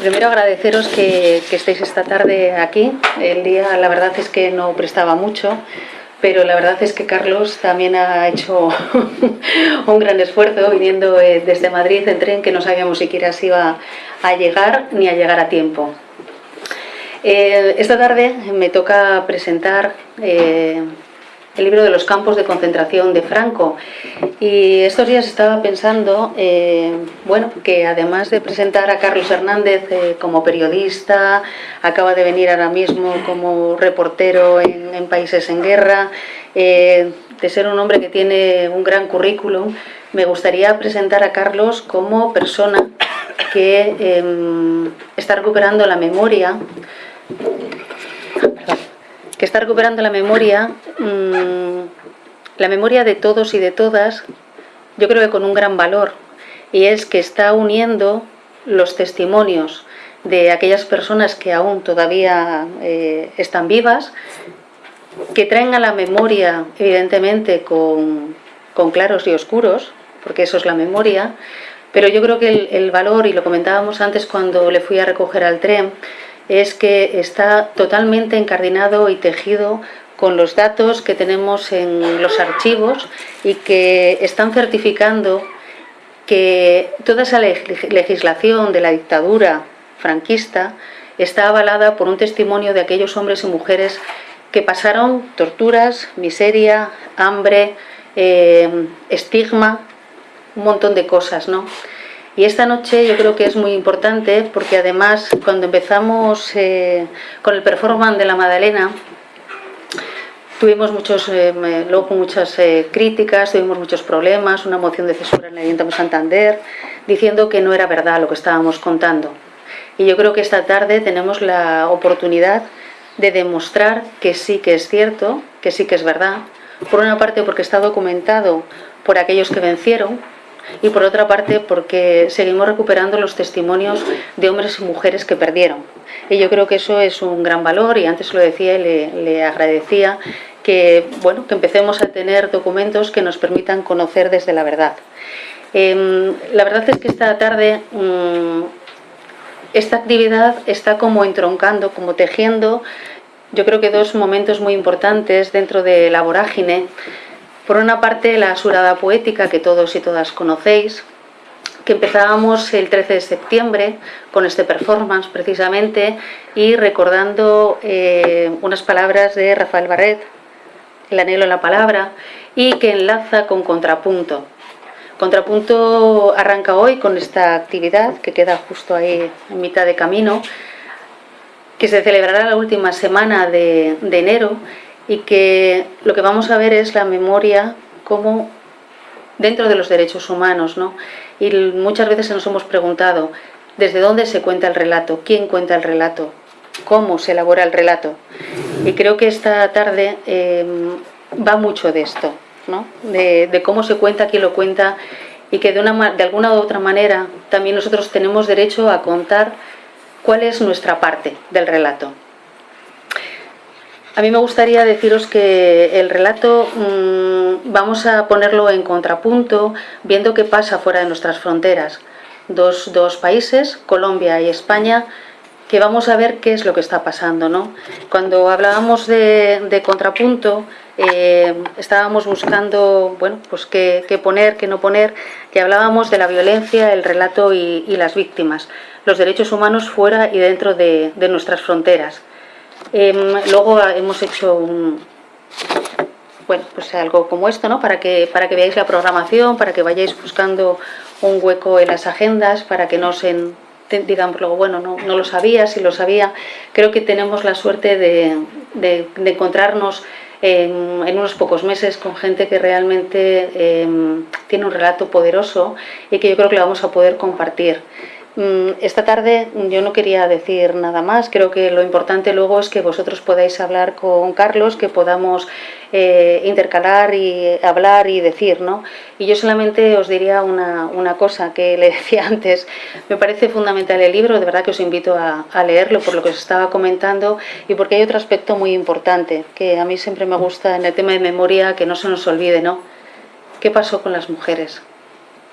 Primero agradeceros que, que estéis esta tarde aquí. El día, la verdad es que no prestaba mucho, pero la verdad es que Carlos también ha hecho un gran esfuerzo viniendo eh, desde Madrid en tren que no sabíamos siquiera si iba a llegar ni a llegar a tiempo. Eh, esta tarde me toca presentar eh, el libro de los campos de concentración de Franco. Y estos días estaba pensando, eh, bueno, que además de presentar a Carlos Hernández eh, como periodista, acaba de venir ahora mismo como reportero en, Países en Guerra, eh, de ser un hombre que tiene un gran currículum, me gustaría presentar a Carlos como persona que em, está recuperando la memoria que está recuperando la memoria, mm, la memoria de todos y de todas, yo creo que con un gran valor, y es que está uniendo los testimonios de aquellas personas que aún todavía eh, están vivas, que traen a la memoria, evidentemente, con, claros y oscuros, porque eso es la memoria, pero yo creo que el, el valor, y lo comentábamos antes cuando le fui a recoger al tren, es que está totalmente encardinado y tejido con los datos que tenemos en los archivos y que están certificando que toda esa legislación de la dictadura franquista está avalada por un testimonio de aquellos hombres y mujeres que pasaron torturas, miseria, hambre, eh, estigma, un montón de cosas, ¿no? Y esta noche yo creo que es muy importante porque además cuando empezamos eh, con el performance de la Madalena, tuvimos muchos, eh, luego muchas eh, críticas, tuvimos muchos problemas, una moción de censura en el Ayuntamiento de Santander, diciendo que no era verdad lo que estábamos contando. Y yo creo que esta tarde tenemos la oportunidad de demostrar que sí que es cierto, que sí que es verdad. Por una parte porque está documentado por aquellos que vencieron, y por otra parte porque seguimos recuperando los testimonios de hombres y mujeres que perdieron. Y yo creo que eso es un gran valor y antes lo decía y le, agradecía que, bueno, que empecemos a tener documentos que nos permitan conocer desde la verdad. Em, la verdad es que esta tarde mm, esta actividad está como entroncando, como tejiendo, yo creo que dos momentos muy importantes dentro de la vorágine por una parte, la surada poética que todos y todas conocéis, que empezábamos el 13 de septiembre con este performance precisamente y recordando eh, unas palabras de Rafael Barret, El anhelo en la palabra, y que enlaza con Contrapunto. Contrapunto arranca hoy con esta actividad que queda justo ahí en mitad de camino, que se celebrará la última semana de, de enero y que lo que vamos a ver es la memoria como dentro de los derechos humanos, ¿no? Y muchas veces nos hemos preguntado, ¿desde dónde se cuenta el relato? ¿Quién cuenta el relato? ¿Cómo se elabora el relato? Y creo que esta tarde em, va mucho de esto, ¿no? De, cómo se cuenta, quién lo cuenta y que de, una, de alguna u otra manera también nosotros tenemos derecho a contar cuál es nuestra parte del relato. A mí me gustaría deciros que el relato mm, vamos a ponerlo en contrapunto, viendo qué pasa fuera de nuestras fronteras. Dos, países, Colombia y España, que vamos a ver qué es lo que está pasando. ¿no? Cuando hablábamos de, contrapunto, eh, estábamos buscando bueno, pues qué, poner, qué no poner, que hablábamos de la violencia, el relato y, las víctimas, los derechos humanos fuera y dentro de nuestras fronteras. Em, luego hemos hecho un, bueno, pues algo como esto, ¿no? Para que, para que veáis la programación, para que vayáis buscando un hueco en las agendas, para que no se digamos luego, bueno, no, no, lo sabía, si lo sabía. Creo que tenemos la suerte de, encontrarnos en, en, unos pocos meses con gente que realmente em, tiene un relato poderoso y que yo creo que lo vamos a poder compartir. Mm, esta tarde yo no quería decir nada más, creo que lo importante luego es que vosotros podáis hablar con Carlos, que podamos eh, intercalar y hablar y decir, ¿no? Y yo solamente os diría una, cosa que le decía antes, me parece fundamental el libro, de verdad que os invito a, a leerlo por lo que os estaba comentando y porque hay otro aspecto muy importante que a mí siempre me gusta en el tema de memoria que no se nos olvide, ¿no? ¿Qué pasó con las mujeres?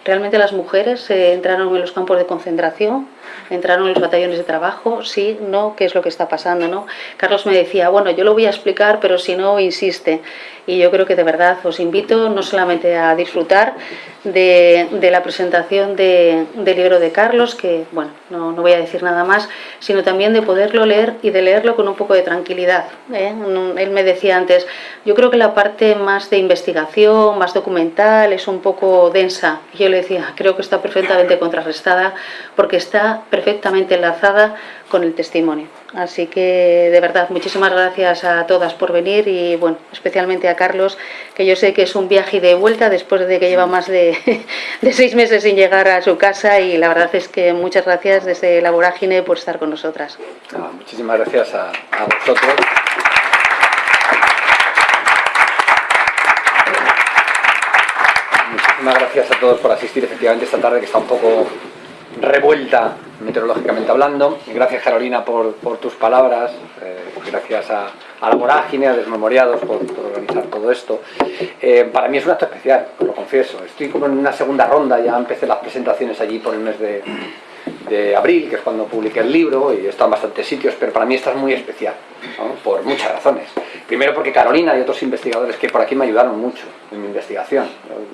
¿Realmente las mujeres eh, entraron en los campos de concentración? ¿Entraron en los batallones de trabajo? ¿Sí? ¿No? ¿Qué es lo que está pasando? ¿no? Carlos me decía, bueno, yo lo voy a explicar, pero si no, insiste. Y yo creo que de verdad os invito no solamente a disfrutar de, la presentación del libro de Carlos, que, bueno, no, no, voy a decir nada más, sino también de poderlo leer y de leerlo con un poco de tranquilidad. ¿eh? Él me decía antes, yo creo que la parte más de investigación, más documental, es un poco densa. Y yo le decía, creo que está perfectamente contrarrestada porque está perfectamente enlazada con el testimonio. Así que, de verdad, muchísimas gracias a todas por venir y, bueno, especialmente a Carlos, que yo sé que es un viaje de vuelta después de que lleva más de, seis meses sin llegar a su casa y la verdad es que muchas gracias desde la Vorágine por estar con nosotras. Ah, muchísimas gracias a, a vosotros. Muchísimas gracias a todos por asistir efectivamente esta tarde que está un poco revuelta meteorológicamente hablando. Gracias Carolina por, tus palabras, eh, gracias a, la vorágine, a Desmemoriados por, organizar todo esto. Eh, para mí es un acto especial, lo confieso. Estoy como en una segunda ronda, ya empecé las presentaciones allí por el mes de, abril, que es cuando publiqué el libro, y estado en bastantes sitios, pero para mí esta es muy especial, por muchas razones. Primero porque Carolina y otros investigadores que por aquí me ayudaron mucho en mi investigación.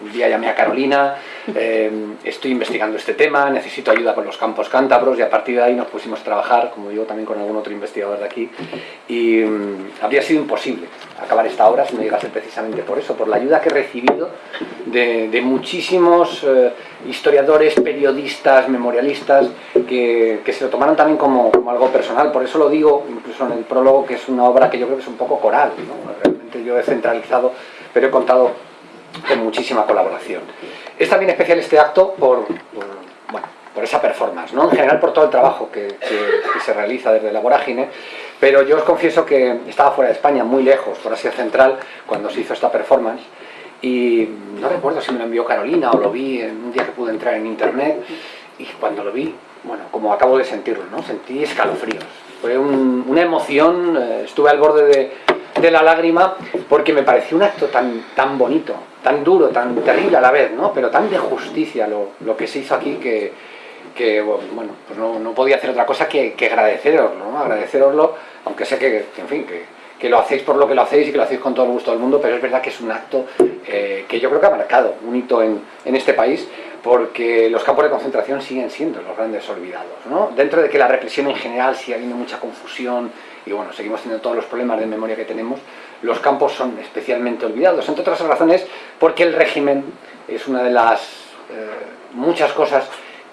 Un día llamé a Carolina, eh, estoy investigando este tema, necesito ayuda con los campos cántabros, y a partir de ahí nos pusimos a trabajar, como yo también con algún otro investigador de aquí, y mm, habría sido imposible acabar esta obra si no llegase precisamente por eso, por la ayuda que he recibido de, muchísimos eh, historiadores, periodistas, memorialistas, que, se lo tomaron también como, algo personal. Por eso lo digo, incluso en el prólogo, que es una obra que yo creo que es un poco coral. Realmente yo he centralizado, pero he contado con muchísima colaboración. Es también especial este acto por, bueno, por esa performance, ¿no? en general por todo el trabajo que, se realiza desde la vorágine, pero yo os confieso que estaba fuera de España, muy lejos, por Asia Central, cuando se hizo esta performance, y no recuerdo si me lo envió Carolina o lo vi en un día que pude entrar en internet, y cuando lo vi, bueno, como acabo de sentirlo, ¿no? Sentí escalofríos. Fue una emoción, eh, estuve al borde de, de, la lágrima porque me pareció un acto tan, tan bonito, tan duro, tan terrible a la vez, ¿no? Pero tan de justicia lo, lo que se hizo aquí que, que bueno, pues no, no, podía hacer otra cosa que, que agradeceroslo. Agradeceroslo, aunque sé que, en fin, que, que lo hacéis por lo que lo hacéis y que lo hacéis con todo el gusto del mundo, pero es verdad que es un acto eh, que yo creo que ha marcado un hito en, en, este país porque los campos de concentración siguen siendo los grandes olvidados. ¿no? Dentro de que la represión en general sigue habiendo mucha confusión y bueno, seguimos teniendo todos los problemas de memoria que tenemos, los campos son especialmente olvidados, entre otras razones porque el régimen es una de las eh, muchas cosas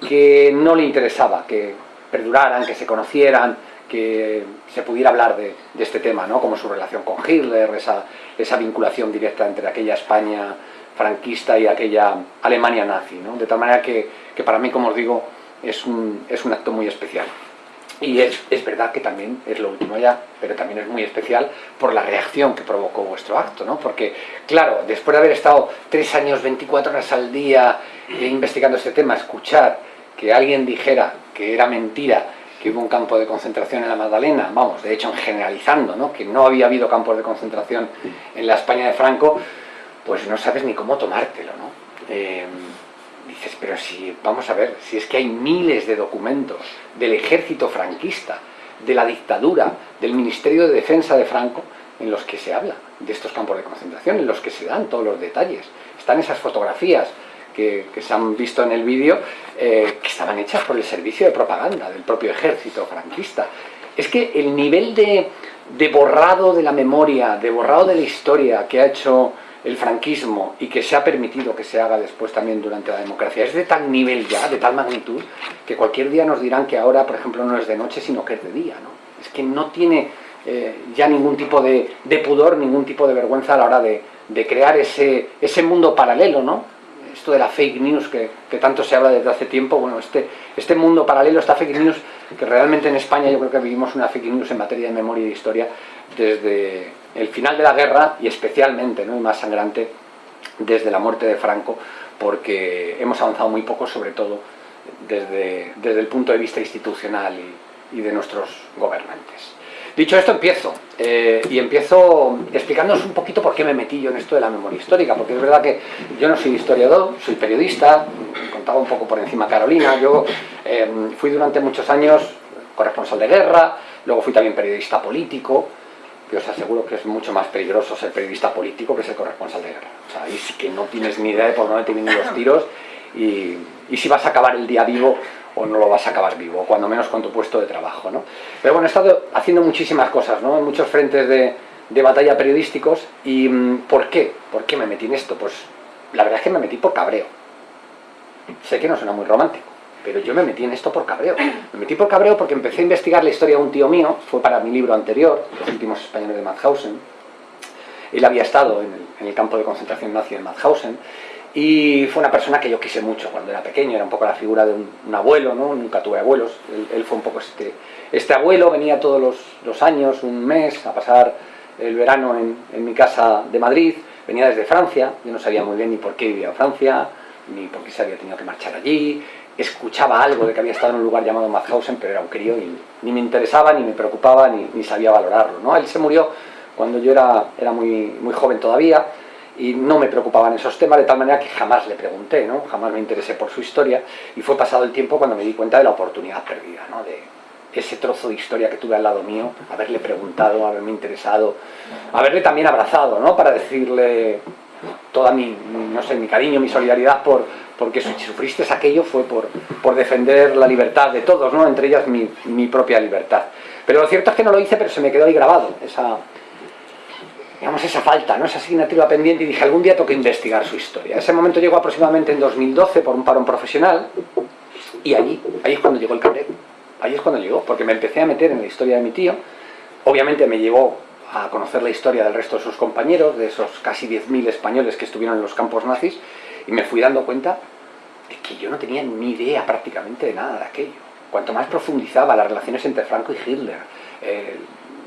que no le interesaba que perduraran, que se conocieran, que se pudiera hablar de, este tema, ¿no? como su relación con Hitler, esa, esa, vinculación directa entre aquella España franquista y aquella Alemania nazi. ¿no? De tal manera que, que, para mí, como os digo, es un, es un acto muy especial. Y es, es, verdad que también es lo último ya, pero también es muy especial por la reacción que provocó vuestro acto, ¿no? Porque, claro, después de haber estado tres años, 24 horas al día eh, investigando este tema, escuchar que alguien dijera que era mentira que hubo un campo de concentración en la Magdalena, vamos, de hecho generalizando, ¿no? que no había habido campos de concentración en la España de Franco, pues no sabes ni cómo tomártelo, ¿no? Eh, dices, pero si, vamos a ver, si es que hay miles de documentos del ejército franquista, de la dictadura, del Ministerio de Defensa de Franco, en los que se habla de estos campos de concentración, en los que se dan todos los detalles. Están esas fotografías que, se han visto en el vídeo, eh, que estaban hechas por el servicio de propaganda del propio ejército franquista. Es que el nivel de, de borrado de la memoria, de borrado de la historia que ha hecho el franquismo y que se ha permitido que se haga después también durante la democracia es de tal nivel ya, de tal magnitud, que cualquier día nos dirán que ahora, por ejemplo, no es de noche, sino que es de día. ¿no? Es que no tiene eh, ya ningún tipo de, pudor, ningún tipo de vergüenza a la hora de, crear ese, ese mundo paralelo, ¿no? esto de la fake news que, tanto se habla desde hace tiempo, bueno, este, este mundo paralelo, esta fake news, que realmente en España yo creo que vivimos una fake news en materia de memoria y de historia desde el final de la guerra y especialmente, ¿no? y más sangrante, desde la muerte de Franco, porque hemos avanzado muy poco, sobre todo desde, desde el punto de vista institucional y, y de nuestros gobernantes. Dicho esto, empiezo. Eh, y empiezo explicándoos un poquito por qué me metí yo en esto de la memoria histórica, porque es verdad que yo no soy historiador, soy periodista, contaba un poco por encima Carolina, yo em, fui durante muchos años corresponsal de guerra, luego fui también periodista político, y os aseguro que es mucho más peligroso ser periodista político que ser corresponsal de guerra. O sea, ahí sí que no tienes ni idea de por dónde te vienen los tiros y, y si vas a acabar el día vivo o no lo vas a acabar vivo, cuando menos con tu puesto de trabajo. ¿no? Pero bueno, he estado haciendo muchísimas cosas, ¿no? en muchos frentes de, de batalla periodísticos. ¿Y mm, por qué? ¿Por qué me metí en esto? Pues la verdad es que me metí por cabreo. Sé que no suena muy romántico, pero yo me metí en esto por cabreo. Me metí por cabreo porque empecé a investigar la historia de un tío mío, fue para mi libro anterior, Los últimos españoles de Mauthausen. Él había estado en el, campo de concentración nazi de Mauthausen y fue una persona que yo quise mucho cuando era pequeño, era un poco la figura de un, abuelo, ¿no? nunca tuve abuelos, él, él, fue un poco este, este abuelo, venía todos los, los años, un mes, a pasar el verano en, en, mi casa de Madrid, venía desde Francia, yo no sabía muy bien ni por qué vivía en Francia, ni por qué se había tenido que marchar allí, escuchaba algo de que había estado en un lugar llamado Mauthausen, pero era un crío y ni me interesaba, ni me preocupaba, ni, ni sabía valorarlo. ¿no? Él se murió cuando yo era, era muy, muy joven todavía, y no me preocupaban esos temas, de tal manera que jamás le pregunté, ¿no? jamás me interesé por su historia, y fue pasado el tiempo cuando me di cuenta de la oportunidad perdida, ¿no? de ese trozo de historia que tuve al lado mío, haberle preguntado, haberme interesado, haberle también abrazado, ¿no? para decirle toda mi, no sé, mi cariño, mi solidaridad por, porque si sufriste aquello fue por, por defender la libertad de todos, ¿no? entre ellas mi, mi propia libertad. Pero lo cierto es que no lo hice, pero se me quedó ahí grabado, esa, digamos, esa falta, ¿no? esa asignatura pendiente y dije, algún día tengo que investigar su historia. Ese momento llegó aproximadamente en 2012 por un parón profesional y allí, ahí es cuando llegó el cabreo. Ahí es cuando llegó, porque me empecé a meter en la historia de mi tío. Obviamente me llevó a conocer la historia del resto de sus compañeros, de esos casi 10.000 españoles que estuvieron en los campos nazis, y me fui dando cuenta de que yo no tenía ni idea prácticamente de nada de aquello. Cuanto más profundizaba las relaciones entre Franco y Hitler, eh,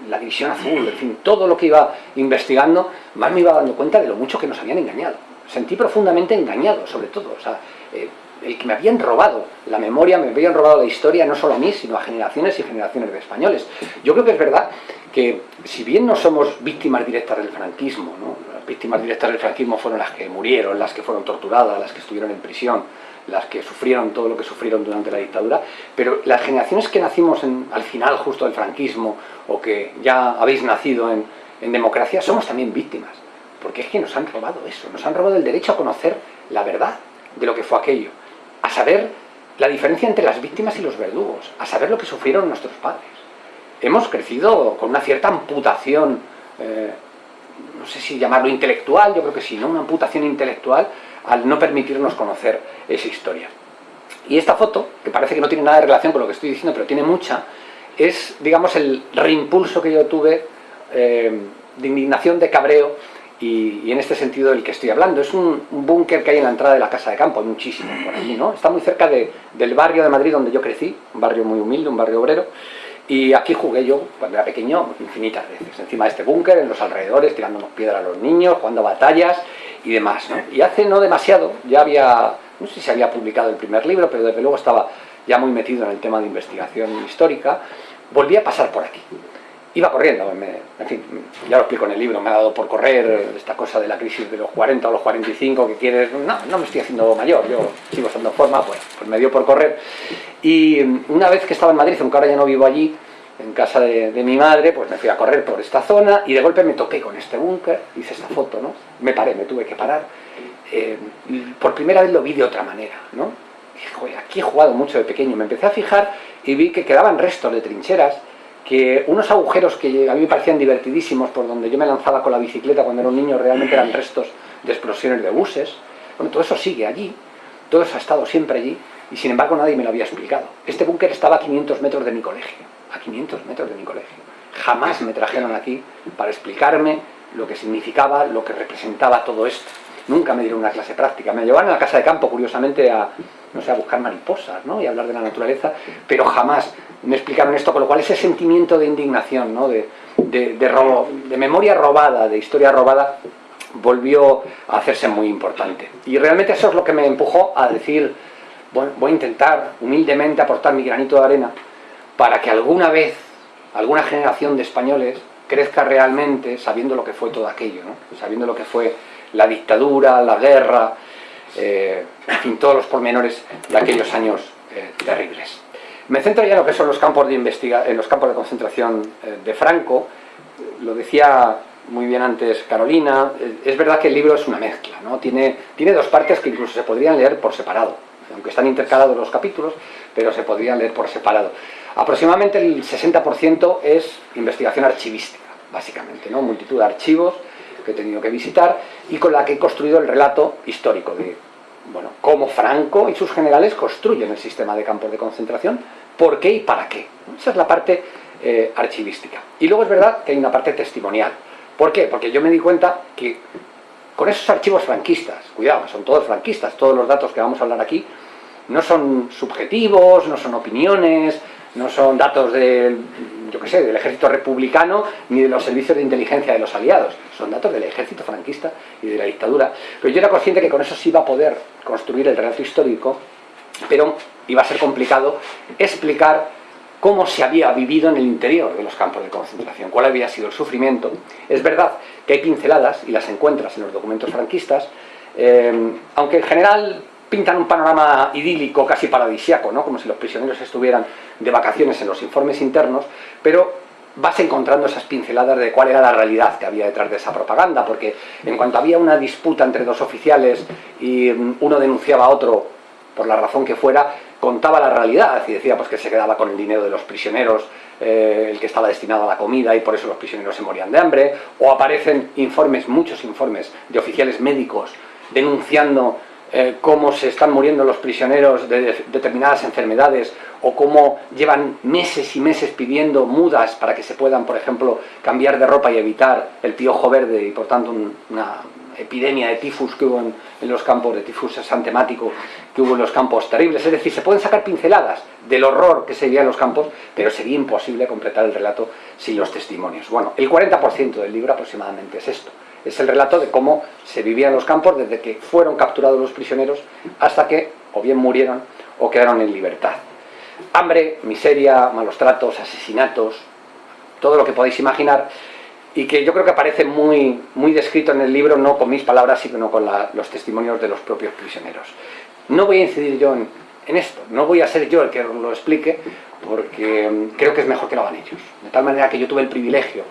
la división azul, en fin, todo lo que iba investigando, más me iba dando cuenta de lo mucho que nos habían engañado. Sentí profundamente engañado, sobre todo. O sea, eh, el que me habían robado la memoria, me habían robado la historia, no solo a mí, sino a generaciones y generaciones de españoles. Yo creo que es verdad que, si bien no somos víctimas directas del franquismo, ¿no? Víctimas directas del franquismo fueron las que murieron, las que fueron torturadas, las que estuvieron en prisión, las que sufrieron todo lo que sufrieron durante la dictadura, pero las generaciones que nacimos al final justo del franquismo, o que ya habéis nacido en, en democracia, somos también víctimas, porque es que nos han robado eso, nos han robado el derecho a conocer la verdad de lo que fue aquello, a saber la diferencia entre las víctimas y los verdugos, a saber lo que sufrieron nuestros padres. Hemos crecido con una cierta amputación, eh, no sé si llamarlo intelectual, yo creo que sí, ¿no? una amputación intelectual al no permitirnos conocer esa historia. Y esta foto, que parece que no tiene nada de relación con lo que estoy diciendo, pero tiene mucha, es, digamos, el reimpulso que yo tuve eh, de indignación, de cabreo, y, en este sentido del que estoy hablando. Es un, búnker que hay en la entrada de la Casa de Campo, muchísimo por aquí, ¿no? Está muy cerca de, del barrio de Madrid donde yo crecí, un barrio muy humilde, un barrio obrero, y aquí jugué yo, cuando era pequeño, infinitas veces, encima de este búnker, en los alrededores, tirándonos piedra a los niños, jugando batallas y demás. Y hace no demasiado, ya había, no sé si se había publicado el primer libro, pero desde luego estaba ya muy metido en el tema de investigación histórica, volví a pasar por aquí iba corriendo, me, en fin, ya lo explico en el libro, me ha dado por correr esta cosa de la crisis de los 40 o los 45 que quieres, no, no me estoy haciendo mayor, yo sigo estando en forma, pues, pues me dio por correr. Y una vez que estaba en Madrid, aunque ahora ya no vivo allí, en casa de, de mi madre, pues me fui a correr por esta zona y de golpe me topé con este búnker, hice esta foto, ¿no? Me paré, me tuve que parar. Eh, por primera vez lo vi de otra manera, ¿no? Y, joder, aquí he jugado mucho de pequeño, me empecé a fijar y vi que quedaban restos de trincheras que unos agujeros que a mí me parecían divertidísimos, por donde yo me lanzaba con la bicicleta cuando era un niño, realmente eran restos de explosiones de buses. Bueno, todo eso sigue allí, todo eso ha estado siempre allí, y sin embargo nadie me lo había explicado. Este búnker estaba a 500 metros de mi colegio, a 500 metros de mi colegio. Jamás me trajeron aquí para explicarme lo que significaba, lo que representaba todo esto. Nunca me dieron una clase práctica. Me llevaron a la casa de campo, curiosamente, a, no sé, a buscar mariposas, ¿no? Y hablar de la naturaleza, pero jamás me explicaron esto, con lo cual ese sentimiento de indignación, de, de, robo, de memoria robada, de historia robada, volvió a hacerse muy importante. Y realmente eso es lo que me empujó a decir, bueno, voy a intentar humildemente aportar mi granito de arena para que alguna vez, alguna generación de españoles crezca realmente sabiendo lo que fue todo aquello, sabiendo lo que fue la dictadura, la guerra, en fin, todos los pormenores de aquellos años terribles. Me centro ya en lo que son los campos de, investiga en los campos de concentración de Franco, lo decía muy bien antes Carolina, es verdad que el libro es una mezcla, ¿no? tiene, tiene dos partes que incluso se podrían leer por separado, aunque están intercalados los capítulos, pero se podrían leer por separado. Aproximadamente el 60% es investigación archivística, básicamente, ¿no? multitud de archivos que he tenido que visitar y con la que he construido el relato histórico de bueno, cómo Franco y sus generales construyen el sistema de campos de concentración, por qué y para qué. Esa es la parte eh, archivística. Y luego es verdad que hay una parte testimonial. ¿Por qué? Porque yo me di cuenta que con esos archivos franquistas, cuidado, son todos franquistas, todos los datos que vamos a hablar aquí, no son subjetivos, no son opiniones, no son datos del, yo qué sé, del ejército republicano ni de los servicios de inteligencia de los aliados, son datos del ejército franquista y de la dictadura. Pero yo era consciente que con eso sí iba a poder construir el relato histórico, pero iba a ser complicado explicar cómo se había vivido en el interior de los campos de concentración, cuál había sido el sufrimiento. Es verdad que hay pinceladas, y las encuentras en los documentos franquistas, eh, aunque en general pintan un panorama idílico, casi paradisiaco, ¿no? como si los prisioneros estuvieran de vacaciones en los informes internos, pero vas encontrando esas pinceladas de cuál era la realidad que había detrás de esa propaganda, porque en cuanto había una disputa entre dos oficiales y mm, uno denunciaba a otro por la razón que fuera, contaba la realidad y decía pues que se quedaba con el dinero de los prisioneros, eh, el que estaba destinado a la comida y por eso los prisioneros se morían de hambre, o aparecen informes, muchos informes de oficiales médicos denunciando eh, cómo se están muriendo los prisioneros de determinadas enfermedades o cómo llevan meses y meses pidiendo mudas para que se puedan, por ejemplo, cambiar de ropa y evitar el piojo verde y por tanto una epidemia de tifus que hubo en, los campos, de tifus asantemático que hubo en los campos terribles. Es decir, se pueden sacar pinceladas del horror que se vivía en los campos, pero sería imposible completar el relato sin los testimonios. Bueno, el 40% del libro aproximadamente es esto. Es el relato de cómo se vivía en los campos desde que fueron capturados los prisioneros hasta que o bien murieron o quedaron en libertad. Hambre, miseria, malos tratos, asesinatos, todo lo que podéis imaginar y que yo creo que aparece muy, muy descrito en el libro, no con mis palabras, sino con los testimonios de los propios prisioneros. No voy a incidir yo en, en, esto, no voy a ser yo el que lo explique, porque mm, creo que es mejor que lo hagan ellos. De tal manera que yo tuve el privilegio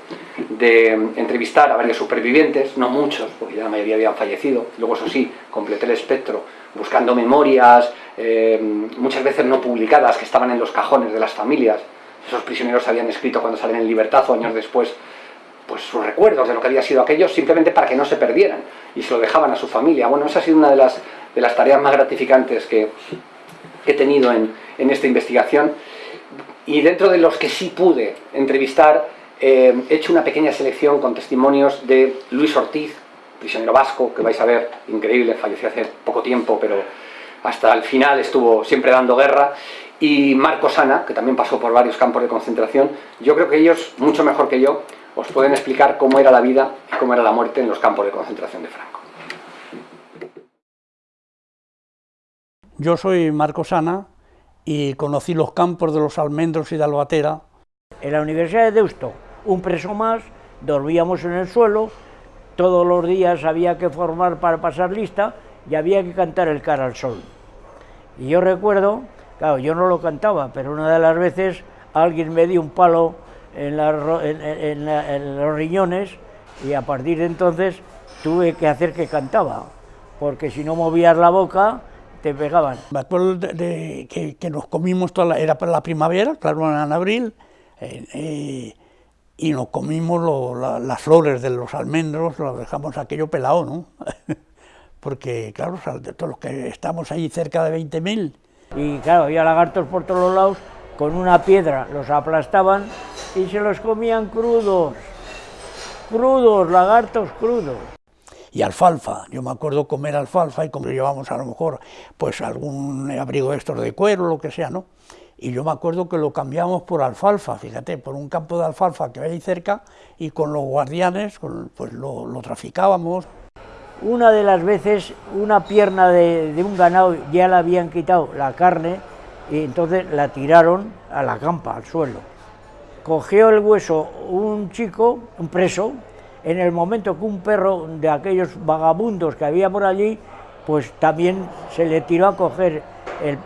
de mm, entrevistar a varios supervivientes, no muchos, porque ya la mayoría habían fallecido, luego eso sí, completé el espectro buscando memorias, eh, muchas veces no publicadas, que estaban en los cajones de las familias, esos prisioneros habían escrito cuando salen en libertad o años después pues sus recuerdos de lo que había sido aquello simplemente para que no se perdieran y se lo dejaban a su familia. Bueno, esa ha sido una de las, de las tareas más gratificantes que, he tenido en, en, esta investigación y dentro de los que sí pude entrevistar eh, he hecho una pequeña selección con testimonios de Luis Ortiz, prisionero vasco, que vais a ver, increíble, falleció hace poco tiempo, pero hasta el final estuvo siempre dando guerra, y Marco Sana, que también pasó por varios campos de concentración. Yo creo que ellos, mucho mejor que yo, os pueden explicar cómo era la vida y cómo era la muerte en los campos de concentración de Franco. Yo soy Marco Sana y conocí los campos de los almendros y de Albatera. En la Universidad de Deusto, un preso más, dormíamos en el suelo, todos los días había que formar para pasar lista y había que cantar el cara al sol. Y yo recuerdo, claro, yo no lo cantaba, pero una de las veces alguien me dio un palo en, los riñones y a partir de entonces tuve que hacer que cantaba, porque si no movías la boca te pegaban. Me acuerdo de, que, nos comimos toda la, era para la primavera, claro, en abril, eh, eh, y nos comimos las flores de los almendros, lo dejamos aquello pelado, ¿no? porque claro, de todos los que estamos ahí cerca de 20.000. Y claro, había lagartos por todos los lados, con una piedra los aplastaban y se los comían crudos, crudos, lagartos crudos. Y alfalfa, yo me acuerdo comer alfalfa y como llevamos a lo mejor pues algún abrigo estos de cuero, lo que sea, ¿no? Y yo me acuerdo que lo cambiamos por alfalfa, fíjate, por un campo de alfalfa que hay ahí cerca y con los guardianes pues lo, traficábamos. Una de las veces una pierna de, de un ganado ya la habían quitado la carne y entonces la tiraron a la campa, al suelo cogió el hueso un chico, un preso, en el momento que un perro de aquellos vagabundos que había por allí pues también se le tiró a coger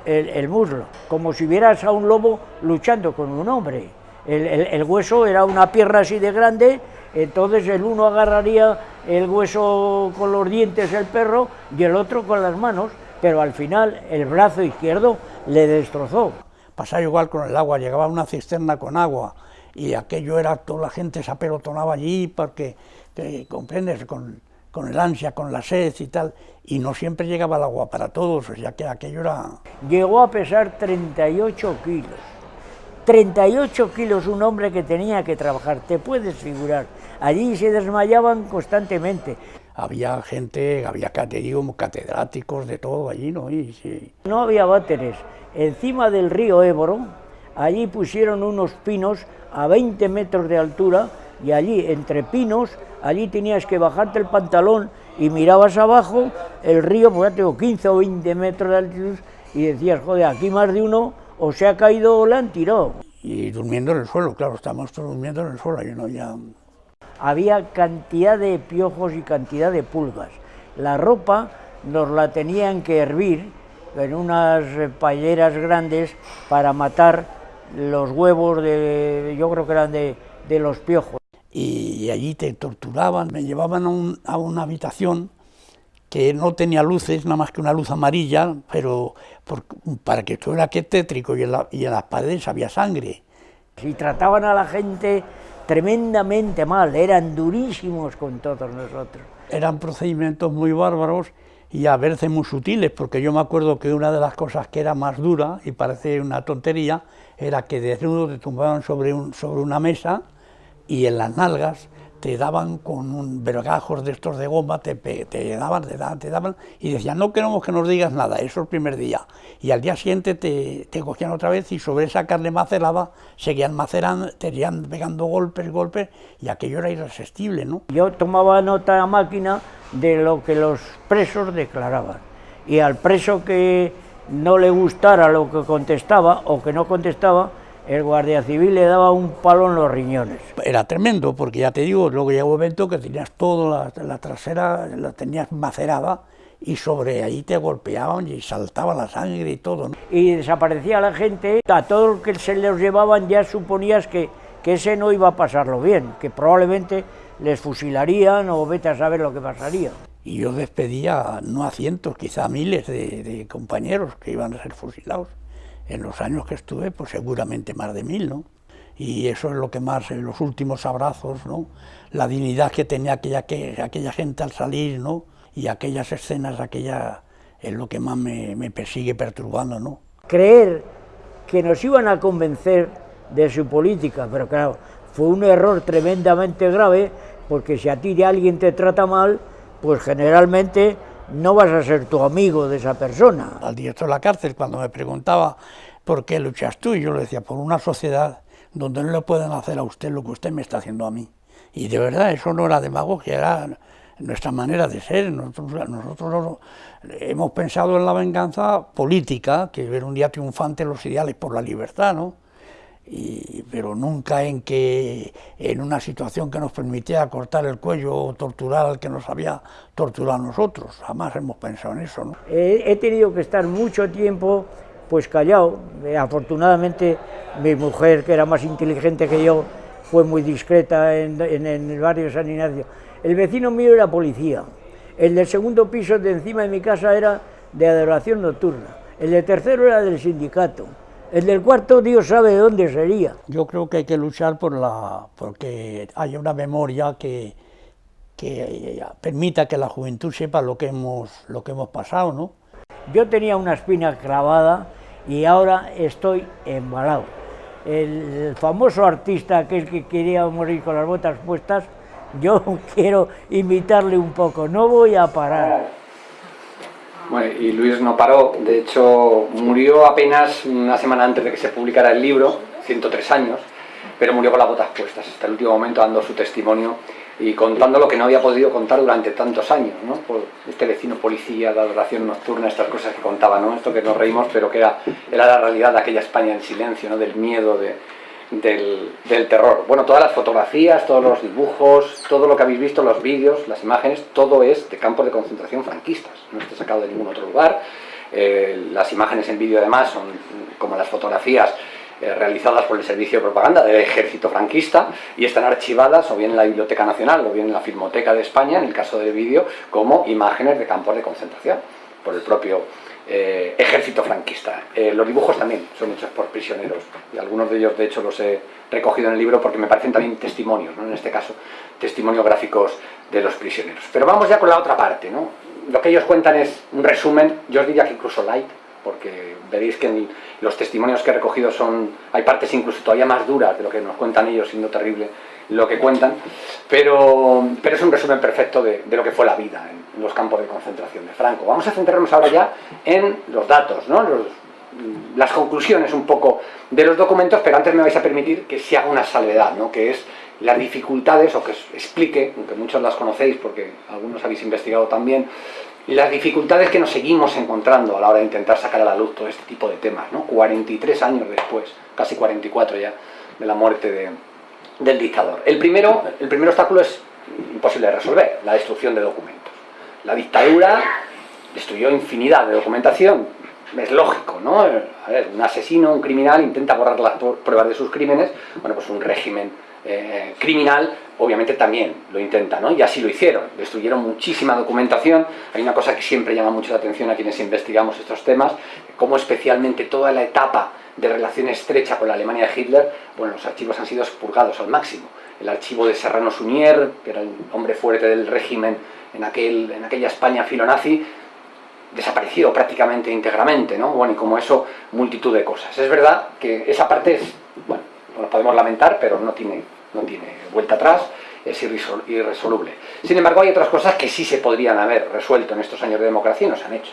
el, muslo, como si vieras a un lobo luchando con un hombre. El, hueso era una pierna así de grande, entonces el uno agarraría el hueso con los dientes el perro y el otro con las manos, pero al final el brazo izquierdo le destrozó. Pasaba igual con el agua, llegaba una cisterna con agua y aquello era, toda la gente se apelotonaba allí porque, te, comprendes, con, con el ansia, con la sed y tal, y no siempre llegaba el agua para todos, o sea que aquello era... Llegó a pesar 38 kilos. 38 kilos un hombre que tenía que trabajar, te puedes figurar. Allí se desmayaban constantemente. Había gente, había catedráticos de todo allí, ¿no? Y, sí. No había váteres. Encima del río Éboro, allí pusieron unos pinos a 20 metros de altura y allí, entre pinos, allí tenías que bajarte el pantalón y mirabas abajo el río, pues ya tengo 15 o 20 metros de altitud, y decías, joder, aquí más de uno o se ha caído o le han tirado. Y durmiendo en el suelo, claro, estamos durmiendo en el suelo, y no ya... Había cantidad de piojos y cantidad de pulgas. La ropa nos la tenían que hervir en unas paelleras grandes para matar los huevos de, yo creo que eran de, de los piojos y allí te torturaban, me llevaban a, una habitación que no tenía luces, nada más que una luz amarilla, pero para que estuviera que tétrico y en, y en las paredes había sangre. Y trataban a la gente tremendamente mal, eran durísimos con todos nosotros. Eran procedimientos muy bárbaros y a veces muy sutiles, porque yo me acuerdo que una de las cosas que era más dura, y parece una tontería, era que desnudo te tumbaban sobre, un, sobre una mesa, y en las nalgas te daban con un vergajos de estos de goma, te, te, daban, te daban, te daban, y decían, no queremos que nos digas nada, eso el primer día. Y al día siguiente te, te cogían otra vez y sobre esa carne macerada seguían macerando, te irían pegando golpes, golpes, y aquello era irresistible, ¿no? Yo tomaba nota a máquina de lo que los presos declaraban, y al preso que no le gustara lo que contestaba o que no contestaba, el guardia civil le daba un palo en los riñones. Era tremendo, porque ya te digo, luego llegó un momento que tenías toda la, trasera, la tenías macerada, y sobre ahí te golpeaban y saltaba la sangre y todo. Y desaparecía la gente, a todo lo que se les llevaban ya suponías que, que ese no iba a pasarlo bien, que probablemente les fusilarían o vete a saber lo que pasaría. Y yo despedía no a cientos, quizá a miles de compañeros que iban a ser fusilados en los años que estuve, pues seguramente más de mil, ¿no? Y eso es lo que más, en los últimos abrazos, ¿no? La dignidad que tenía aquella, que, aquella gente al salir, ¿no? Y aquellas escenas, aquella, es lo que más me, me persigue perturbando, ¿no? Creer que nos iban a convencer de su política, pero claro, fue un error tremendamente grave, porque si a ti de alguien te trata mal, pues generalmente no vas a ser tu amigo de esa persona. Al director de la cárcel, cuando me preguntaba por qué luchas tú, yo le decía, por una sociedad donde no le pueden hacer a usted lo que usted me está haciendo a mí. Y de verdad, eso no era demagogia, era nuestra manera de ser. Nosotros, nosotros hemos pensado en la venganza política, que ver un día triunfante los ideales por la libertad, ¿no? Pero nunca en que en una situación que nos permitía cortar el cuello o torturar al que nos había torturado nosotros. Jamás hemos pensado en eso. ¿no? He, tenido que estar mucho tiempo pues callado. Eh, afortunadamente mi mujer, que era más inteligente que yo, fue muy discreta en, en el barrio San Ignacio. El vecino mío era policía. El del segundo piso de encima de mi casa era de adoración nocturna. El de tercero era del sindicato. El del cuarto Dios sabe de dónde sería. Yo creo que hay que luchar por la, porque haya una memoria que, que permita que la juventud sepa lo que hemos, lo que hemos pasado, ¿no? Yo tenía una espina clavada y ahora estoy embalado. El famoso artista, aquel que quería morir con las botas puestas, yo quiero imitarle un poco, no voy a parar. Bueno, y Luis no paró, de hecho murió apenas una semana antes de que se publicara el libro, 103 años, pero murió con las botas puestas, hasta el último momento dando su testimonio y contando lo que no había podido contar durante tantos años, ¿no? Por este vecino policía, la adoración nocturna, estas cosas que contaba, ¿no? Esto que nos reímos, pero que era, era la realidad de aquella España en silencio, ¿no? Del miedo, de, del, terror. Bueno, todas las fotografías, todos los dibujos, todo lo que habéis visto, los vídeos, las imágenes, todo es de campos de concentración franquistas, no está sacado de ningún otro lugar. Eh, las imágenes en vídeo además son como las fotografías eh, realizadas por el Servicio de Propaganda del Ejército Franquista y están archivadas o bien en la Biblioteca Nacional o bien en la Filmoteca de España, en el caso del vídeo, como imágenes de campos de concentración por el propio eh, ejército franquista. Eh, los dibujos también son hechos por prisioneros y algunos de ellos de hecho los he recogido en el libro porque me parecen también testimonios, ¿no? en este caso testimonios gráficos de los prisioneros. Pero vamos ya con la otra parte, ¿no? lo que ellos cuentan es un resumen, yo os diría que incluso light, porque veréis que en los testimonios que he recogido son, hay partes incluso todavía más duras de lo que nos cuentan ellos, siendo terrible lo que cuentan, pero, pero es un resumen perfecto de, de, lo que fue la vida en los campos de concentración de Franco. Vamos a centrarnos ahora ya en los datos, ¿no? los, las conclusiones un poco de los documentos, pero antes me vais a permitir que se haga una salvedad, ¿no? que es las dificultades, o que explique, aunque muchos las conocéis porque algunos habéis investigado también, las dificultades que nos seguimos encontrando a la hora de intentar sacar a la luz todo este tipo de temas, ¿no? 43 años después, casi 44 ya, de la muerte de, del dictador. El primero, el primer obstáculo es imposible de resolver, la destrucción de documentos. La dictadura destruyó infinidad de documentación, es lógico, ¿no? A ver, un asesino, un criminal intenta borrar las pruebas de sus crímenes, bueno, pues un régimen eh, criminal obviamente también lo intenta, ¿no? Y así lo hicieron, destruyeron muchísima documentación, hay una cosa que siempre llama mucho la atención a quienes investigamos estos temas, como especialmente toda la etapa de relación estrecha con la Alemania de Hitler, bueno, los archivos han sido expurgados al máximo. El archivo de Serrano Suñer, que era el hombre fuerte del régimen en, aquel, en aquella España filonazi, desapareció prácticamente íntegramente, ¿no? Bueno, y como eso, multitud de cosas. Es verdad que esa parte es, bueno, nos podemos lamentar, pero no tiene, no tiene vuelta atrás, es irresoluble. Sin embargo, hay otras cosas que sí se podrían haber resuelto en estos años de democracia y no se han hecho.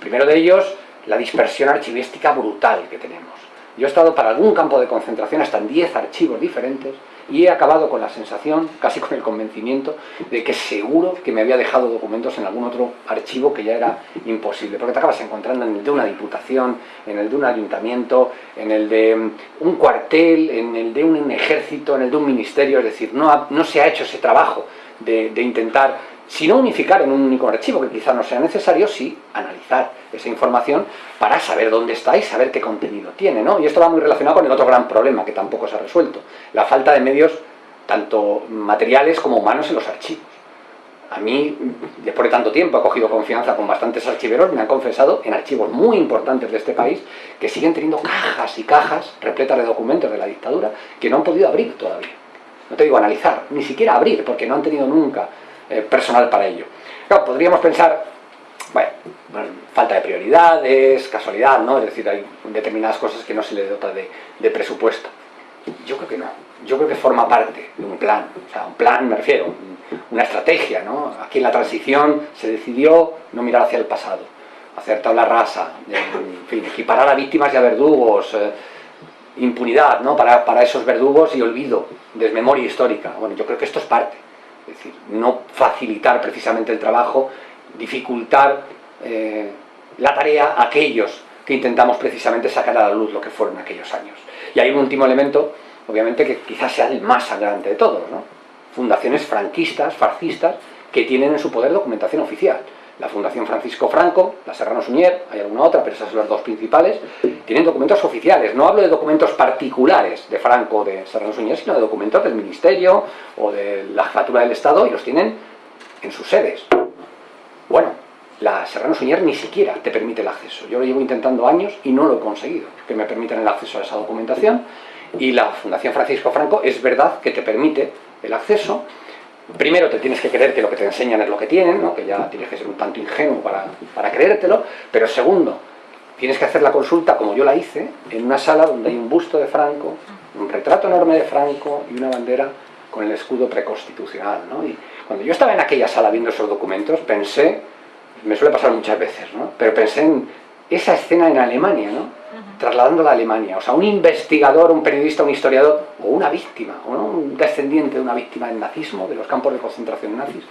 Primero de ellos, la dispersión archivística brutal que tenemos. Yo he estado para algún campo de concentración hasta en 10 archivos diferentes y he acabado con la sensación, casi con el convencimiento, de que seguro que me había dejado documentos en algún otro archivo que ya era imposible, porque te acabas encontrando en el de una diputación, en el de un ayuntamiento, en el de mm, un cuartel, en el de un ejército, en el de un ministerio, es decir, no, no se ha hecho ese trabajo de intentar si no unificar en un único archivo, que quizá no sea necesario, sí analizar esa información para saber dónde está y saber qué contenido tiene, ¿no? Y esto va muy relacionado con el otro gran problema que tampoco se ha resuelto, la falta de medios tanto materiales como humanos en los archivos. A mí, después de tanto tiempo, he cogido confianza con bastantes archiveros, me han confesado en archivos muy importantes de este país que siguen teniendo cajas y cajas repletas de documentos de la dictadura que no han podido abrir todavía. No te digo analizar, ni siquiera abrir, porque no han tenido nunca eh, personal para ello. Podríamos pensar, bueno, falta de prioridades, casualidad, ¿no? Es decir, hay determinadas cosas que no se le dota de, presupuesto. Yo creo que no. Yo creo que forma parte de un plan. O sea, un plan, me refiero, una estrategia, ¿no? Aquí en la transición se decidió no mirar hacia el pasado, hacer tabla rasa, fin, equiparar a víctimas y a verdugos, eh, impunidad, ¿no? Para esos verdugos y olvido, desmemoria histórica. Bueno, yo creo que esto es parte. Es decir, no facilitar precisamente el trabajo, dificultar eh, la tarea a aquellos que intentamos precisamente sacar a la luz lo que fueron aquellos años. Y hay un último elemento, obviamente, que quizás sea el más sangrante de todos, ¿no? Fundaciones franquistas, fascistas, que tienen en su poder documentación oficial la Fundación Francisco Franco, la Serrano Suñer, hay alguna otra, pero esas son las dos principales, tienen documentos oficiales. No hablo de documentos particulares de Franco o de Serrano Suñer, sino de documentos del Ministerio o de la Jefatura del Estado y los tienen en sus sedes. Bueno, la Serrano Suñer ni siquiera te permite el acceso. Yo lo llevo intentando años y no lo he conseguido, que me permitan el acceso a esa documentación. Y la Fundación Francisco Franco es verdad que te permite el acceso, primero te tienes que creer que lo que te enseñan es lo que tienen, ¿no? que ya tienes que ser un tanto ingenuo para, creértelo, pero segundo, tienes que hacer la consulta como yo la hice, en una sala donde hay un busto de Franco, un retrato enorme de Franco y una bandera con el escudo preconstitucional. Y cuando yo estaba en aquella sala viendo esos documentos, pensé, me suele pasar muchas veces, ¿no? pero pensé en esa escena en Alemania, ¿no? trasladándola a Alemania. O sea, un investigador, un periodista, un historiador, o una víctima, o un descendiente de una víctima del nazismo, de los campos de concentración nazis,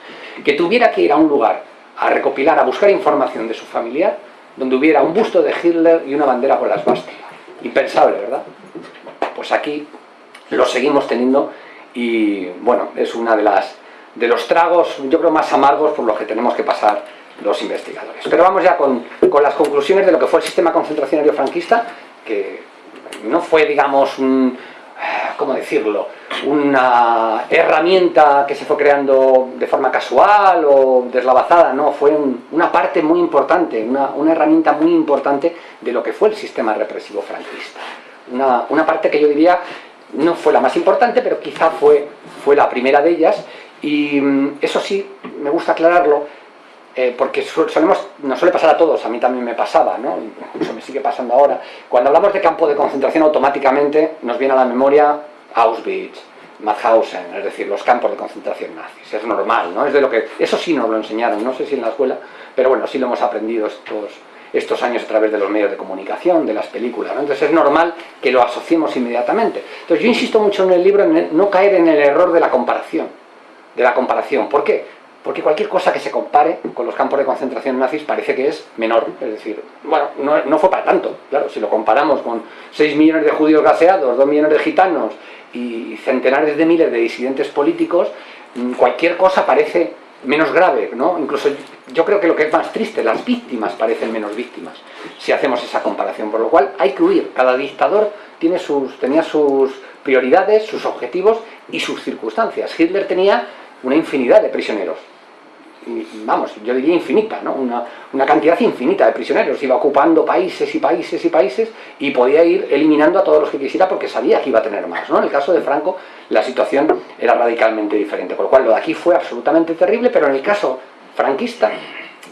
que tuviera que ir a un lugar a recopilar, a buscar información de su familiar, donde hubiera un busto de Hitler y una bandera con las vásticas. Impensable, ¿verdad? Pues aquí lo seguimos teniendo y bueno, es una de las de los tragos, yo creo, más amargos por los que tenemos que pasar los investigadores. Pero vamos ya con, con las conclusiones de lo que fue el sistema concentracionario franquista, que no fue, digamos, un, ¿cómo decirlo?, una herramienta que se fue creando de forma casual o deslavazada, no, fue una parte muy importante, una, una, herramienta muy importante de lo que fue el sistema represivo franquista. Una, una, parte que yo diría no fue la más importante, pero quizá fue, fue la primera de ellas, y mm, eso sí, me gusta aclararlo, eh, porque solemos, nos suele pasar a todos, a mí también me pasaba, ¿no? incluso me sigue pasando ahora. Cuando hablamos de campo de concentración automáticamente nos viene a la memoria Auschwitz, Mauthausen, es decir, los campos de concentración nazis. Es normal, ¿no? Es de lo que, eso sí nos lo enseñaron, no sé si en la escuela, pero bueno, sí lo hemos aprendido estos, estos años a través de los medios de comunicación, de las películas. Entonces es normal que lo asociemos inmediatamente. Entonces yo insisto mucho en el libro en no caer en el error de la comparación. De la comparación. ¿Por qué? Porque cualquier cosa que se compare con los campos de concentración nazis parece que es menor. Es decir, bueno, no, fue para tanto. Claro, si lo comparamos con 6 millones de judíos gaseados, 2 millones de gitanos y centenares de miles de disidentes políticos, mm, cualquier cosa parece menos grave, ¿no? Incluso yo creo que lo que es más triste, las víctimas parecen menos víctimas, si hacemos esa comparación, por lo cual hay que huir, cada dictador tiene sus, tenía sus prioridades, sus objetivos y sus circunstancias. Hitler tenía una infinidad de prisioneros, vamos, yo diría infinita, ¿no? Una, una, cantidad infinita de prisioneros, iba ocupando países y países y países y podía ir eliminando a todos los que quisiera porque sabía que iba a tener más, ¿no? En el caso de Franco la situación era radicalmente diferente, por lo cual lo de aquí fue absolutamente terrible, pero en el caso franquista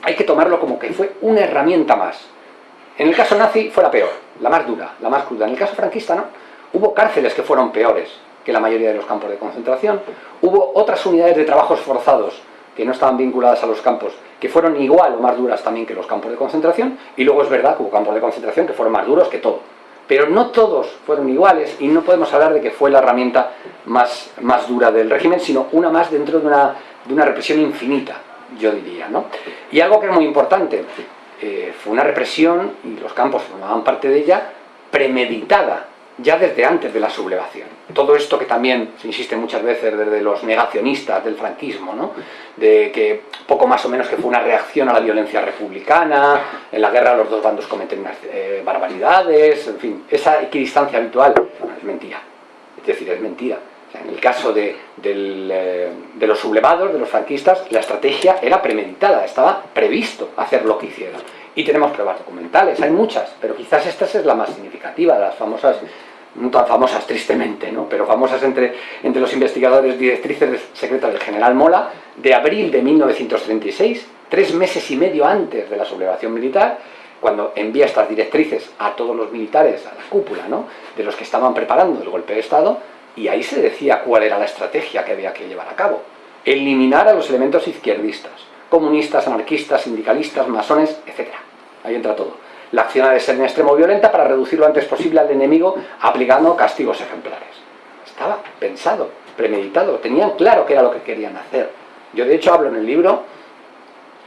hay que tomarlo como que fue una herramienta más. En el caso nazi fue la peor, la más dura, la más cruda. En el caso franquista no, hubo cárceles que fueron peores que la mayoría de los campos de concentración, hubo otras unidades de trabajos forzados que no estaban vinculadas a los campos, que fueron igual o más duras también que los campos de concentración, y luego es verdad que hubo campos de concentración que fueron más duros que todo. Pero no todos fueron iguales y no podemos hablar de que fue la herramienta más, más dura del régimen, sino una más dentro de una, de una represión infinita, yo diría. ¿no? Y algo que es muy importante, eh, fue una represión, y los campos formaban parte de ella, premeditada, ya desde antes de la sublevación. Todo esto que también se insiste muchas veces desde los negacionistas del franquismo, ¿no? de que poco más o menos que fue una reacción a la violencia republicana, en la guerra los dos bandos cometen unas eh, barbaridades, en fin, esa equidistancia habitual es mentira, es decir, es mentira. en el caso de, eh, de los sublevados, de los franquistas, la estrategia era premeditada, estaba previsto hacer lo que hicieron. Y tenemos pruebas documentales, hay muchas, pero quizás esta es la más significativa, las famosas no tan famosas tristemente, ¿no? pero famosas entre, entre los investigadores directrices secretas del general Mola, de abril de 1936, tres meses y medio antes de la sublevación militar, cuando envía estas directrices a todos los militares, a la cúpula, ¿no? de los que estaban preparando el golpe de Estado, y ahí se decía cuál era la estrategia que había que llevar a cabo. Eliminar a los elementos izquierdistas, comunistas, anarquistas, sindicalistas, masones, etc. Ahí entra todo la acción ha de ser en extremo violenta para reducir lo antes posible al enemigo aplicando castigos ejemplares. Estaba pensado, premeditado, tenían claro qué era lo que querían hacer. Yo de hecho hablo en el libro,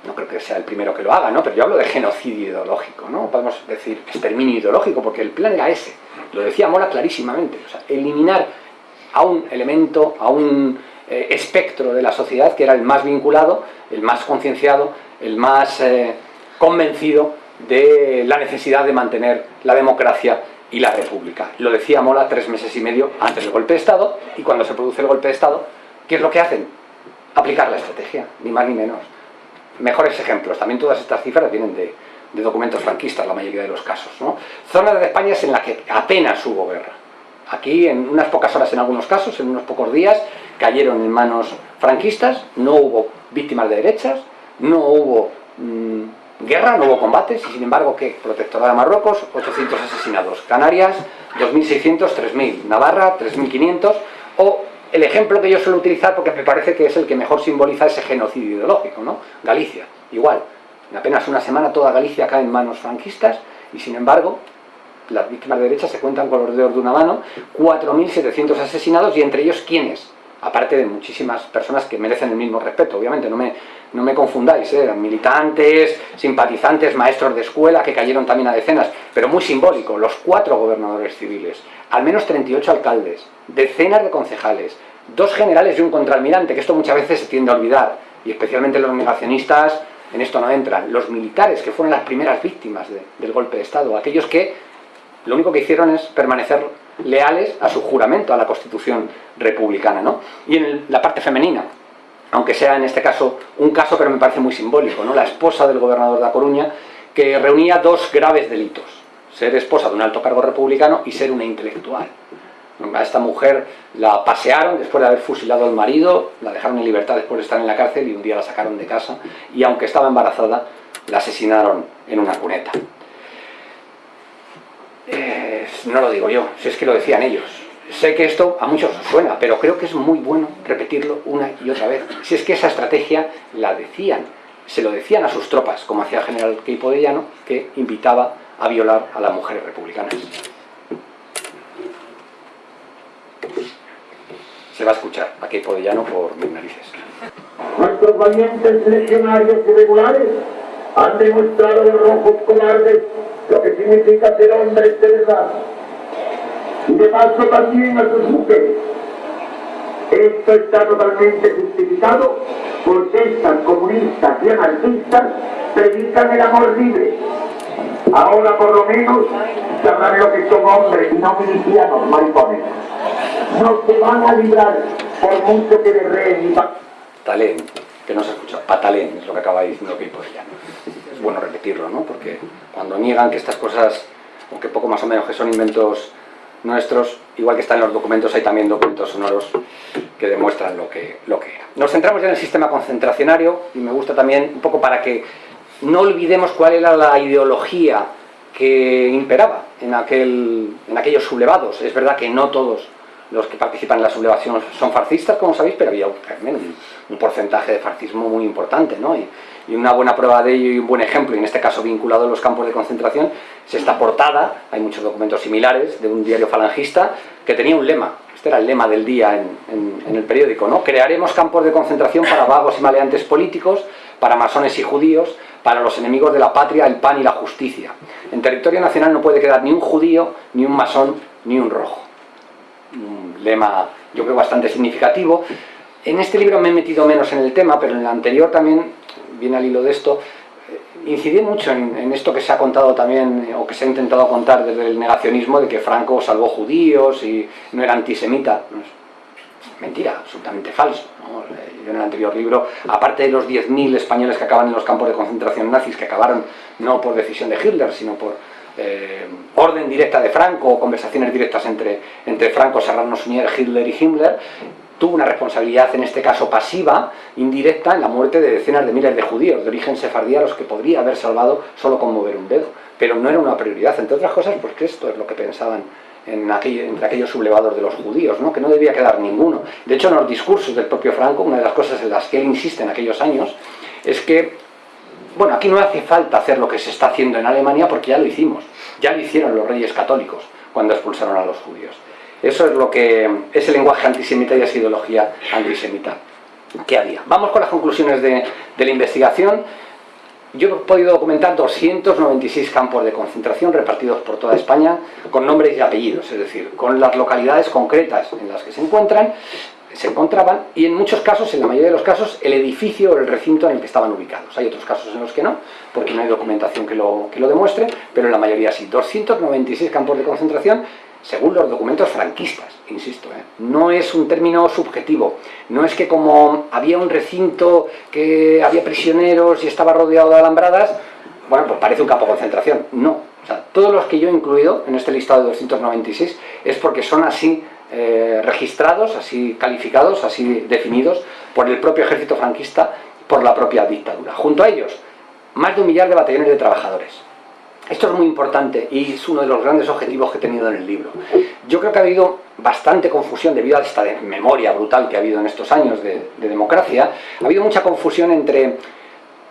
no creo que sea el primero que lo haga, ¿no? pero yo hablo de genocidio ideológico, ¿no? podemos decir exterminio ideológico, porque el plan era ese, lo decía Mora clarísimamente, o sea, eliminar a un elemento, a un eh, espectro de la sociedad que era el más vinculado, el más concienciado, el más eh, convencido de la necesidad de mantener la democracia y la república. Lo decía Mola tres meses y medio antes del golpe de Estado, y cuando se produce el golpe de Estado, ¿qué es lo que hacen? Aplicar la estrategia, ni más ni menos. Mejores ejemplos, también todas estas cifras vienen de, documentos franquistas, la mayoría de los casos. Zonas de España en la que apenas hubo guerra. Aquí, en unas pocas horas en algunos casos, en unos pocos días, cayeron en manos franquistas, no hubo víctimas de derechas, no hubo... Mm, Guerra, no hubo combates, y sin embargo, ¿qué? Protectorado de Marruecos, 800 asesinados. Canarias, 2.600, 3.000. Navarra, 3.500. O el ejemplo que yo suelo utilizar, porque me parece que es el que mejor simboliza ese genocidio ideológico, ¿no? Galicia, igual. En apenas una semana toda Galicia cae en manos franquistas, y sin embargo, las víctimas de derecha se cuentan con los dedos de una mano, 4.700 asesinados, y entre ellos, ¿quiénes? Aparte de muchísimas personas que merecen el mismo respeto, obviamente, no me, no me confundáis, ¿eh? militantes, simpatizantes, maestros de escuela que cayeron también a decenas, pero muy simbólico, los cuatro gobernadores civiles, al menos 38 alcaldes, decenas de concejales, dos generales y un contraalmirante, que esto muchas veces se tiende a olvidar, y especialmente los negacionistas en esto no entran, los militares que fueron las primeras víctimas del golpe de Estado, aquellos que lo único que hicieron es permanecer leales a su juramento, a la Constitución republicana. ¿no? Y en la parte femenina, aunque sea en este caso un caso, pero me parece muy simbólico, ¿no? la esposa del gobernador de La Coruña, que reunía dos graves delitos, ser esposa de un alto cargo republicano y ser una intelectual. A esta mujer la pasearon después de haber fusilado al marido, la dejaron en libertad después de estar en la cárcel y un día la sacaron de casa y aunque estaba embarazada, la asesinaron en una cuneta. Eh, no lo digo yo, si es que lo decían ellos. Sé que esto a muchos suena, pero creo que es muy bueno repetirlo una y otra vez. Si es que esa estrategia la decían, se lo decían a sus tropas, como hacía el general Keipo de Llano, que invitaba a violar a las mujeres republicanas. Se va a escuchar a Keipo de Llano por mis narices. Nuestros valientes legionarios irregulares han demostrado rojos cobardes lo que significa ser hombres de verdad. Y de paso también a sus mujeres. Esto está totalmente justificado porque estas comunistas y anarquistas predican el amor libre. Ahora por lo menos sabrán lo que son hombres y no milicianos maricones. No se van a librar por mucho que le reen y Talén, que no se escucha, patalén, es lo que acaba diciendo que ya. Bueno repetirlo, ¿no? Porque cuando niegan que estas cosas, aunque poco más o menos que son inventos nuestros, igual que están en los documentos, hay también documentos sonoros que demuestran lo que, lo que era. Nos centramos ya en el sistema concentracionario y me gusta también un poco para que no olvidemos cuál era la ideología que imperaba en, aquel, en aquellos sublevados. Es verdad que no todos los que participan en la sublevación son fascistas, como sabéis, pero había un, un porcentaje de fascismo muy importante, ¿no? Y, y, una buena prueba de ello y un buen ejemplo, y en este caso vinculado a los campos de concentración, es esta portada, hay muchos documentos similares, de un diario falangista, que tenía un lema, este era el lema del día en, en el periódico, ¿no? Crearemos campos de concentración para vagos y maleantes políticos, para masones y judíos, para los enemigos de la patria, el pan y la justicia. En territorio nacional no puede quedar ni un judío, ni un masón, ni un rojo. Un lema, yo creo, bastante significativo. En este libro me he metido menos en el tema, pero en el anterior también, viene al hilo de esto, eh, incidí mucho en, esto que se ha contado también, o que se ha intentado contar desde el negacionismo, de que Franco salvó judíos y no era antisemita mentira, absolutamente falso. Eh, yo en el anterior libro, aparte de los 10.000 españoles que acaban en los campos de concentración nazis, que acabaron no por decisión de Hitler, sino por eh, orden directa de Franco o conversaciones directas entre, entre Franco, Serrano Suñer, Hitler y Himmler, tuvo una responsabilidad, en este caso pasiva, indirecta, en la muerte de decenas de miles de judíos de origen sefardí a los que podría haber salvado solo con mover un dedo. Pero no era una prioridad, entre otras cosas, porque esto es lo que pensaban en entre aquellos sublevados de los judíos, ¿no? que no debía quedar ninguno. De hecho, en los discursos del propio Franco, una de las cosas en las que él insiste en aquellos años, es que, bueno, aquí no hace falta hacer lo que se está haciendo en Alemania porque ya lo hicimos, ya lo hicieron los reyes católicos cuando expulsaron a los judíos. Eso es lo que es el lenguaje antisemita y esa ideología antisemita que había. Vamos con las conclusiones de, de la investigación yo he podido documentar 296 campos de concentración repartidos por toda España con nombres y apellidos, es decir, con las localidades concretas en las que se encuentran, se encontraban y en muchos casos, en la mayoría de los casos, el edificio o el recinto en el que estaban ubicados. Hay otros casos en los que no, porque no hay documentación que lo, que lo demuestre, pero en la mayoría sí. 296 campos de concentración según los documentos franquistas, insisto, ¿eh? no es un término subjetivo, no es que como había un recinto que había prisioneros y estaba rodeado de alambradas, bueno, pues parece un campo de concentración, no, todos los que yo he incluido en este listado de 296 es porque son así eh, registrados, así calificados, así definidos por el propio ejército franquista, por la propia dictadura. Junto a ellos, más de un millar de batallones de trabajadores, esto es muy importante y es uno de los grandes objetivos que he tenido en el libro. Yo creo que ha habido bastante confusión debido a esta memoria brutal que ha habido en estos años de, democracia. Ha habido mucha confusión entre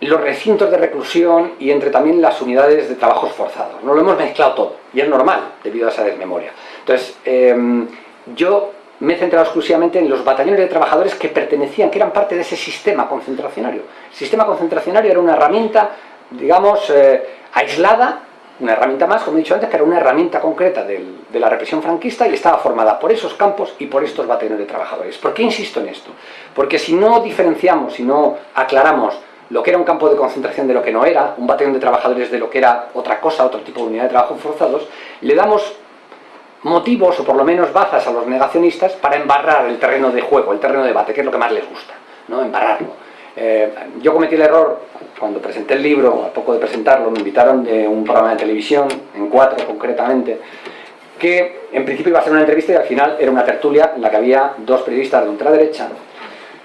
los recintos de reclusión y entre también las unidades de trabajos forzados. No lo hemos mezclado todo y es normal debido a esa desmemoria. Entonces, em, yo me he centrado exclusivamente en los batallones de trabajadores que pertenecían, que eran parte de ese sistema concentracionario. El sistema concentracionario era una herramienta, digamos, eh, aislada, una herramienta más, como he dicho antes, que era una herramienta concreta del, de la represión franquista y estaba formada por esos campos y por estos batallones de trabajadores. ¿Por qué insisto en esto? Porque si no diferenciamos, si no aclaramos lo que era un campo de concentración de lo que no era, un batallón de trabajadores de lo que era otra cosa, otro tipo de unidad de trabajo forzados, le damos motivos o por lo menos bazas a los negacionistas para embarrar el terreno de juego, el terreno de debate, que es lo que más les gusta, ¿no? embarrarlo. Eh, yo cometí el error cuando presenté el libro, a poco de presentarlo, me invitaron de un programa de televisión, en cuatro concretamente, que en principio iba a ser una entrevista y al final era una tertulia en la que había dos periodistas de ultraderecha,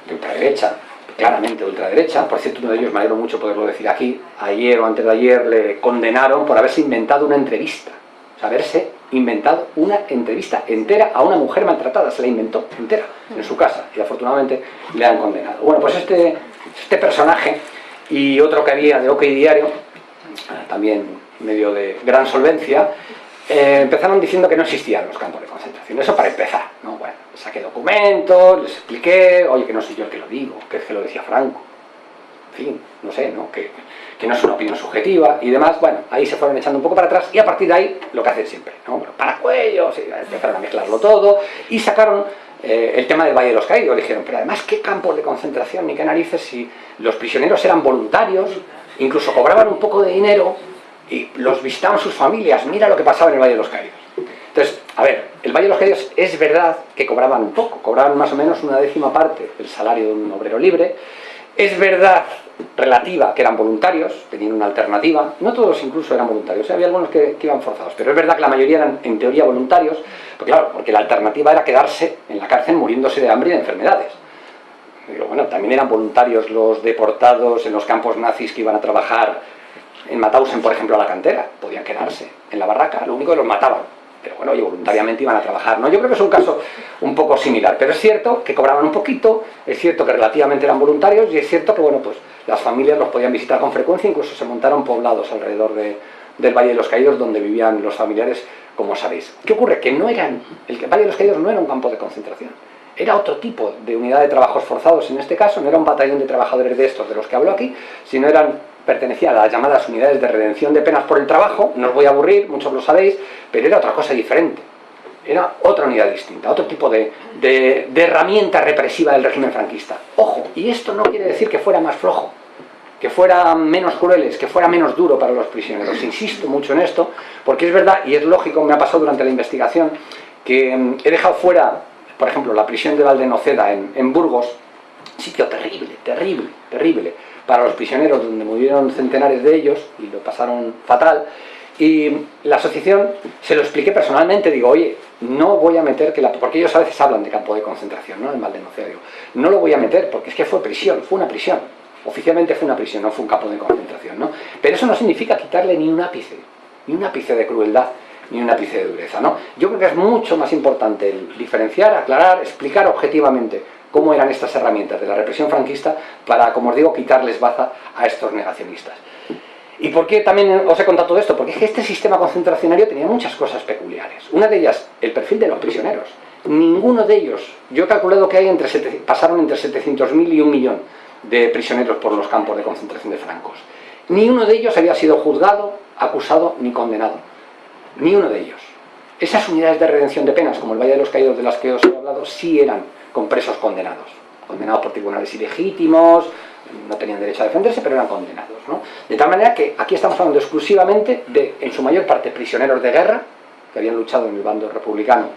de ultraderecha, claramente de ultraderecha, por cierto uno de ellos me alegro mucho poderlo decir aquí, ayer o antes de ayer le condenaron por haberse inventado una entrevista, o sea, haberse inventado una entrevista entera a una mujer maltratada, se la inventó entera en su casa y afortunadamente le han condenado. Bueno, pues este, este personaje y otro que había de OK Diario, también medio de gran solvencia, eh, empezaron diciendo que no existían los campos de concentración. Eso para empezar, ¿no? Bueno, saqué documentos, les expliqué, oye, que no soy yo el que lo digo, que es que lo decía Franco. En fin, no sé, ¿no? Que, que no es una opinión subjetiva y demás, bueno, ahí se fueron echando un poco para atrás y a partir de ahí lo que hacen siempre, ¿no? para cuellos, empezaron a mezclarlo todo y sacaron eh, el tema del Valle de los Caídos, dijeron, pero además qué campos de concentración ni qué narices si los prisioneros eran voluntarios, incluso cobraban un poco de dinero y los visitaban sus familias, mira lo que pasaba en el Valle de los Caídos. Entonces, a ver, el Valle de los Caídos es verdad que cobraban un poco, cobraban más o menos una décima parte del salario de un obrero libre, es verdad relativa, que eran voluntarios, tenían una alternativa, no todos incluso eran voluntarios, ¿eh? había algunos que, iban forzados, pero es verdad que la mayoría eran en teoría voluntarios, porque claro, porque la alternativa era quedarse en la cárcel muriéndose de hambre y de enfermedades. Digo, bueno, también eran voluntarios los deportados en los campos nazis que iban a trabajar en Mauthausen, por ejemplo, a la cantera, podían quedarse en la barraca, lo único que los mataban, pero bueno, oye, voluntariamente iban a trabajar, ¿no? Yo creo que es un caso un poco similar, pero es cierto que cobraban un poquito, es cierto que relativamente eran voluntarios y es cierto que, bueno, pues las familias los podían visitar con frecuencia, incluso se montaron poblados alrededor de, del Valle de los Caídos donde vivían los familiares, como sabéis. ¿Qué ocurre? Que no eran, el Valle de los Caídos no era un campo de concentración, era otro tipo de unidad de trabajos forzados en este caso, no era un batallón de trabajadores de estos de los que hablo aquí, sino eran pertenecía a las llamadas unidades de redención de penas por el trabajo, no os voy a aburrir, muchos lo sabéis, pero era otra cosa diferente. Era otra unidad distinta, otro tipo de, de, herramienta represiva del régimen franquista. Ojo, y esto no quiere decir que fuera más flojo, que fuera menos crueles, que fuera menos duro para los prisioneros. Insisto mucho en esto, porque es verdad, y es lógico, me ha pasado durante la investigación, que mm, he dejado fuera, por ejemplo, la prisión de Valdenoceda en, en Burgos, sitio terrible, terrible, terrible, para los prisioneros, donde murieron centenares de ellos y lo pasaron fatal. Y la asociación se lo expliqué personalmente, digo, oye, no voy a meter que la... porque ellos a veces hablan de campo de concentración, ¿no? En Valdenocea, digo, no lo voy a meter porque es que fue prisión, fue una prisión. Oficialmente fue una prisión, no fue un campo de concentración, ¿no? Pero eso no significa quitarle ni un ápice, ni un ápice de crueldad, ni un ápice de dureza, ¿no? Yo creo que es mucho más importante el diferenciar, aclarar, explicar objetivamente cómo eran estas herramientas de la represión franquista para, como os digo, quitarles baza a estos negacionistas. ¿Y por qué también os he contado todo esto? Porque es que este sistema concentracionario tenía muchas cosas peculiares. Una de ellas, el perfil de los prisioneros. Ninguno de ellos, yo he calculado que hay entre pasaron entre 700.000 y un millón de prisioneros por los campos de concentración de francos. Ni uno de ellos había sido juzgado, acusado ni condenado. Ni uno de ellos. Esas unidades de redención de penas, como el Valle de los Caídos de las que os he hablado, sí eran con presos condenados, condenados por tribunales ilegítimos, no tenían derecho a defenderse, pero eran condenados. ¿no? De tal manera que aquí estamos hablando exclusivamente de, en su mayor parte, prisioneros de guerra, que habían luchado en el bando republicano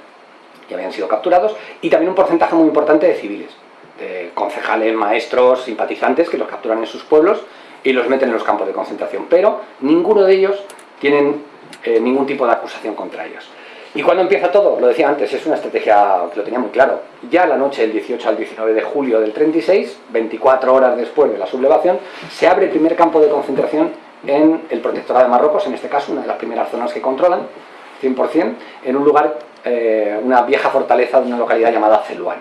y habían sido capturados, y también un porcentaje muy importante de civiles, de concejales, maestros, simpatizantes, que los capturan en sus pueblos y los meten en los campos de concentración, pero ninguno de ellos tienen eh, ningún tipo de acusación contra ellos. ¿Y cuando empieza todo? Lo decía antes, es una estrategia que lo tenía muy claro. Ya la noche del 18 al 19 de julio del 36, 24 horas después de la sublevación, se abre el primer campo de concentración en el protectorado de Marruecos, en este caso una de las primeras zonas que controlan, 100%, en un lugar, eh, una vieja fortaleza de una localidad llamada Celuán.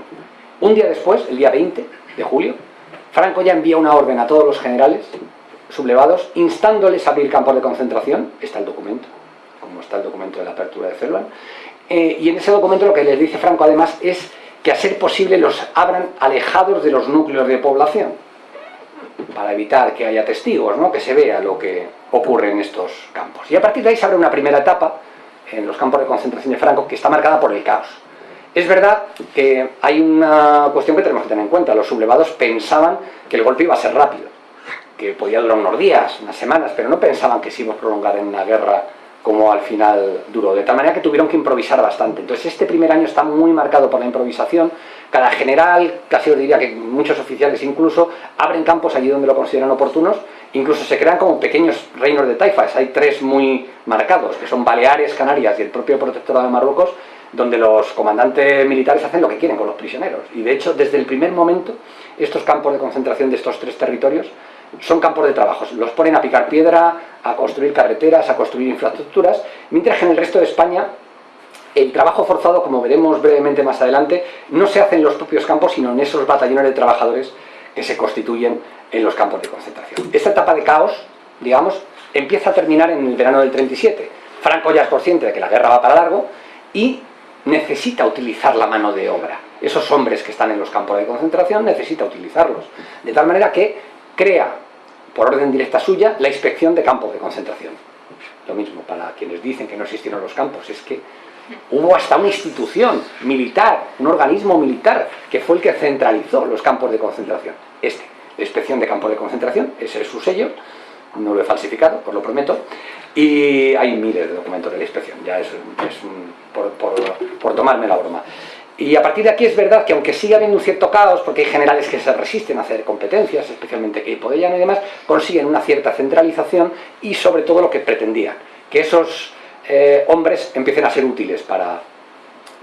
Un día después, el día 20 de julio, Franco ya envía una orden a todos los generales sublevados, instándoles a abrir campos de concentración, está el documento, como está el documento de la apertura de Celuán, eh, y en ese documento lo que les dice Franco además es que a ser posible los abran alejados de los núcleos de población, para evitar que haya testigos, ¿no? que se vea lo que ocurre en estos campos. Y a partir de ahí se abre una primera etapa en los campos de concentración de Franco que está marcada por el caos. Es verdad que hay una cuestión que tenemos que tener en cuenta. Los sublevados pensaban que el golpe iba a ser rápido, que podía durar unos días, unas semanas, pero no pensaban que se iba a prolongar en una guerra como al final duró, de tal manera que tuvieron que improvisar bastante. Entonces este primer año está muy marcado por la improvisación, cada general, casi os diría que muchos oficiales incluso, abren campos allí donde lo consideran oportunos, incluso se crean como pequeños reinos de taifas, hay tres muy marcados, que son Baleares, Canarias y el propio Protectorado de Marruecos, donde los comandantes militares hacen lo que quieren con los prisioneros. Y de hecho, desde el primer momento, estos campos de concentración de estos tres territorios son campos de trabajo. Los ponen a picar piedra, a construir carreteras, a construir infraestructuras, mientras que en el resto de España el trabajo forzado, como veremos brevemente más adelante, no se hace en los propios campos, sino en esos batallones de trabajadores que se constituyen en los campos de concentración. Esta etapa de caos, digamos, empieza a terminar en el verano del 37. Franco ya es consciente de que la guerra va para largo y necesita utilizar la mano de obra. Esos hombres que están en los campos de concentración necesita utilizarlos. De tal manera que crea, por orden directa suya, la inspección de campos de concentración. Lo mismo para quienes dicen que no existieron los campos, es que hubo hasta una institución militar, un organismo militar, que fue el que centralizó los campos de concentración. Este, la inspección de campos de concentración, ese es su sello, no lo he falsificado, os lo prometo, y hay miles de documentos de la inspección, ya es, por, por tomarme la broma. Y a partir de aquí es verdad que aunque siga habiendo un cierto caos, porque hay generales que se resisten a hacer competencias, especialmente que Podellano y demás, consiguen una cierta centralización y sobre todo lo que pretendían, que esos eh, hombres empiecen a ser útiles para,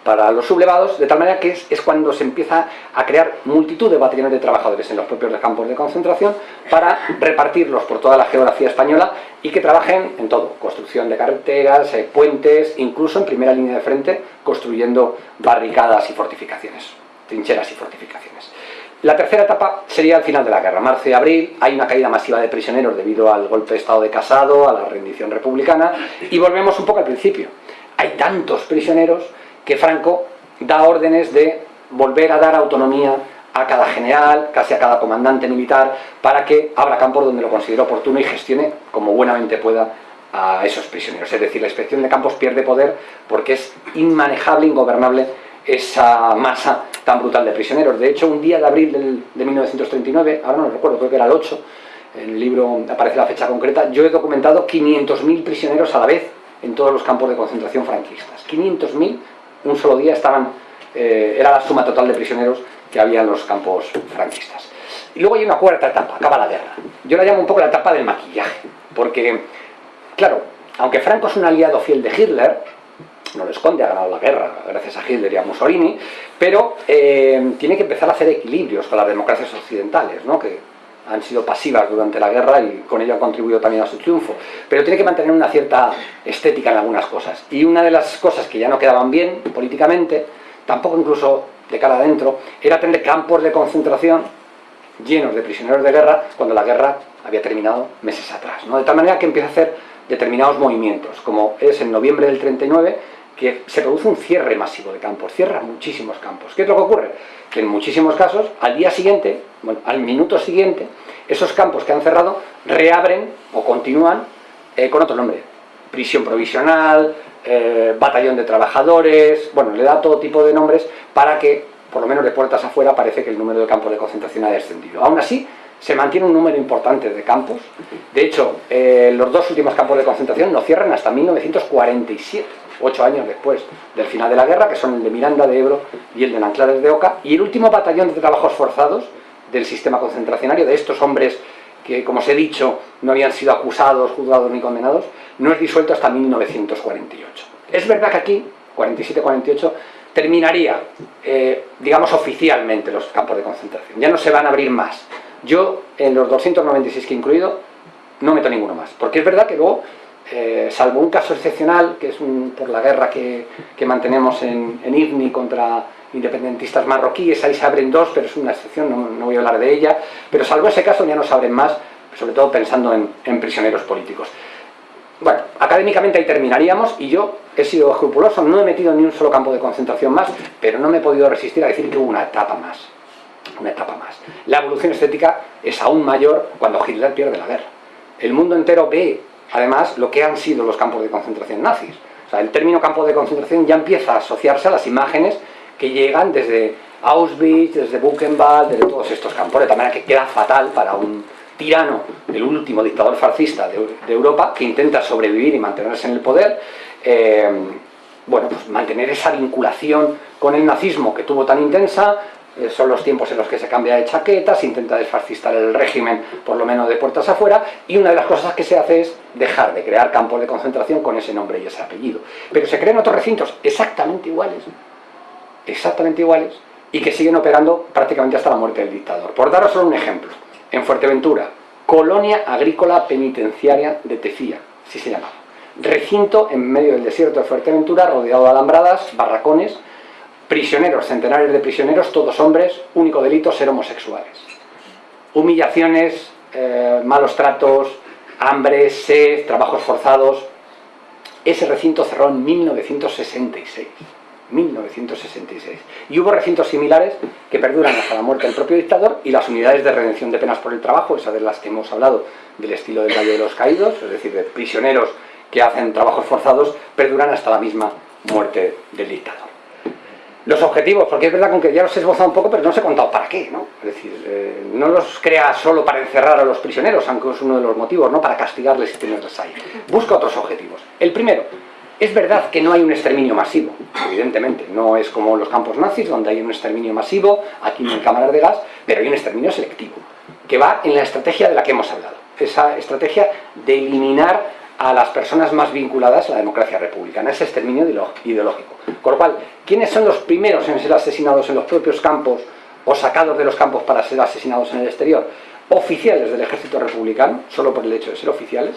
para los sublevados, de tal manera que es, cuando se empieza a crear multitud de batallones de trabajadores en los propios campos de concentración para repartirlos por toda la geografía española y que trabajen en todo, construcción de carreteras, eh, puentes, incluso en primera línea de frente, construyendo barricadas y fortificaciones, trincheras y fortificaciones. La tercera etapa sería el final de la guerra, marzo y abril, hay una caída masiva de prisioneros debido al golpe de estado de Casado, a la rendición republicana, y volvemos un poco al principio. Hay tantos prisioneros que Franco da órdenes de volver a dar autonomía a cada general, casi a cada comandante militar, para que abra campos donde lo considere oportuno y gestione como buenamente pueda a esos prisioneros. Es decir, la inspección de campos pierde poder porque es inmanejable, ingobernable esa masa tan brutal de prisioneros. De hecho, un día de abril de 1939, ahora no lo recuerdo, creo que era el 8, en el libro aparece la fecha concreta, yo he documentado 500.000 prisioneros a la vez en todos los campos de concentración franquistas. 500.000 un solo día estaban, eh, era la suma total de prisioneros que había en los campos franquistas. Y luego hay una cuarta etapa, acaba la guerra. Yo la llamo un poco la etapa del maquillaje, porque, claro, aunque Franco es un aliado fiel de Hitler, no lo esconde, ha ganado la guerra gracias a Hitler y a Mussolini, pero eh, tiene que empezar a hacer equilibrios con las democracias occidentales, ¿no? que han sido pasivas durante la guerra y con ello han contribuido también a su triunfo. Pero tiene que mantener una cierta estética en algunas cosas. Y una de las cosas que ya no quedaban bien políticamente, tampoco incluso de cara adentro, era tener campos de concentración llenos de prisioneros de guerra cuando la guerra había terminado meses atrás. De tal manera que empieza a hacer determinados movimientos, como es en noviembre del 39, que se produce un cierre masivo de campos, cierra muchísimos campos. ¿Qué es lo que ocurre? Que en muchísimos casos, al día siguiente, bueno, al minuto siguiente, esos campos que han cerrado reabren o continúan eh, con otro nombre. Prisión provisional, eh, batallón de trabajadores, bueno, le da todo tipo de nombres para que, por lo menos de puertas afuera, parece que el número de campos de concentración ha descendido. Aún así, se mantiene un número importante de campos. De hecho, eh, los dos últimos campos de concentración no cierran hasta 1947 ocho años después del final de la guerra, que son el de Miranda de Ebro y el de Nanclares de Oca, y el último batallón de trabajos forzados del sistema concentracionario, de estos hombres que, como os he dicho, no habían sido acusados, juzgados ni condenados, no es disuelto hasta 1948. Es verdad que aquí, 47-48, terminaría, eh, digamos, oficialmente los campos de concentración. Ya no se van a abrir más. Yo, en los 296 que he incluido, no meto ninguno más. Porque es verdad que luego eh, salvo un caso excepcional, que es por la guerra que, mantenemos en, en, contra independentistas marroquíes, ahí se abren dos, pero es una excepción, no, voy a hablar de ella, pero salvo ese caso ya no se abren más, sobre todo pensando en, prisioneros políticos. Bueno, académicamente ahí terminaríamos y yo he sido escrupuloso, no he metido ni un solo campo de concentración más, pero no me he podido resistir a decir que hubo una etapa más. Una etapa más. La evolución estética es aún mayor cuando Hitler pierde la guerra. El mundo entero ve, además, lo que han sido los campos de concentración nazis. O sea, el término campo de concentración ya empieza a asociarse a las imágenes que llegan desde Auschwitz, desde Buchenwald, desde todos estos campos, de tal manera que queda fatal para un tirano, el último dictador fascista de, Europa, que intenta sobrevivir y mantenerse en el poder, eh, bueno, pues mantener esa vinculación con el nazismo que tuvo tan intensa, son los tiempos en los que se cambia de chaquetas, se intenta desfascistar el régimen, por lo menos de puertas afuera, y una de las cosas que se hace es dejar de crear campos de concentración con ese nombre y ese apellido. Pero se crean otros recintos exactamente iguales, exactamente iguales, y que siguen operando prácticamente hasta la muerte del dictador. Por daros solo un ejemplo, en Fuerteventura, Colonia Agrícola Penitenciaria de Tefía, así se llamaba. Recinto en medio del desierto de Fuerteventura, rodeado de alambradas, barracones, prisioneros, centenares de prisioneros, todos hombres, único delito ser homosexuales. Humillaciones, eh, malos tratos, hambre, sed, trabajos forzados. Ese recinto cerró en 1966. 1966. Y hubo recintos similares que perduran hasta la muerte del propio dictador y las unidades de redención de penas por el trabajo, esas de las que hemos hablado, del estilo del Valle de los Caídos, es decir, de prisioneros que hacen trabajos forzados, perduran hasta la misma muerte del dictador. Los objetivos, porque es verdad que ya los he esbozado un poco, pero no os he contado para qué, ¿no? Es decir, eh, no los crea solo para encerrar a los prisioneros, aunque es uno de los motivos, ¿no? Para castigarles y tenerles ahí. Busca otros objetivos. El primero, es verdad que no hay un exterminio masivo, evidentemente, no es como los campos nazis, donde hay un exterminio masivo, aquí en cámaras de gas, pero hay un exterminio selectivo, que va en la estrategia de la que hemos hablado, esa estrategia de eliminar a las personas más vinculadas a la democracia republicana, ese exterminio ideológico. Con lo cual, ¿quiénes son los primeros en ser asesinados en los propios campos o sacados de los campos para ser asesinados en el exterior? Oficiales del ejército republicano, solo por el hecho de ser oficiales,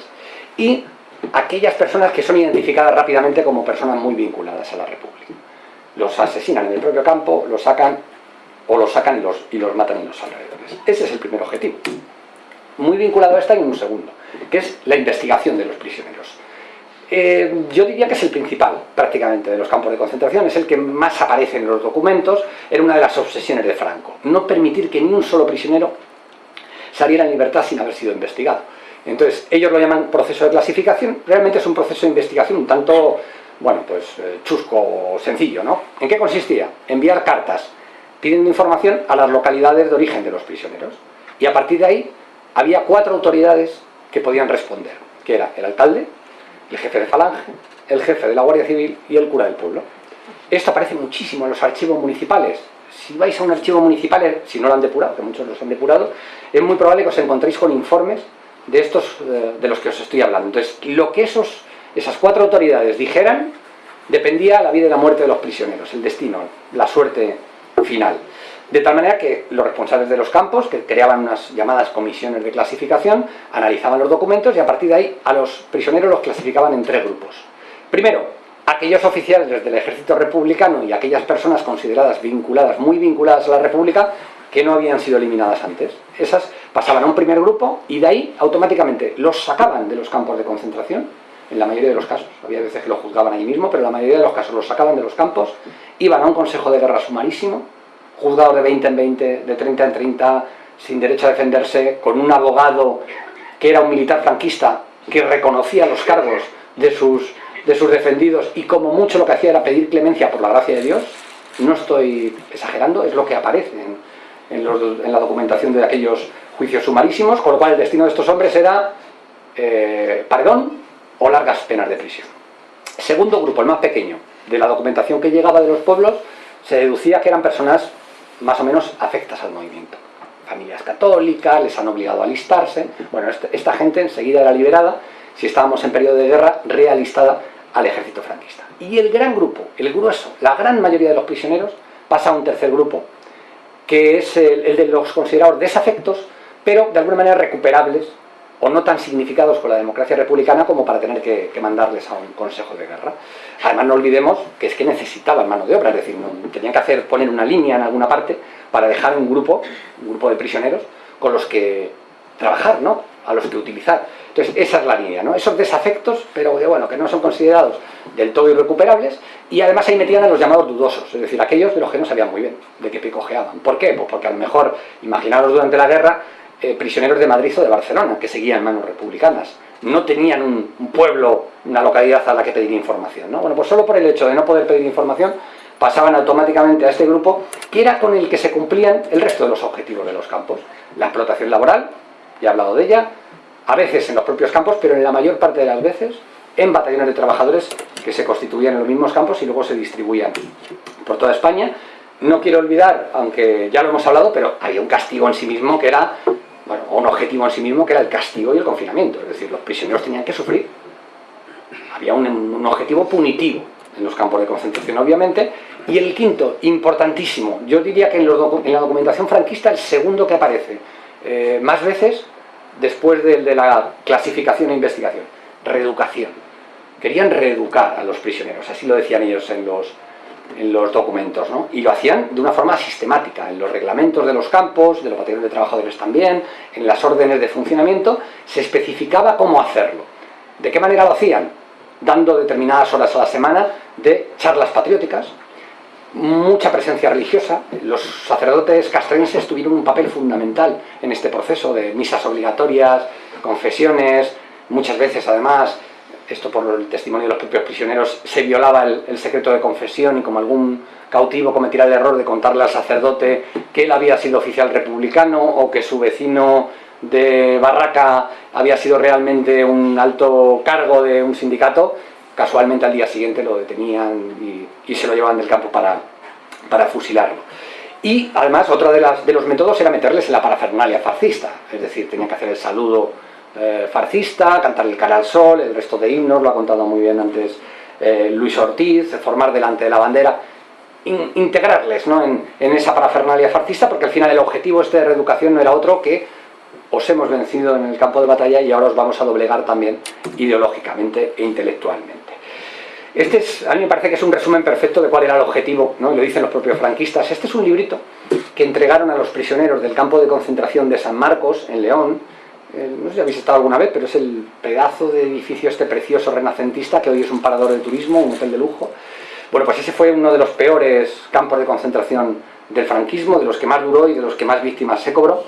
y aquellas personas que son identificadas rápidamente como personas muy vinculadas a la República. Los asesinan en el propio campo, los sacan o los sacan y los, y los matan en los alrededores. Ese es el primer objetivo. Muy vinculado a esta en un segundo, que es la investigación de los prisioneros. Eh, yo diría que es el principal, prácticamente, de los campos de concentración, es el que más aparece en los documentos, era una de las obsesiones de Franco, no permitir que ni un solo prisionero saliera en libertad sin haber sido investigado. Entonces, ellos lo llaman proceso de clasificación, realmente es un proceso de investigación un tanto, bueno, pues eh, chusco o sencillo, ¿no? ¿En qué consistía? Enviar cartas pidiendo información a las localidades de origen de los prisioneros. Y a partir de ahí había cuatro autoridades que podían responder, que era el alcalde, el jefe de falange, el jefe de la Guardia Civil y el cura del pueblo. Esto aparece muchísimo en los archivos municipales. Si vais a un archivo municipal, si no lo han depurado, que muchos los han depurado, es muy probable que os encontréis con informes de estos eh, de los que os estoy hablando. Entonces, lo que esos, esas cuatro autoridades dijeran dependía la vida y la muerte de los prisioneros, el destino, la suerte final. De tal manera que los responsables de los campos, que creaban unas llamadas comisiones de clasificación, analizaban los documentos y a partir de ahí a los prisioneros los clasificaban en tres grupos. Primero, aquellos oficiales del ejército republicano y aquellas personas consideradas vinculadas, muy vinculadas a la república, que no habían sido eliminadas antes. Esas pasaban a un primer grupo y de ahí automáticamente los sacaban de los campos de concentración, en la mayoría de los casos, había veces que lo juzgaban ahí mismo, pero en la mayoría de los casos los sacaban de los campos, iban a un consejo de guerra sumarísimo, juzgado de 20 en 20, de 30 en 30, sin derecho a defenderse, con un abogado que era un militar franquista, que reconocía los cargos de sus, de sus defendidos y como mucho lo que hacía era pedir clemencia por la gracia de Dios, no estoy exagerando, es lo que aparece en, en, la documentación de aquellos juicios sumarísimos, con lo cual el destino de estos hombres era eh, o largas penas de prisión. Segundo grupo, el más pequeño, de la documentación que llegaba de los pueblos, se deducía que eran personas más o menos afectas al movimiento. Familias católicas, les han obligado a alistarse. Bueno, este, esta gente enseguida era liberada, si estábamos en periodo de guerra, realistada al ejército franquista. Y el gran grupo, el grueso, la gran mayoría de los prisioneros, pasa a un tercer grupo, que es el, de los considerados desafectos, pero de alguna manera recuperables o no tan significados con la democracia republicana como para tener que, mandarles a un consejo de guerra. Además no olvidemos que es que necesitaban mano de obra, es decir, tenían que hacer, poner una línea en alguna parte para dejar un grupo, un grupo de prisioneros con los que trabajar, ¿no? a los que utilizar. Entonces, esa es la línea, ¿no? Esos desafectos, pero bueno, que no son considerados del todo irrecuperables, y además ahí metían a los llamados dudosos, es decir, aquellos de los que no sabían muy bien de qué picojeaban. ¿Por qué? Pues porque a lo mejor, imaginaros durante la guerra, eh, prisioneros de Madrid o de Barcelona, que seguían manos republicanas. No tenían un, pueblo, una localidad a la que pedir información, ¿no? Bueno, pues solo por el hecho de no poder pedir información, pasaban automáticamente a este grupo, que era con el que se cumplían el resto de los objetivos de los campos. La explotación laboral, ya he hablado de ella, a veces en los propios campos, pero en la mayor parte de las veces en batallones de trabajadores que se constituían en los mismos campos y luego se distribuían por toda España. No quiero olvidar, aunque ya lo hemos hablado, pero había un castigo en sí mismo que era, bueno, un objetivo en sí mismo que era el castigo y el confinamiento. Es decir, los prisioneros tenían que sufrir. Había un, objetivo punitivo en los campos de concentración, obviamente. Y el quinto, importantísimo, yo diría que en, la documentación franquista el segundo que aparece eh, más veces después del de la clasificación e investigación, reeducación. Querían reeducar a los prisioneros, así lo decían ellos en los, en los documentos, ¿no? y lo hacían de una forma sistemática, en los reglamentos de los campos, de los batallones de trabajadores también, en las órdenes de funcionamiento, se especificaba cómo hacerlo. ¿De qué manera lo hacían? Dando determinadas horas a la semana de charlas patrióticas, mucha presencia religiosa. Los sacerdotes castrenses tuvieron un papel fundamental en este proceso de misas obligatorias, confesiones, muchas veces además, esto por el testimonio de los propios prisioneros, se violaba el, secreto de confesión y como algún cautivo cometiera el error de contarle al sacerdote que él había sido oficial republicano o que su vecino de Barraca había sido realmente un alto cargo de un sindicato, casualmente al día siguiente lo detenían y, se lo llevaban del campo para, para fusilarlo. Y además otro de, las, de, los métodos era meterles en la parafernalia farcista, es decir, tenía que hacer el saludo eh, farcista, cantar el cara al sol, el resto de himnos, lo ha contado muy bien antes eh, Luis Ortiz, formar delante de la bandera, in, integrarles ¿no? en, en, esa parafernalia farcista, porque al final el objetivo este de reeducación no era otro que os hemos vencido en el campo de batalla y ahora os vamos a doblegar también ideológicamente e intelectualmente. Este es, a mí me parece que es un resumen perfecto de cuál era el objetivo, ¿no? lo dicen los propios franquistas. Este es un librito que entregaron a los prisioneros del campo de concentración de San Marcos, en León. Eh, no sé si habéis estado alguna vez, pero es el pedazo de edificio este precioso renacentista que hoy es un parador de turismo, un hotel de lujo. Bueno, pues ese fue uno de los peores campos de concentración del franquismo, de los que más duró y de los que más víctimas se cobró.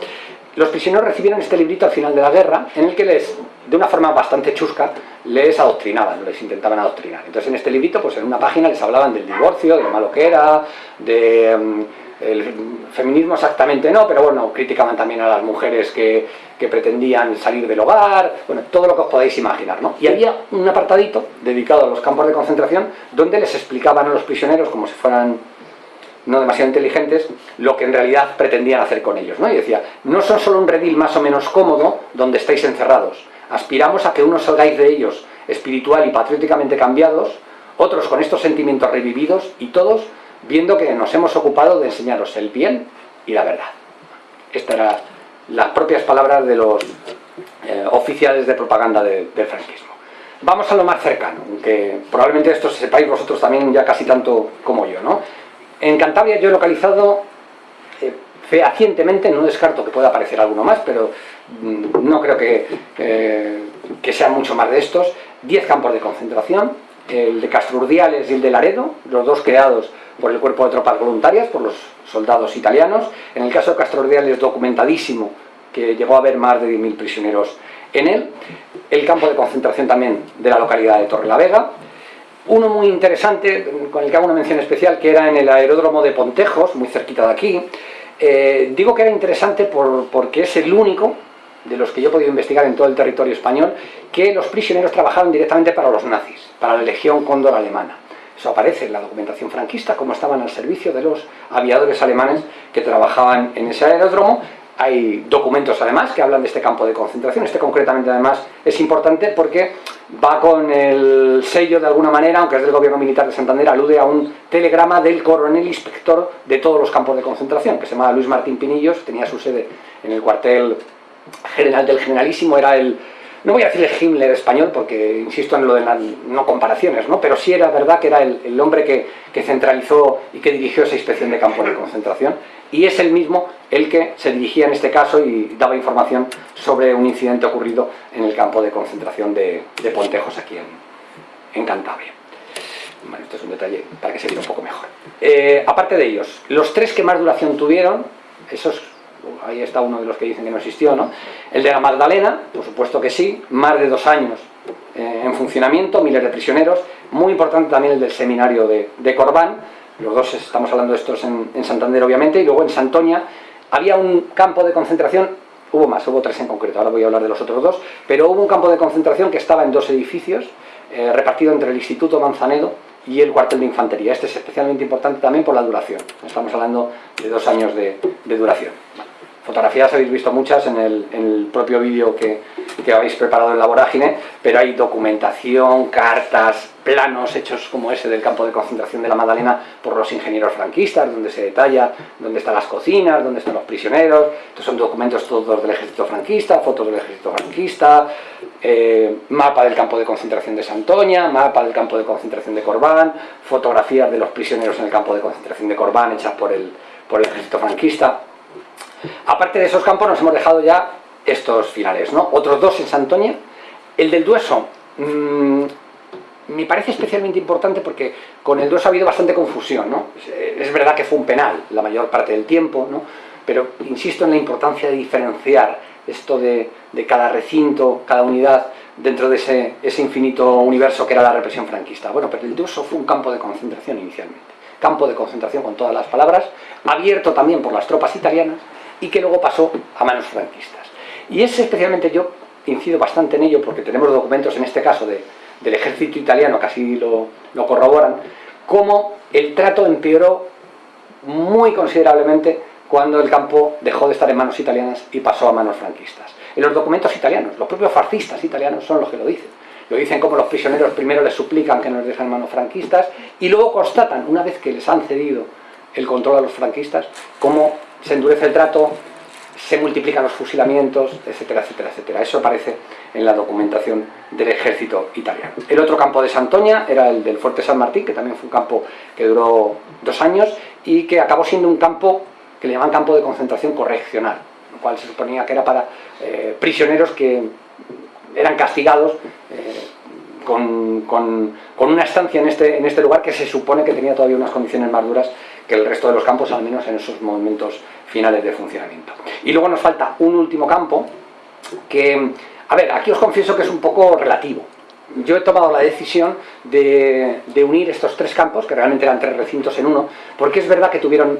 Los prisioneros recibieron este librito al final de la guerra, en el que les, de una forma bastante chusca, les adoctrinaban, les intentaban adoctrinar. Entonces en este librito, pues en una página les hablaban del divorcio, de lo malo que era, de... El feminismo exactamente no, pero bueno, criticaban también a las mujeres que, que, pretendían salir del hogar, bueno, todo lo que os podéis imaginar, ¿no? Y había un apartadito dedicado a los campos de concentración donde les explicaban a los prisioneros, como si fueran no demasiado inteligentes, lo que en realidad pretendían hacer con ellos. ¿no? Y decía, no son solo un redil más o menos cómodo donde estáis encerrados, aspiramos a que unos salgáis de ellos espiritual y patrióticamente cambiados, otros con estos sentimientos revividos y todos viendo que nos hemos ocupado de enseñaros el bien y la verdad. Estas eran las propias palabras de los eh, oficiales de propaganda de, del franquismo. Vamos a lo más cercano, aunque probablemente esto sepáis vosotros también ya casi tanto como yo, ¿no? En Cantabria yo he localizado eh, fehacientemente, no descarto que pueda aparecer alguno más, pero mm, no creo que, eh, que sean mucho más de estos, 10 campos de concentración, el de Castrurdiales y el de Laredo, los dos creados por el Cuerpo de Tropas Voluntarias, por los soldados italianos. En el caso de Castrurdiales documentadísimo, que llegó a haber más de 10.000 prisioneros en él. El campo de concentración también de la localidad de Torrelavega, uno muy interesante, con el que hago una mención especial, que era en el aeródromo de Pontejos, muy cerquita de aquí. Eh, digo que era interesante por, porque es el único de los que yo he podido investigar en todo el territorio español, que los prisioneros trabajaban directamente para los nazis, para la Legión Cóndor alemana. Eso aparece en la documentación franquista, como estaban al servicio de los aviadores alemanes que trabajaban en ese aeródromo, hay documentos además que hablan de este campo de concentración, este concretamente además es importante porque va con el sello de alguna manera, aunque es del gobierno militar de Santander, alude a un telegrama del coronel inspector de todos los campos de concentración, que se llamaba Luis Martín Pinillos, tenía su sede en el cuartel general del Generalísimo, era el no voy a decirle Himmler español porque insisto en lo de las no comparaciones, ¿no? pero sí era verdad que era el, hombre que, centralizó y que dirigió esa inspección de campos de concentración y es el mismo el que se dirigía en este caso y daba información sobre un incidente ocurrido en el campo de concentración de, de Pontejos aquí en, Cantabria. Es un detalle para que se vea un poco mejor. Eh, aparte de ellos, los tres que más duración tuvieron, esos ahí está uno de los que dicen que no existió, ¿no? El de la Magdalena, por supuesto que sí, más de dos años eh, en funcionamiento, miles de prisioneros, muy importante también el del seminario de, de Corbán, los dos estamos hablando de estos en, Santander obviamente, y luego en Santoña había un campo de concentración, hubo más, hubo tres en concreto, ahora voy a hablar de los otros dos, pero hubo un campo de concentración que estaba en dos edificios, eh, repartido entre el Instituto Manzanedo y el cuartel de infantería. Este es especialmente importante también por la duración, estamos hablando de dos años de duración. Fotografías habéis visto muchas en el, propio vídeo que, que, habéis preparado en la vorágine, pero hay documentación, cartas, planos hechos como ese del campo de concentración de la Magdalena por los ingenieros franquistas, donde se detalla dónde están las cocinas, dónde están los prisioneros, estos son documentos todos del ejército franquista, fotos del ejército franquista, eh, mapa del campo de concentración de Santoña, mapa del campo de concentración de Corbán, fotografías de los prisioneros en el campo de concentración de Corbán hechas por el, por el ejército franquista, Aparte de esos campos nos hemos dejado ya estos finales, ¿no? Otros dos en Santoña. El del Dueso mmm, me parece especialmente importante porque con el Dueso ha habido bastante confusión, ¿no? Es verdad que fue un penal la mayor parte del tiempo, ¿no? Pero insisto en la importancia de diferenciar esto de, de cada recinto, cada unidad, dentro de ese, ese, infinito universo que era la represión franquista. Bueno, pero el Dueso fue un campo de concentración inicialmente. Campo de concentración con todas las palabras, abierto también por las tropas italianas, y que luego pasó a manos franquistas. Y es especialmente yo incido bastante en ello porque tenemos documentos en este caso de, del ejército italiano que así lo, lo corroboran, cómo el trato empeoró muy considerablemente cuando el campo dejó de estar en manos italianas y pasó a manos franquistas. En los documentos italianos, los propios fascistas italianos son los que lo dicen. Lo dicen como los prisioneros primero les suplican que no les dejen en manos franquistas y luego constatan, una vez que les han cedido el control a los franquistas, cómo se endurece el trato, se multiplican los fusilamientos, etcétera, etcétera, etcétera. Eso aparece en la documentación del ejército italiano. El otro campo de Santoña era el del Fuerte San Martín, que también fue un campo que duró dos años y que acabó siendo un campo que le llaman campo de concentración correccional, lo cual se suponía que era para eh, prisioneros que eran castigados eh, con, con, una estancia en este, en este lugar que se supone que tenía todavía unas condiciones más duras que el resto de los campos, al menos en esos momentos finales de funcionamiento. Y luego nos falta un último campo que, a ver, aquí os confieso que es un poco relativo. Yo he tomado la decisión de, de unir estos tres campos, que realmente eran tres recintos en uno, porque es verdad que tuvieron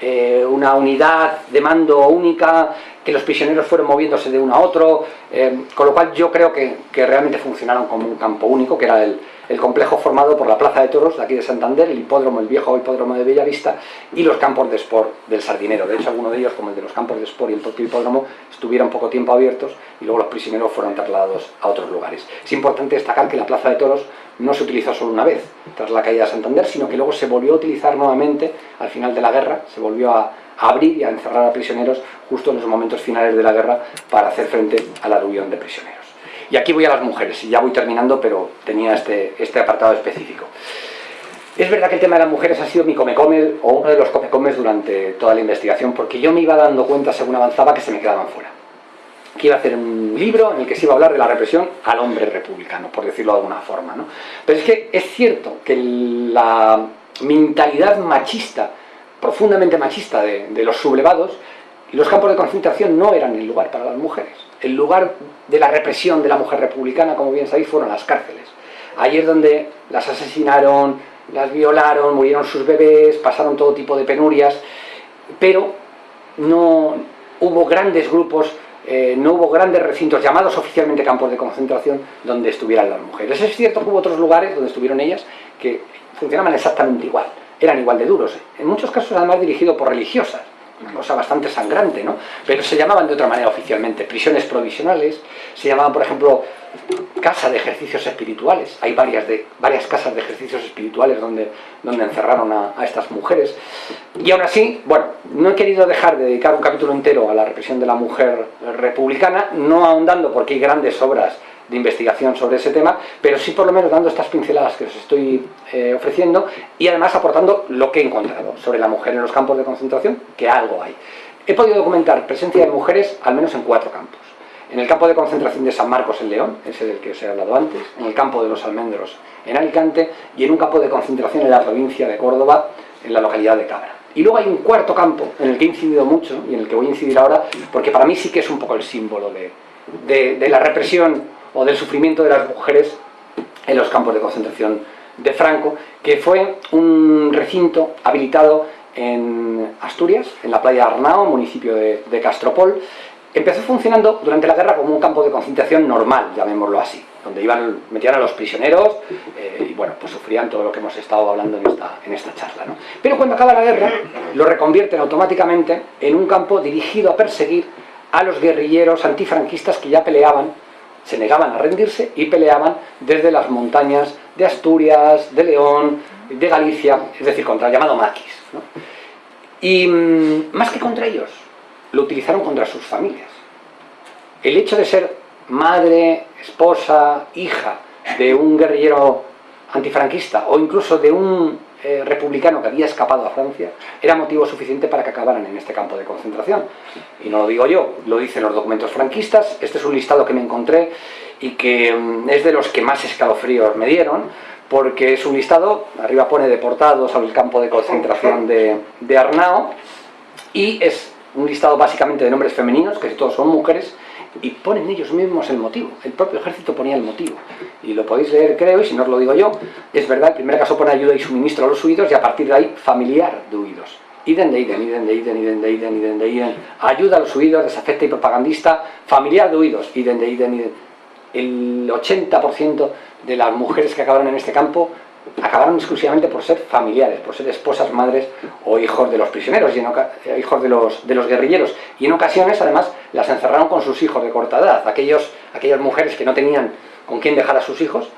eh, una unidad de mando única, que los prisioneros fueron moviéndose de uno a otro, eh, con lo cual yo creo que, que realmente funcionaron como un campo único, que era el, el complejo formado por la Plaza de Toros de aquí de Santander, el hipódromo, el viejo hipódromo de Bellavista y los campos de sport del Sardinero. De hecho, algunos de ellos, como el de los campos de sport y el propio hipódromo, estuvieron poco tiempo abiertos y luego los prisioneros fueron trasladados a otros lugares. Es importante destacar que la Plaza de Toros no se utilizó solo una vez tras la caída de Santander, sino que luego se volvió a utilizar nuevamente al final de la guerra, se volvió a, abrir y a encerrar a prisioneros justo en los momentos finales de la guerra para hacer frente al aluvión de prisioneros. Y aquí voy a las mujeres, y ya voy terminando, pero tenía este, este apartado específico. Es verdad que el tema de las mujeres ha sido mi come-come, o uno de los come-comes durante toda la investigación, porque yo me iba dando cuenta según avanzaba que se me quedaban fuera. Que iba a hacer un libro en el que se iba a hablar de la represión al hombre republicano, por decirlo de alguna forma. ¿no? Pero es que es cierto que la mentalidad machista, profundamente machista de, los sublevados, los campos de concentración no eran el lugar para las mujeres el lugar de la represión de la mujer republicana, como bien sabéis, fueron las cárceles. Allí es donde las asesinaron, las violaron, murieron sus bebés, pasaron todo tipo de penurias, pero no hubo grandes grupos, eh, no hubo grandes recintos llamados oficialmente campos de concentración donde estuvieran las mujeres. Es cierto que hubo otros lugares donde estuvieron ellas que funcionaban exactamente igual, eran igual de duros, en muchos casos además dirigidos por religiosas, cosa bastante sangrante, ¿no? Pero se llamaban de otra manera oficialmente, prisiones provisionales, se llamaban, por ejemplo, casa de ejercicios espirituales. Hay varias, de, varias casas de ejercicios espirituales donde, donde encerraron a, a, estas mujeres. Y aún así, bueno, no he querido dejar de dedicar un capítulo entero a la represión de la mujer republicana, no ahondando porque hay grandes obras de investigación sobre ese tema, pero sí por lo menos dando estas pinceladas que os estoy eh, ofreciendo y además aportando lo que he encontrado sobre la mujer en los campos de concentración, que algo hay. He podido documentar presencia de mujeres al menos en cuatro campos. En el campo de concentración de San Marcos en León, ese del que os he hablado antes, en el campo de los Almendros en Alicante y en un campo de concentración en la provincia de Córdoba, en la localidad de Cabra. Y luego hay un cuarto campo en el que he incidido mucho y en el que voy a incidir ahora, porque para mí sí que es un poco el símbolo de, de, de la represión o del sufrimiento de las mujeres en los campos de concentración de Franco, que fue un recinto habilitado en Asturias, en la playa Arnao, municipio de, Castropol. Empezó funcionando durante la guerra como un campo de concentración normal, llamémoslo así, donde iban, metían a los prisioneros eh, y bueno, pues sufrían todo lo que hemos estado hablando en esta, en esta charla. ¿no? Pero cuando acaba la guerra, lo reconvierten automáticamente en un campo dirigido a perseguir a los guerrilleros antifranquistas que ya peleaban se negaban a rendirse y peleaban desde las montañas de Asturias, de León, de Galicia, es decir, contra el llamado maquis. Y mmm, más que contra ellos, lo utilizaron contra sus familias. El hecho de ser madre, esposa, hija de un guerrillero antifranquista o incluso de un eh, republicano que había escapado a Francia era motivo suficiente para que acabaran en este campo de concentración. Y no lo digo yo, lo dicen los documentos franquistas, este es un listado que me encontré y que mm, es de los que más escalofríos me dieron, porque es un listado, arriba pone deportados al campo de concentración de, de Arnao, y es un listado básicamente de nombres femeninos, que todos son mujeres, y ponen ellos mismos el motivo, el propio ejército ponía el motivo, y lo podéis leer creo, y si no os lo digo yo, es verdad, el primer caso pone ayuda y suministro a los huidos, y a partir de ahí, familiar de huidos. Iden de iden, iden de iden, iden de iden, iden de iden, ayuda a los huidos, desafecta y propagandista, familiar de huidos, iden de iden, iden. El 80% de las mujeres que acabaron en este campo acabaron exclusivamente por ser familiares, por ser esposas, madres o hijos de los prisioneros, y eh, hijos de los, guerrilleros. Y en ocasiones, además, las encerraron con sus hijos de corta edad. Aquellos, aquellas mujeres que no tenían con quién dejar a sus hijos,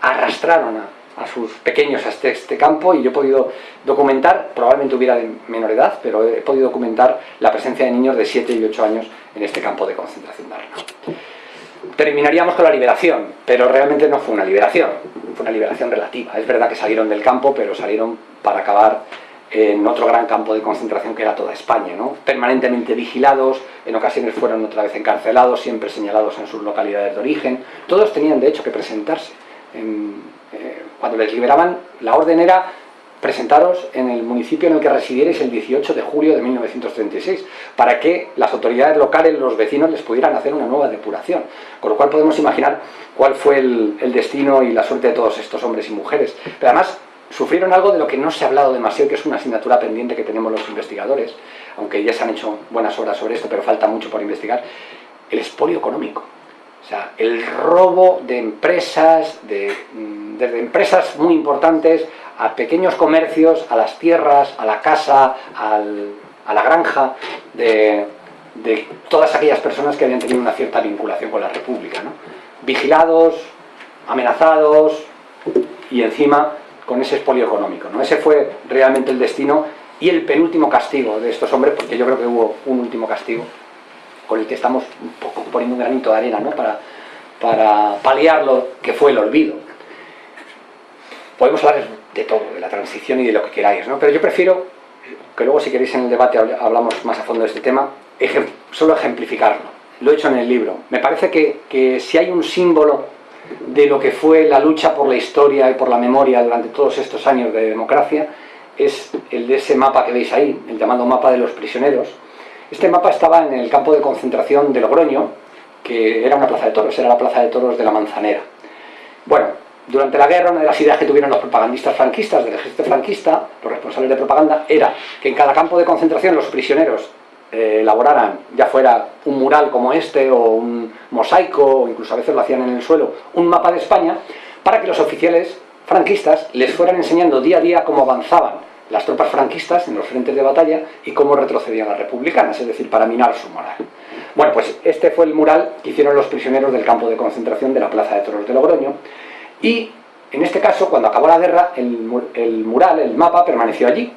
arrastraron a, sus pequeños a este, este, campo y yo he podido documentar, probablemente hubiera de menor edad, pero he podido documentar la presencia de niños de 7 y 8 años en este campo de concentración de Arnau terminaríamos con la liberación, pero realmente no fue una liberación, fue una liberación relativa. Es verdad que salieron del campo, pero salieron para acabar en otro gran campo de concentración que era toda España, ¿no? permanentemente vigilados, en ocasiones fueron otra vez encarcelados, siempre señalados en sus localidades de origen. Todos tenían de hecho que presentarse. En, eh, cuando les liberaban, la orden era presentaros en el municipio en el que residierais el 18 de julio de 1936, para que las autoridades locales, los vecinos, les pudieran hacer una nueva depuración. Con lo cual podemos imaginar cuál fue el, destino y la suerte de todos estos hombres y mujeres. Pero además, sufrieron algo de lo que no se ha hablado demasiado, que es una asignatura pendiente que tenemos los investigadores, aunque ya se han hecho buenas obras sobre esto, pero falta mucho por investigar, el expolio económico. O sea, el robo de empresas, de, desde empresas muy importantes a pequeños comercios, a las tierras, a la casa, a la granja, de, todas aquellas personas que habían tenido una cierta vinculación con la República. ¿no? Vigilados, amenazados y encima con ese expolio económico. ¿no? Ese fue realmente el destino y el penúltimo castigo de estos hombres, porque yo creo que hubo un último castigo con el que estamos un poniendo un granito de arena ¿no? para, para paliar lo que fue el olvido. Podemos hablar de todo, de la transición y de lo que queráis, ¿no? pero yo prefiero, que luego si queréis en el debate hablamos más a fondo de este tema, solo ejemplificarlo. Lo he hecho en el libro. Me parece que, que si hay un símbolo de lo que fue la lucha por la historia y por la memoria durante todos estos años de democracia, es el de ese mapa que veis ahí, el llamado mapa de los prisioneros. Este mapa estaba en el campo de concentración de Logroño, que era una plaza de toros, era la plaza de toros de la Manzanera. Bueno, durante la guerra, una de las ideas que tuvieron los propagandistas franquistas, del ejército franquista, los responsables de propaganda, era que en cada campo de concentración los prisioneros eh, elaboraran, ya fuera un mural como este, o un mosaico, o incluso a veces lo hacían en el suelo, un mapa de España, para que los oficiales franquistas les fueran enseñando día a día cómo avanzaban las tropas franquistas en los frentes de batalla y cómo retrocedían las republicanas, es decir, para minar su moral. Bueno, pues este fue el mural que hicieron los prisioneros del campo de concentración de la Plaza de Toros de Logroño y en este caso, cuando acabó la guerra, el, mural, el mapa, permaneció allí.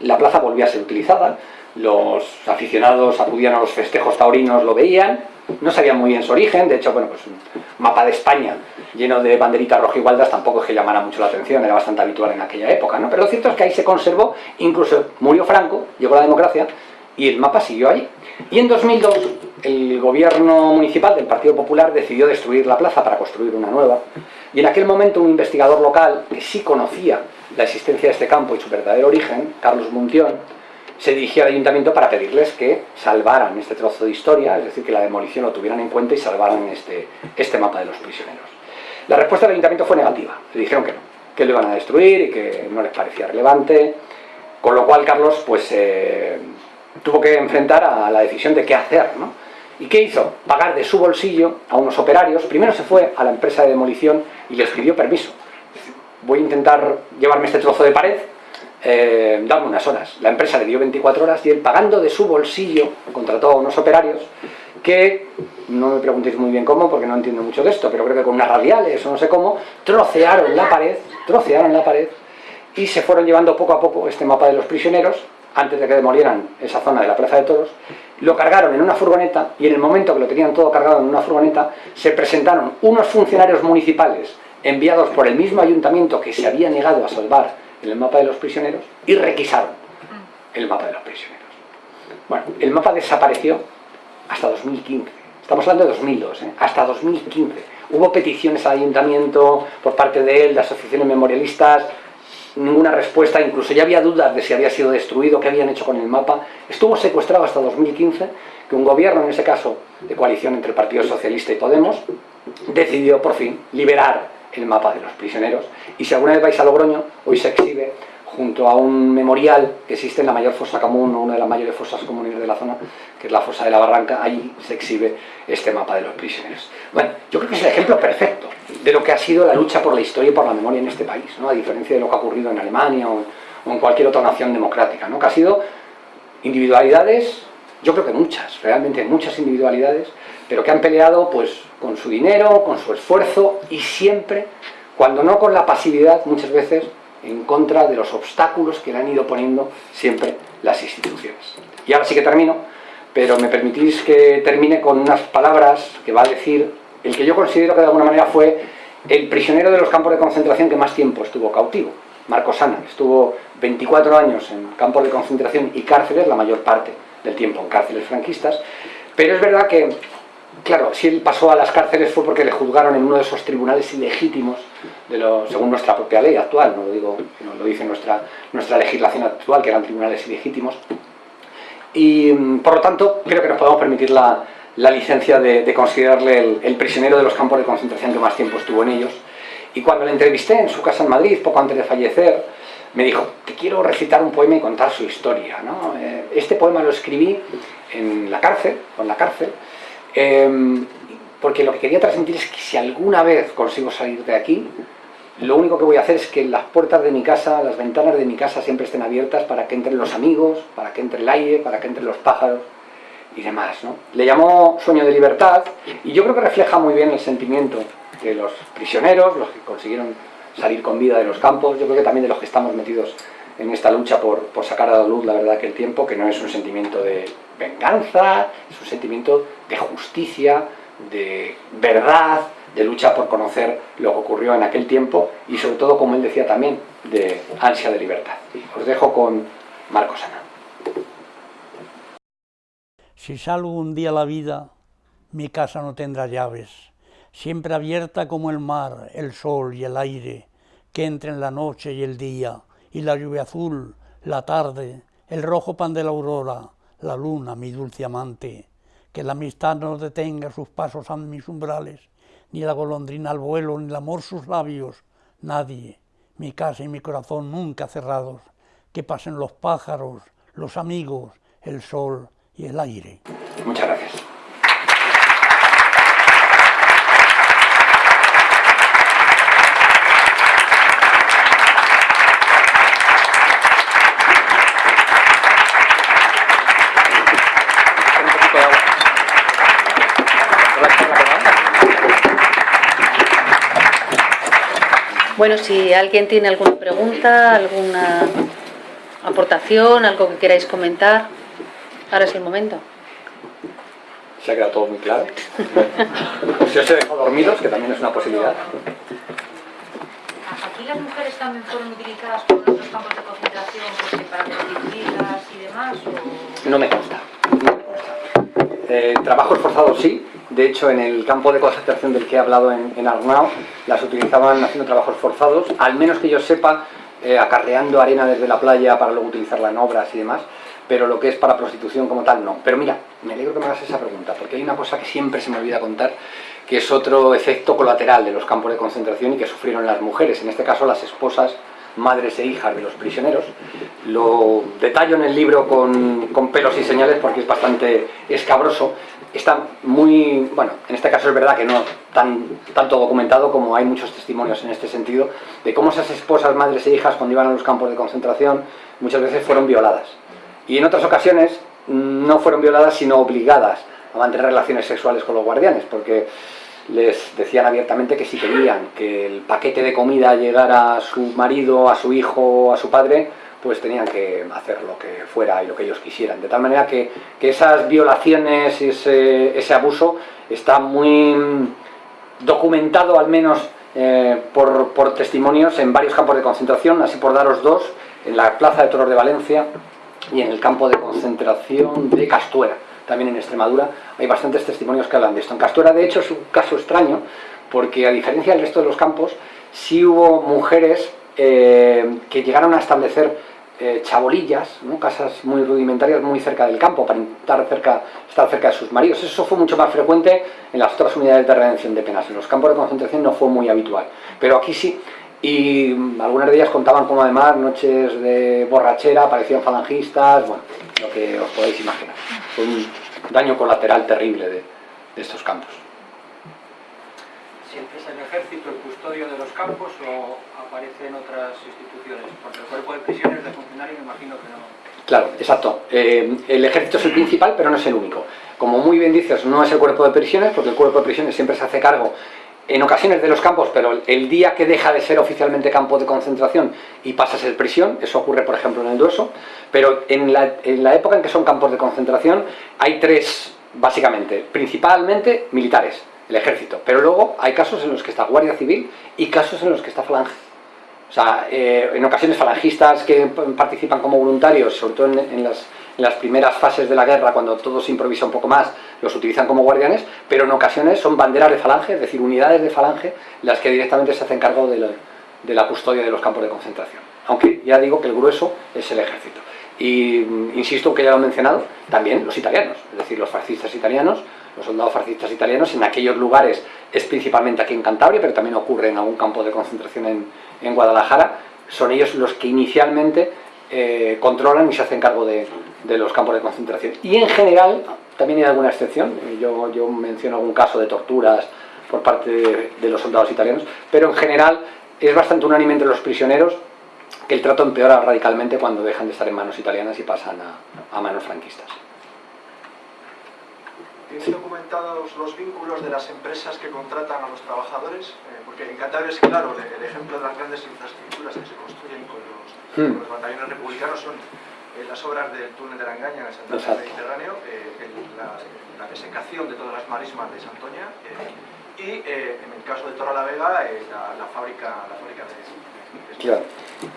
La plaza volvió a ser utilizada, los aficionados acudían a los festejos taurinos, lo veían, no sabían muy bien su origen, de hecho, bueno, pues un mapa de España lleno de banderitas rojigualdas tampoco es que llamara mucho la atención, era bastante habitual en aquella época, ¿no? Pero lo cierto es que ahí se conservó, incluso murió Franco, llegó la democracia, y el mapa siguió allí. Y en 2002 el gobierno municipal del Partido Popular decidió destruir la plaza para construir una nueva, y en aquel momento un investigador local, que sí conocía la existencia de este campo y su verdadero origen, Carlos Muntión, se dirigió al ayuntamiento para pedirles que salvaran este trozo de historia, es decir, que la demolición lo tuvieran en cuenta y salvaran este, este mapa de los prisioneros. La respuesta del ayuntamiento fue negativa, le dijeron que no, que lo iban a destruir y que no les parecía relevante, con lo cual Carlos pues eh, tuvo que enfrentar a la decisión de qué hacer, ¿no? ¿Y qué hizo? Pagar de su bolsillo a unos operarios, primero se fue a la empresa de demolición y les pidió permiso. Voy a intentar llevarme este trozo de pared, eh, dame unas horas. La empresa le dio 24 horas y él pagando de su bolsillo contrató a unos operarios que, no me preguntéis muy bien cómo porque no entiendo mucho de esto, pero creo que con unas radiales o no sé cómo, trocearon la pared, trocearon la pared y se fueron llevando poco a poco este mapa de los prisioneros antes de que demolieran esa zona de la Plaza de Toros, lo cargaron en una furgoneta y en el momento que lo tenían todo cargado en una furgoneta se presentaron unos funcionarios municipales enviados por el mismo ayuntamiento que se había negado a salvar en el mapa de los prisioneros y requisaron el mapa de los prisioneros. Bueno, el mapa desapareció hasta 2015. Estamos hablando de 2002, ¿eh? hasta 2015. Hubo peticiones al ayuntamiento por parte de él, de asociaciones memorialistas, ninguna respuesta, incluso ya había dudas de si había sido destruido, qué habían hecho con el mapa. Estuvo secuestrado hasta 2015, que un gobierno, en ese caso de coalición entre el Partido Socialista y Podemos, decidió por fin liberar el mapa de los prisioneros. Y si alguna vez vais a Logroño, hoy se exhibe junto a un memorial que existe en la mayor fosa común, o una de las mayores fosas comunes de la zona, que es la fosa de la Barranca, allí se exhibe este mapa de los prisioneros. Bueno, yo creo que es el ejemplo perfecto de lo que ha sido la lucha por la historia y por la memoria en este país, ¿no? a diferencia de lo que ha ocurrido en Alemania o, en cualquier otra nación democrática, ¿no? que ha sido individualidades, yo creo que muchas, realmente muchas individualidades, pero que han peleado pues con su dinero, con su esfuerzo y siempre, cuando no con la pasividad, muchas veces en contra de los obstáculos que le han ido poniendo siempre las instituciones. Y ahora sí que termino, pero me permitís que termine con unas palabras que va a decir el que yo considero que de alguna manera fue el prisionero de los campos de concentración que más tiempo estuvo cautivo, Marcos Sana. Estuvo 24 años en campos de concentración y cárceles, la mayor parte del tiempo en cárceles franquistas, pero es verdad que Claro, si él pasó a las cárceles fue porque le juzgaron en uno de esos tribunales ilegítimos, de lo, según nuestra propia ley actual, no lo digo, no lo dice nuestra, nuestra legislación actual, que eran tribunales ilegítimos. Y mm, por lo tanto, creo que nos podemos permitir la, la licencia de, considerarle el, el, prisionero de los campos de concentración que más tiempo estuvo en ellos. Y cuando le entrevisté en su casa en Madrid, poco antes de fallecer, me dijo, te quiero recitar un poema y contar su historia. ¿no? Eh, este poema lo escribí en la cárcel, en la cárcel, Em, porque lo que quería transmitir es que si alguna vez consigo salir de aquí, lo único que voy a hacer es que las puertas de mi casa, las ventanas de mi casa siempre estén abiertas para que entren los amigos, para que entre el aire, para que entren los pájaros y demás. ¿no? Le llamó Sueño de Libertad y yo creo que refleja muy bien el sentimiento de los prisioneros, los que consiguieron salir con vida de los campos, yo creo que también de los que estamos metidos en esta lucha por, por sacar a la luz la verdad que el tiempo, que no es un sentimiento de venganza, es un sentimiento de justicia, de verdad, de lucha por conocer lo que ocurrió en aquel tiempo y sobre todo, como él decía también, de ansia de libertad. Os dejo con Marcos Ana. Si salgo un día a la vida, mi casa no tendrá llaves, siempre abierta como el mar, el sol y el aire, que entren la noche y el día, y la lluvia azul, la tarde, el rojo pan de la aurora, la luna, mi dulce amante, que la amistad no detenga sus pasos a mis umbrales, ni la golondrina al vuelo, ni el amor sus labios, nadie, mi casa y mi corazón nunca cerrados, que pasen los pájaros, los amigos, el sol y el aire. Muchas gracias. Bueno, si alguien tiene alguna pregunta, alguna aportación, algo que queráis comentar, ahora es el momento. Se ha quedado todo muy claro. si os he dejado dormidos, que también es una posibilidad. ¿Aquí las mujeres también fueron utilizadas por otros campos de concentración porque para prostituirlas y demás? O... No me consta. No me consta. Eh, trabajos forzados sí, de hecho, en el campo de concentración del que he hablado en, en Arnao, las utilizaban haciendo trabajos forzados, al menos que yo sepa, eh, acarreando arena desde la playa para luego utilizarla en obras y demás, pero lo que es para prostitución como tal, no. Pero mira, me alegro que me hagas esa pregunta, porque hay una cosa que siempre se me olvida contar, que es otro efecto colateral de los campos de concentración y que sufrieron las mujeres, en este caso las esposas madres e hijas de los prisioneros. Lo detallo en el libro con, con, pelos y señales porque es bastante escabroso. Está muy, bueno, en este caso es verdad que no tan, tanto documentado como hay muchos testimonios en este sentido, de cómo esas esposas, madres e hijas cuando iban a los campos de concentración muchas veces fueron violadas. Y en otras ocasiones no fueron violadas sino obligadas a mantener relaciones sexuales con los guardianes, porque les decían abiertamente que si querían que el paquete de comida llegara a su marido, a su hijo, a su padre, pues tenían que hacer lo que fuera y lo que ellos quisieran. De tal manera que, que esas violaciones y ese, ese, abuso está muy documentado, al menos eh, por, por testimonios, en varios campos de concentración, así por daros dos, en la Plaza de Toros de Valencia y en el campo de concentración de Castuera también en Extremadura, hay bastantes testimonios que hablan de esto. En Castuera, de hecho, es un caso extraño, porque a diferencia del resto de los campos, sí hubo mujeres eh, que llegaron a establecer eh, casas muy rudimentarias muy cerca del campo, para intentar cerca, estar cerca de sus maridos. Eso fue mucho más frecuente en las otras unidades de redención de penas. En los campos de concentración no fue muy habitual, pero aquí sí. Y algunas de ellas contaban como además noches de borrachera, aparecían falangistas, bueno, lo que os podéis imaginar. Fue un daño colateral terrible de, de estos campos. ¿Siempre es el ejército el custodio de los campos o aparecen otras instituciones? Porque el cuerpo de prisiones de funcionarios me imagino que no. Claro, exacto. Eh, el ejército es el principal, pero no es el único. Como muy bien dices, no es el cuerpo de prisiones, porque el cuerpo de prisiones siempre se hace cargo en ocasiones de los campos, pero el día que deja de ser oficialmente campo de concentración y pasa a ser prisión, eso ocurre por ejemplo en el Dueso, pero en la, en la época en que son campos de concentración hay tres, básicamente, principalmente militares, el ejército, pero luego hay casos en los que está Guardia Civil y casos en los que está Falange. O sea, eh, en ocasiones falangistas que participan como voluntarios, sobre todo en, en, las, primeras fases de la guerra, cuando todo se improvisa un poco más, los utilizan como guardianes, pero en ocasiones son banderas de falange, es decir, unidades de falange, las que directamente se hacen cargo de la, de la custodia de los campos de concentración. Aunque ya digo que el grueso es el ejército. Y insisto que ya lo he mencionado, también los italianos, es decir, los fascistas italianos, los soldados fascistas italianos en aquellos lugares, es principalmente aquí en Cantabria, pero también ocurre en algún campo de concentración en, en Guadalajara, son ellos los que inicialmente eh, controlan y se hacen cargo de, de, los campos de concentración. Y en general, también hay alguna excepción, yo, yo menciono algún caso de torturas por parte de, de los soldados italianos, pero en general es bastante unánime entre los prisioneros que el trato empeora radicalmente cuando dejan de estar en manos italianas y pasan a, a manos franquistas. ¿Tienes sí. documentados los vínculos de las empresas que contratan a los trabajadores? Eh, porque en Cantabria es claro, el, ejemplo de las grandes infraestructuras que se construyen con los, hmm. con los batallones republicanos son eh, las obras del túnel de la Engaña en el del Mediterráneo, eh, el, la, la, desecación de todas las marismas de Santoña y en el caso de Torre la Vega, la, la, fábrica, la fábrica de, de Claro.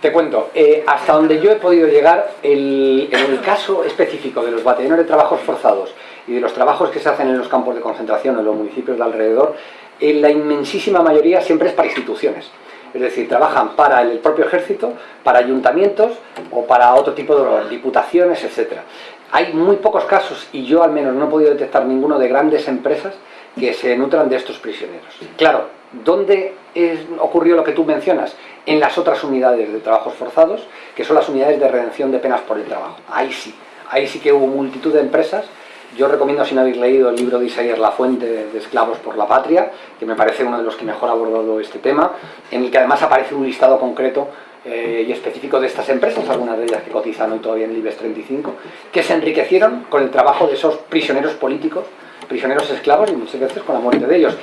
Te cuento, eh, hasta donde yo he podido llegar, el, en el caso específico de los batallones de trabajos forzados y de los trabajos que se hacen en los campos de concentración en los municipios de alrededor, en la inmensísima mayoría siempre es para instituciones. Es decir, trabajan para el propio ejército, para ayuntamientos o para otro tipo de diputaciones, etc. Hay muy pocos casos, y yo al menos no he podido detectar ninguno de grandes empresas que se nutran de estos prisioneros. Claro, ¿dónde es, ocurrió lo que tú mencionas? En las otras unidades de trabajos forzados, que son las unidades de redención de penas por el trabajo. Ahí sí, ahí sí que hubo multitud de empresas yo recomiendo, si no habéis leído el libro de Isaías La Fuente, de Esclavos por la Patria, que me parece uno de los que mejor ha abordado este tema, en el que además aparece un listado concreto eh, y específico de estas empresas, algunas de ellas que cotizan hoy todavía en el IBEX 35, que se enriquecieron con el trabajo de esos prisioneros políticos, prisioneros esclavos y muchas veces con la muerte de ellos.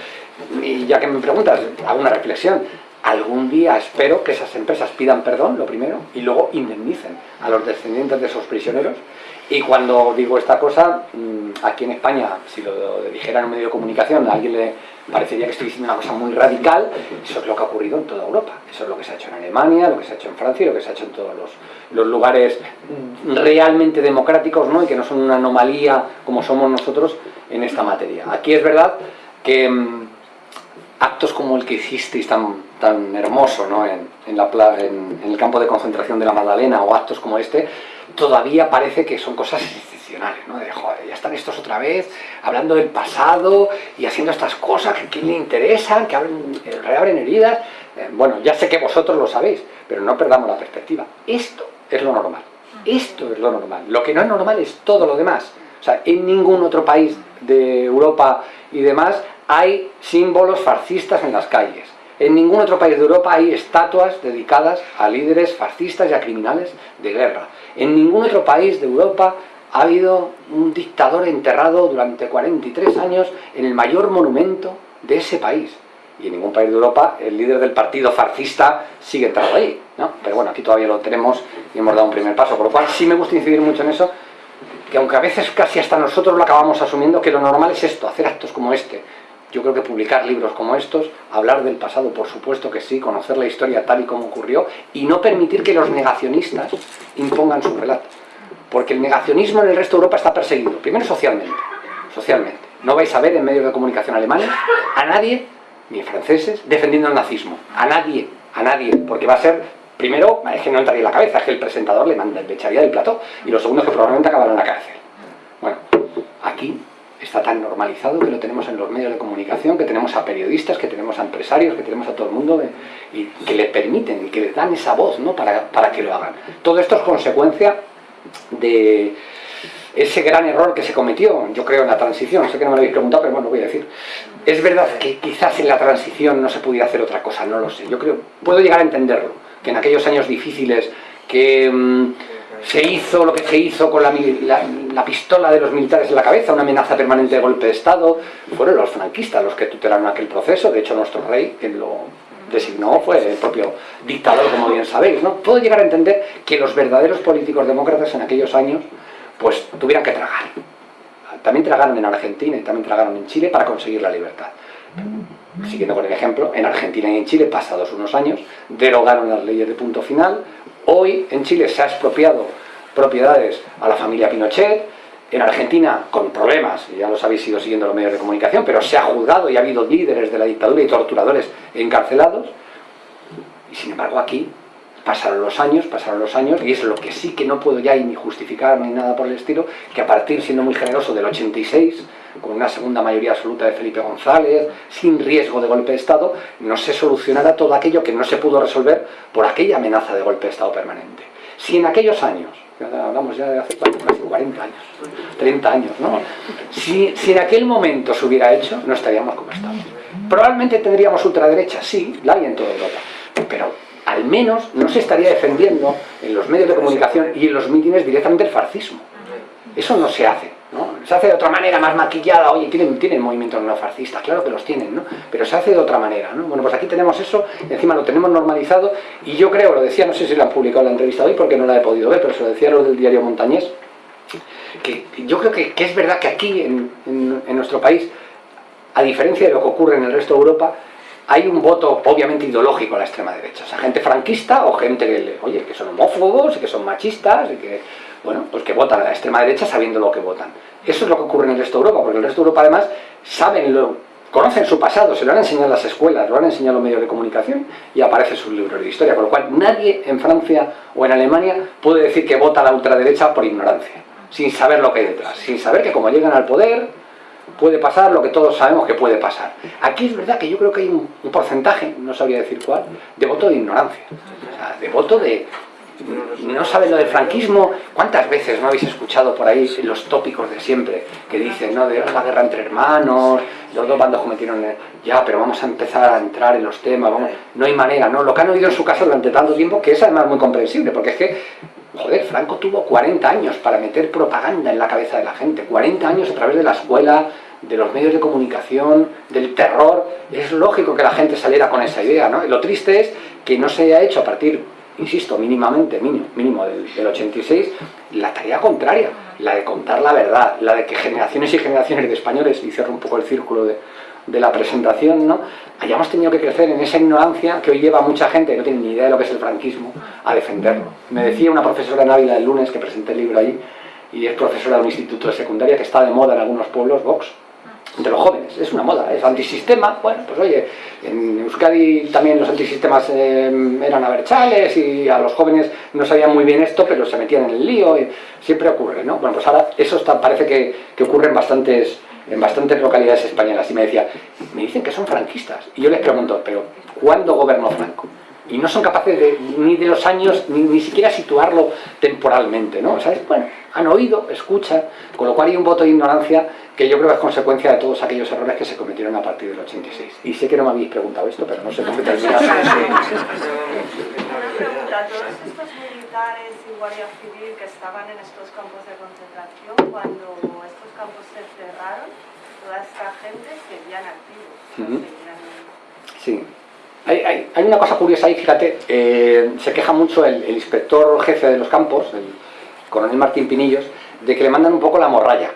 Y ya que me preguntas, hago una reflexión. algún día espero que esas empresas pidan perdón, lo primero, y luego indemnicen a los descendientes de esos prisioneros. Y cuando digo esta cosa, mm, aquí en España, si lo dijera en un medio de comunicación, a alguien le parecería que estoy diciendo una cosa muy radical, eso es lo que ha ocurrido en toda Europa. Eso es lo que se ha hecho en Alemania, lo que se ha hecho en Francia lo que se ha hecho en todos los, los lugares realmente democráticos ¿no? y que no son una anomalía como somos nosotros en esta materia. Aquí es verdad que mm, actos como el que hicisteis tan, tan hermoso ¿no? en, el campo de concentración de la Magdalena o actos como este, todavía parece que son cosas excepcionales, ¿no? de joder, ya están estos otra vez hablando del pasado y haciendo estas cosas que a quién le interesan, que abren, eh, reabren heridas. Eh, bueno, ya sé que vosotros lo sabéis, pero no perdamos la perspectiva. Esto es lo normal, esto es lo normal. Lo que no es normal es todo lo demás. O sea, en ningún otro país de Europa y demás hay símbolos fascistas en las calles. En ningún otro país de Europa hay estatuas dedicadas a líderes fascistas y a criminales de guerra. En ningún otro país de Europa ha habido un dictador enterrado durante 43 años en el mayor monumento de ese país. Y en ningún país de Europa el líder del partido fascista sigue enterrado ahí. Pero bueno, aquí todavía lo tenemos y hemos dado un primer paso. Por lo cual sí me gusta incidir mucho en eso, que aunque a veces casi hasta nosotros lo acabamos asumiendo, que lo normal es esto, hacer actos como este, yo creo que publicar libros como estos, hablar del pasado, por supuesto que sí, conocer la historia tal y como ocurrió, y no permitir que los negacionistas impongan su relato. Porque el negacionismo en el resto de Europa está perseguido, primero socialmente, socialmente. No vais a ver en medios de comunicación alemanes a nadie, ni franceses, defendiendo el nazismo. A nadie, a nadie, porque va a ser, primero, es que no entraría en la cabeza, es que el presentador le, manda, le echaría del plato, y lo segundo es que probablemente acabará en la cárcel. Bueno, aquí está tan normalizado que lo tenemos en los medios de comunicación, que tenemos a periodistas, que tenemos a empresarios, que tenemos a todo el mundo y que le permiten y que le dan esa voz ¿no? para, para que lo hagan. Todo esto es consecuencia de ese gran error que se cometió, yo creo, en la transición. Sé que no me lo habéis preguntado, pero bueno, lo voy a decir. Es verdad que quizás en la transición no se pudiera hacer otra cosa, no lo sé. Yo creo, puedo llegar a entenderlo, que en aquellos años difíciles que... Mmm, se hizo lo que se hizo con la, la, la, pistola de los militares en la cabeza, una amenaza permanente de golpe de Estado, fueron los franquistas los que tutelaron aquel proceso, de hecho nuestro rey, quien lo designó, fue el propio dictador, como bien sabéis. ¿no? Puedo llegar a entender que los verdaderos políticos demócratas en aquellos años pues tuvieran que tragar. También tragaron en Argentina y también tragaron en Chile para conseguir la libertad. Siguiendo con el ejemplo, en Argentina y en Chile, pasados unos años, derogaron las leyes de punto final, Hoy en Chile se ha expropiado propiedades a la familia Pinochet, en Argentina con problemas, ya los habéis ido siguiendo los medios de comunicación, pero se ha juzgado y ha habido líderes de la dictadura y torturadores encarcelados, y sin embargo aquí pasaron los años, pasaron los años, y es lo que sí que no puedo ya ni justificar ni nada por el estilo, que a partir, siendo muy generoso, del 86, con una segunda mayoría absoluta de Felipe González, sin riesgo de golpe de Estado, no se solucionara todo aquello que no se pudo resolver por aquella amenaza de golpe de Estado permanente. Si en aquellos años, hablamos ya de hace casi 40 años, 30 años, ¿no? Si, si en aquel momento se hubiera hecho, no estaríamos como estamos. Probablemente tendríamos ultraderecha, sí, la hay en toda Europa, pero al menos no se estaría defendiendo en los medios de comunicación y en los mítines directamente el fascismo. Eso no se hace. ¿no? Se hace de otra manera, más maquillada, oye, tienen, tienen movimientos neofascistas, claro que los tienen, ¿no? pero se hace de otra manera. ¿no? Bueno, pues aquí tenemos eso, encima lo tenemos normalizado, y yo creo, lo decía, no sé si lo han publicado la entrevista hoy porque no la he podido ver, pero se lo decía lo del diario Montañés, que yo creo que, es verdad que aquí, en, en, en nuestro país, a diferencia de lo que ocurre en el resto de Europa, hay un voto obviamente ideológico a la extrema derecha, o sea, gente franquista o gente que, oye, que son homófobos y que son machistas y que, bueno, pues que votan a la extrema derecha sabiendo lo que votan. Eso es lo que ocurre en el resto de Europa, porque el resto de Europa además saben lo, conocen su pasado, se lo han enseñado en las escuelas, lo han enseñado en los medios de comunicación y aparece sus libros de historia, con lo cual nadie en Francia o en Alemania puede decir que vota a la ultraderecha por ignorancia, sin saber lo que hay detrás, sin saber que como llegan al poder puede pasar lo que todos sabemos que puede pasar. Aquí es verdad que yo creo que hay un, porcentaje, no sabría decir cuál, de voto de ignorancia, o sea, de voto de... No saben lo del franquismo, ¿cuántas veces no habéis escuchado por ahí los tópicos de siempre que dicen, no, de la guerra entre hermanos, los dos bandos cometieron, ya, pero vamos a empezar a entrar en los temas, no hay manera, ¿no? Lo que han oído en su casa durante tanto tiempo, que es además muy comprensible, porque es que joder, Franco tuvo 40 años para meter propaganda en la cabeza de la gente, 40 años a través de la escuela, de los medios de comunicación, del terror, es lógico que la gente saliera con esa idea, ¿no? lo triste es que no se haya hecho a partir, insisto, mínimamente, mínimo, mínimo del, del 86, la tarea contraria, la de contar la verdad, la de que generaciones y generaciones de españoles, y cierro un poco el círculo de, de la presentación, ¿no? hayamos tenido que crecer en esa ignorancia que hoy lleva mucha gente que no tiene ni idea de lo que es el franquismo a defenderlo. Me decía una profesora en Ávila el lunes que presenté el libro allí, y es profesora de un instituto de secundaria que está de moda en algunos pueblos, Vox, entre los jóvenes, es una moda, es antisistema, bueno, pues oye, en Euskadi también los antisistemas eh, eran aberchales y a los jóvenes no sabían muy bien esto, pero se metían en el lío, y siempre ocurre, ¿no? Bueno, pues ahora eso está, parece que, que ocurre en bastantes, en bastantes localidades españolas y me decía, me dicen que son franquistas, y yo les pregunto, pero ¿cuándo gobernó Franco? y no son capaces de, ni de los años, ni, ni siquiera situarlo temporalmente, ¿no? ¿Sabes? Bueno, han oído, escuchan, con lo cual hay un voto de ignorancia que yo creo que es consecuencia de todos aquellos errores que se cometieron a partir del 86. Y sé que no me habéis preguntado esto, pero no sé cómo termina. Una pregunta, todos estos militares y guardia civil que estaban en estos campos de concentración, cuando estos campos toda esta gente seguían activos. Seguían- Sí. Hay, hay- hay una cosa curiosa ahí, fíjate, eh, se queja mucho el, el inspector jefe de los campos, el coronel Martín Pinillos, de que le mandan un poco la morralla.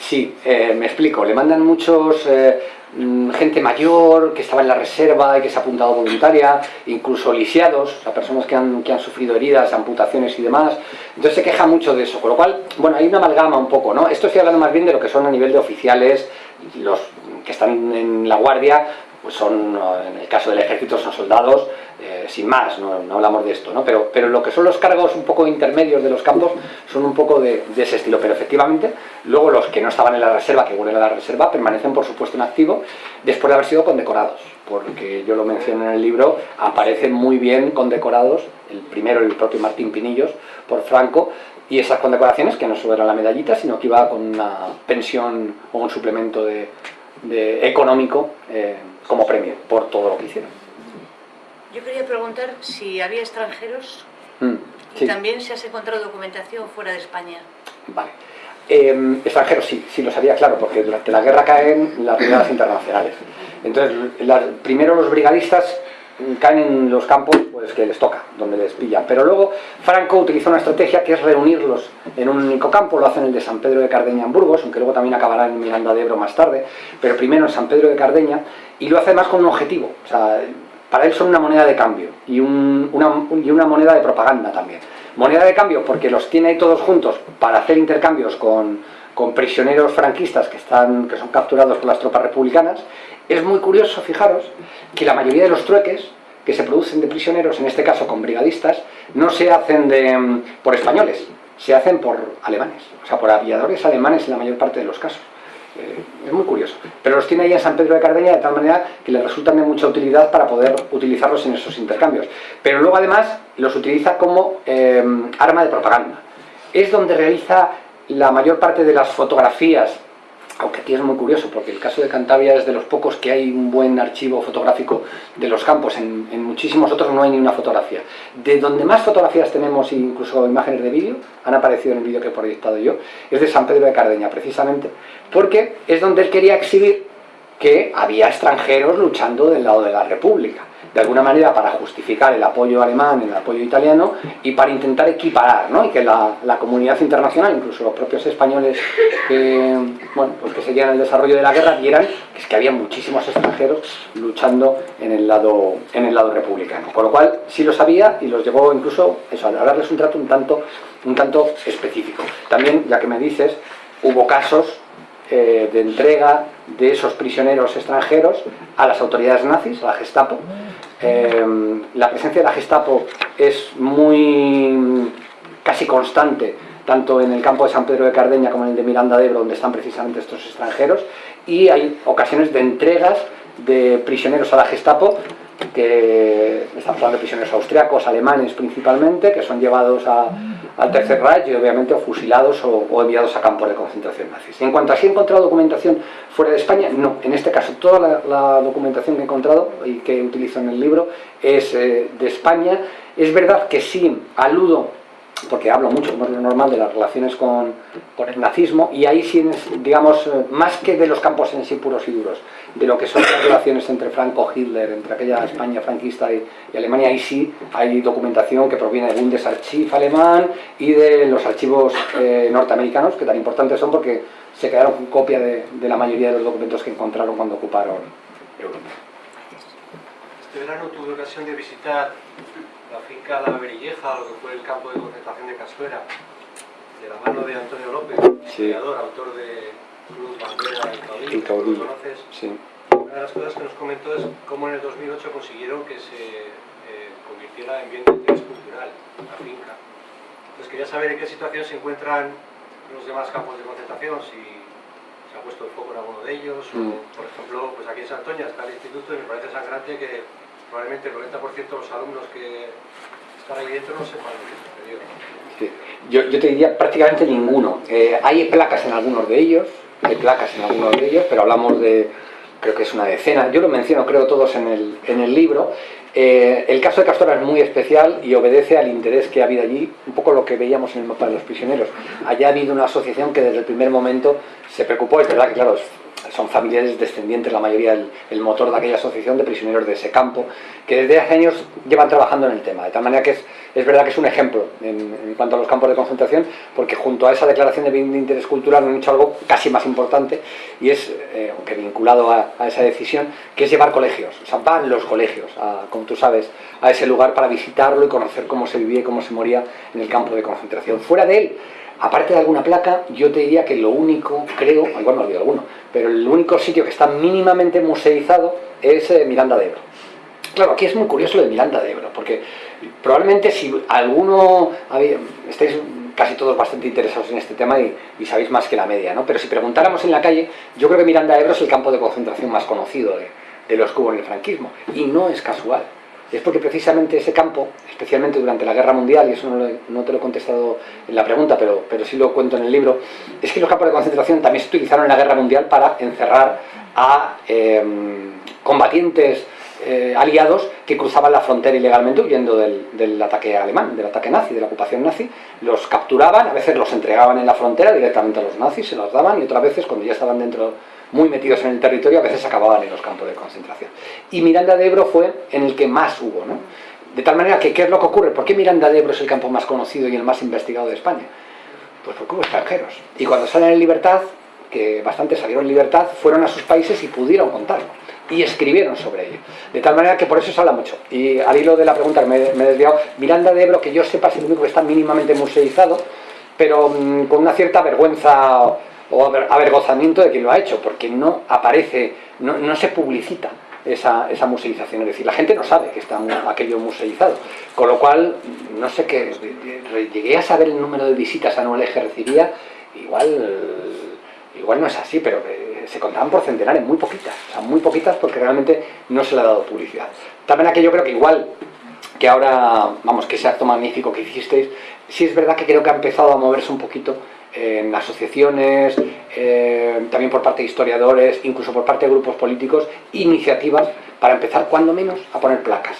Sí, eh, me explico, le mandan muchos, eh, gente mayor que estaba en la reserva y que se ha apuntado voluntaria, incluso lisiados, o sea, personas que han, que han sufrido heridas, amputaciones y demás, entonces se queja mucho de eso, con lo cual, bueno, hay una amalgama un poco, ¿no? Esto estoy hablando más bien de lo que son a nivel de oficiales, los que están en la guardia, pues son, eh, en el caso del ejército, son soldados, eh, sin más, no, no hablamos de esto, ¿no? Pero, pero lo que son los cargos un poco intermedios de los campos son un poco de, de ese estilo, pero efectivamente, luego los que no estaban en la reserva, que vuelven a la reserva, permanecen por supuesto en activo, después de haber sido condecorados, porque yo lo menciono en el libro, aparecen muy bien condecorados, el primero el propio Martín Pinillos, por Franco, y esas condecoraciones, que no solo era la medallita, sino que iba con una pensión o un suplemento de, económico eh, como premio por todo lo que hicieron. Yo quería preguntar si había extranjeros Mm, y también si has encontrado documentación fuera de España. vale. Eh, extranjeros sí, sí lo sabía, claro, porque durante la guerra caen las brigadas internacionales. Entonces, la- primero los brigadistas caen en los campos pues que les toca, donde les pillan. Pero luego Franco utiliza una estrategia que es reunirlos en un único campo, lo hace en el de San Pedro de Cardeña en Burgos, aunque luego también acabará en Miranda de Ebro más tarde, pero primero en San Pedro de Cardeña, y lo hace además con un objetivo. O sea, para él son una moneda de cambio y, un- una, y una moneda de propaganda también. Moneda de cambio porque los tiene ahí todos juntos para hacer intercambios con, con prisioneros franquistas que, están, que son capturados por las tropas republicanas. Es muy curioso, fijaros, que la mayoría de los trueques que se producen de prisioneros, en este caso con brigadistas, no se hacen de, mm, por españoles, se hacen por alemanes, o sea, por aviadores alemanes en la mayor parte de los casos. Eh, es muy curioso. Pero los tiene ahí en San Pedro de Cardeña de tal manera que le resultan de mucha utilidad para poder utilizarlos en esos intercambios. Pero luego además los utiliza como eh, arma de propaganda. Es donde realiza la mayor parte de las fotografías, aunque aquí es muy curioso porque el caso de Cantabria es de los pocos que hay un buen archivo fotográfico de los campos, en, en muchísimos otros no hay ni una fotografía. De donde más fotografías tenemos, incluso imágenes de vídeo, han aparecido en el vídeo que he proyectado yo, es de San Pedro de Cardeña, precisamente, porque es donde él quería exhibir que había extranjeros luchando del lado de la República, de alguna manera para justificar el apoyo alemán, el apoyo italiano y para intentar equiparar, ¿no? y que la, la comunidad internacional, incluso los propios españoles que, bueno, pues que seguían el desarrollo de la guerra, vieran que es que había muchísimos extranjeros luchando en el lado, en el lado republicano. Con lo cual sí lo sabía y los llevó incluso eso, a darles un trato un tanto, un tanto específico. También, ya que me dices, hubo casos eh, de entrega de esos prisioneros extranjeros a las autoridades nazis, a la Gestapo. Eh, la presencia de la Gestapo es muy casi constante, tanto en el campo de San Pedro de Cardeña como en el de Miranda de Ebro, donde están precisamente estos extranjeros, y hay ocasiones de entregas de prisioneros a la Gestapo que estamos hablando de prisioneros austriacos, alemanes principalmente, que son llevados a- al Tercer Reich y obviamente fusilados o, enviados a campos de concentración nazis. En cuanto a si he encontrado documentación fuera de España, no. En este caso, toda la, la documentación que he encontrado y que utilizo en el libro es eh, de España. Es verdad que sí aludo porque hablo mucho, como es lo normal, de las relaciones con, con el nazismo, y ahí sí, digamos, eh, más que de los campos en sí puros y duros, de lo que son las relaciones entre Franco, Hitler, entre aquella España franquista y, Alemania, ahí sí hay documentación que proviene del Bundesarchiv alemán y de los archivos eh, norteamericanos, que tan importantes son porque se quedaron con copia de, de la mayoría de los documentos que encontraron cuando ocuparon Europa. Este verano tuve ocasión de visitar la finca La Berilleja, lo que fue el campo de concentración de Casuera, de la mano de Antonio López, Sí. creador, autor de Cruz, Bandera y Caudillo. ¿lo conoces? Sí. Una de las cosas que nos comentó es cómo en el 2008 consiguieron que se eh, convirtiera en bien de interés cultural la finca. Entonces quería saber en qué situación se encuentran los demás campos de concentración, si se ha puesto el foco en alguno de ellos, Mm. o por ejemplo, pues aquí en Santoña está el instituto y me parece sangrante que probablemente el 90% de los alumnos que están ahí dentro no sepan lo que. Yo, yo te diría prácticamente ninguno. Eh, hay placas en algunos de ellos, hay placas en algunos de ellos, pero hablamos de, creo que es una decena. Yo lo menciono, creo, todos en el, en el libro. Eh, el caso de Castora es muy especial y obedece al interés que ha habido allí, un poco lo que veíamos en el mapa de los prisioneros. Allá ha habido una asociación que desde el primer momento se preocupó, es verdad que, claro, son familiares descendientes, la mayoría, el, el motor de aquella asociación de prisioneros de ese campo, que desde hace años llevan trabajando en el tema, de tal manera que es, es verdad que es un ejemplo en, en cuanto a los campos de concentración, porque junto a esa declaración de bien de interés cultural han hecho algo casi más importante, y es, eh, aunque vinculado a, esa decisión, que es llevar colegios, o sea, van los colegios, a, tú sabes, a ese lugar para visitarlo y conocer cómo se vivía y cómo se moría en el campo de concentración. Fuera de él, aparte de alguna placa, yo te diría que lo único, creo, igual me olvido alguno, pero el único sitio que está mínimamente museizado es eh, Miranda de Ebro. Claro, aquí es muy curioso lo de Miranda de Ebro, porque probablemente si alguno, estáis casi todos bastante interesados en este tema y, sabéis más que la media, ¿no? Pero si preguntáramos en la calle, yo creo que Miranda de Ebro es el campo de concentración más conocido de los que hubo en el franquismo, y no es casual. Es porque precisamente ese campo, especialmente durante la Guerra Mundial, y eso no, te lo he contestado en la pregunta, pero, pero sí lo cuento en el libro, es que los campos de concentración también se utilizaron en la Guerra Mundial para encerrar a em, combatientes eh, aliados que cruzaban la frontera ilegalmente huyendo del, del ataque alemán, del ataque nazi, de la ocupación nazi, los capturaban, a veces los entregaban en la frontera directamente a los nazis, se los daban y otras veces cuando ya estaban dentro muy metidos en el territorio, a veces acababan en los campos de concentración. Y Miranda de Ebro fue en el que más hubo, ¿no? De tal manera que, ¿qué es lo que ocurre? ¿Por qué Miranda de Ebro es el campo más conocido y el más investigado de España? Pues porque hubo extranjeros. Y cuando salen en libertad, que bastante salieron en libertad, fueron a sus países y pudieron contarlo. Y escribieron sobre ello. De tal manera que por eso se habla mucho. Y al hilo de la pregunta que me, me he desviado, Miranda de Ebro, que yo sepa, es el único que está mínimamente museizado, pero mm, con una cierta vergüenza o, o aver- avergonzamiento de quien lo ha hecho, porque no aparece, no, no se publicita esa, esa museización. Es decir, la gente no sabe que está aquello museizado. Con lo cual, no sé qué, llegué a saber el número de visitas anuales que recibía, igual igual no es así, pero eh, se contaban por centenares, muy poquitas, o sea, muy poquitas porque realmente no se le ha dado publicidad. También que yo creo que igual que ahora, vamos, que ese acto magnífico que hicisteis, sí es verdad que creo que ha empezado a moverse un poquito en asociaciones, eh, también por parte de historiadores, incluso por parte de grupos políticos, iniciativas para empezar, cuando menos, a poner placas,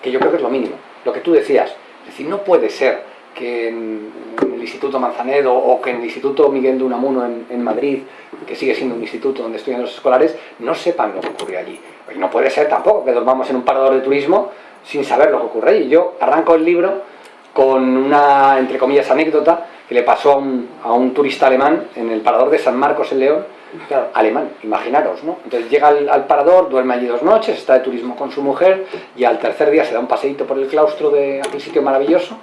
que yo creo que es lo mínimo. Lo que tú decías, es decir, no puede ser que en el Instituto Manzanedo o que en el Instituto Miguel de Unamuno en, en Madrid, que sigue siendo un instituto donde estudian los escolares, no sepan lo que ocurre allí. Y no puede ser tampoco que dormamos en un parador de turismo sin saber lo que ocurre allí. Yo arranco el libro con una, entre comillas, anécdota que le pasó a un, a un turista alemán en el parador de San Marcos en León, claro, alemán, imaginaros, ¿no? Entonces llega al, al parador, duerme allí dos noches, está de turismo con su mujer y al tercer día se da un paseíto por el claustro de aquel sitio maravilloso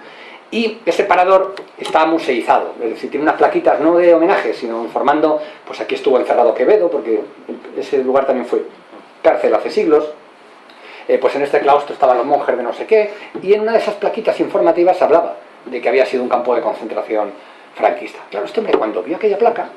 y ese parador está museizado, es decir, tiene unas plaquitas no de homenaje, sino informando, pues aquí estuvo encerrado Quevedo, porque ese lugar también fue cárcel hace siglos, eh, pues en este claustro estaban los monjes de no sé qué, y en una de esas plaquitas informativas hablaba de que había sido un campo de concentración franquista. Claro, este hombre cuando vio aquella placa,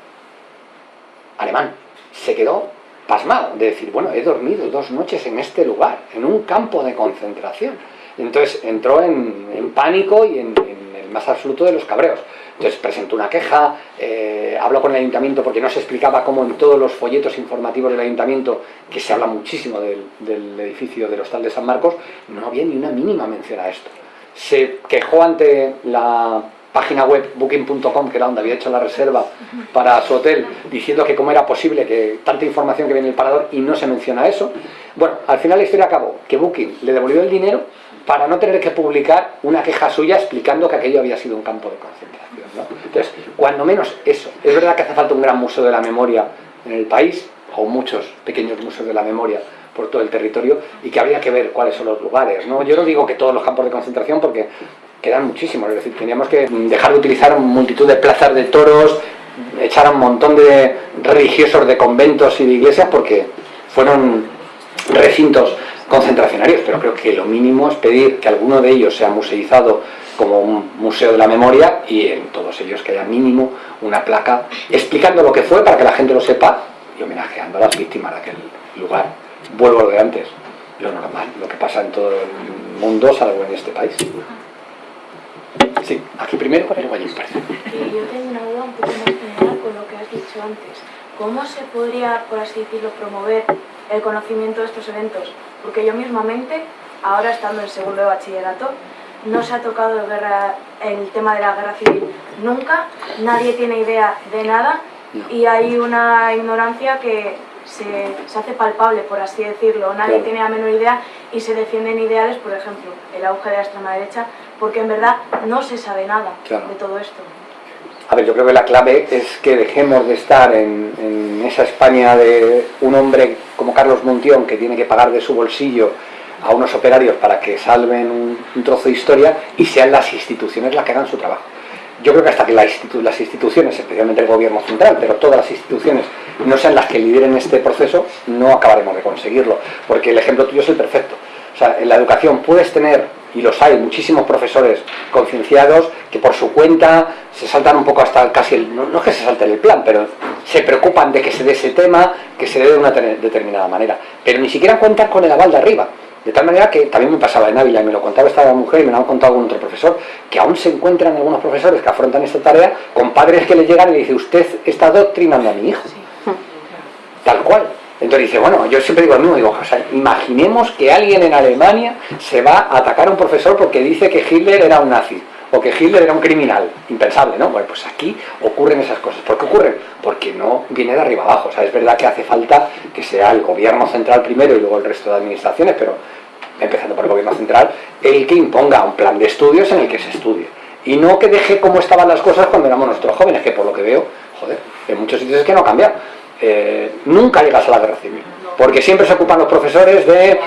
alemán, se quedó pasmado de decir, bueno, he dormido dos noches en este lugar, en un campo de concentración. Entonces entró en, pánico y en el más absoluto de los cabreos. Entonces presentó una queja, eh, habló con el ayuntamiento porque no se explicaba cómo en todos los folletos informativos del ayuntamiento, que se habla muchísimo del, edificio del Hostal de San Marcos, no había ni una mínima mención a esto. Se quejó ante la página web booking.com, que era donde había hecho la reserva para su hotel, diciendo que cómo era posible que tanta información que viene en el parador y no se menciona eso. Bueno, al final la historia acabó, que Booking le devolvió el dinero para no tener que publicar una queja suya explicando que aquello había sido un campo de concentración. ¿no? Entonces, cuando menos eso. Es verdad que hace falta un gran museo de la memoria en el país, o muchos pequeños museos de la memoria por todo el territorio, y que habría que ver cuáles son los lugares. ¿no? Yo no digo que todos los campos de concentración, porque quedan muchísimos, es decir, teníamos que dejar de utilizar multitud de plazas de toros, echar a un montón de religiosos de conventos y de iglesias, porque fueron recintos concentracionarios, pero creo que lo mínimo es pedir que alguno de ellos sea museizado como un museo de la memoria y en todos ellos que haya mínimo una placa explicando lo que fue para que la gente lo sepa y homenajeando a las víctimas de aquel lugar. Vuelvo a lo de antes, lo normal, lo que pasa en todo el mundo, salvo en este país. Sí, aquí primero, luego allí parece. Yo tengo una duda un poco más general con lo que has dicho antes. ¿Cómo se podría, por así decirlo, promover el conocimiento de estos eventos? Porque yo mismamente, ahora estando en segundo de bachillerato, no se ha tocado el, guerra, el tema de la guerra civil nunca, nadie tiene idea de nada y hay una ignorancia que se, se, hace palpable, por así decirlo. Nadie tiene la menor idea y se defienden ideales, por ejemplo, el auge de la extrema derecha, porque en verdad no se sabe nada de todo esto. A ver, yo creo que la clave es que dejemos de estar en, esa España de un hombre como Carlos Montión que tiene que pagar de su bolsillo a unos operarios para que salven un, trozo de historia y sean las instituciones las que hagan su trabajo. Yo creo que hasta que las instituciones, especialmente el gobierno central, pero todas las instituciones, no sean las que lideren este proceso, no acabaremos de conseguirlo. Porque el ejemplo tuyo es el perfecto. O sea, en la educación puedes tener, y los hay, muchísimos profesores concienciados que por su cuenta se saltan un poco hasta casi, el, no, no es que se salten el plan, pero se preocupan de que se dé ese tema, que se dé de una determinada manera. Pero ni siquiera cuentan con el aval de arriba. De tal manera que también me pasaba en Ávila y me lo contaba esta mujer y me lo han contado algún otro profesor, que aún se encuentran algunos profesores que afrontan esta tarea con padres que le llegan y le dicen, usted está doctrinando a mi hijo. Tal cual. Entonces dice, bueno, yo siempre digo lo mismo, digo, o sea, imaginemos que alguien en Alemania se va a atacar a un profesor porque dice que Hitler era un nazi o que Hitler era un criminal, impensable, ¿no? Bueno, pues aquí ocurren esas cosas. ¿Por qué ocurren? Porque no viene de arriba abajo. O sea, es verdad que hace falta que sea el gobierno central primero y luego el resto de administraciones, pero empezando por el gobierno central, el que imponga un plan de estudios en el que se estudie. Y no que deje como estaban las cosas cuando éramos nosotros jóvenes, que por lo que veo, joder, en muchos sitios es que no ha cambiado. Eh, nunca llegas a la guerra civil porque siempre se ocupan los profesores de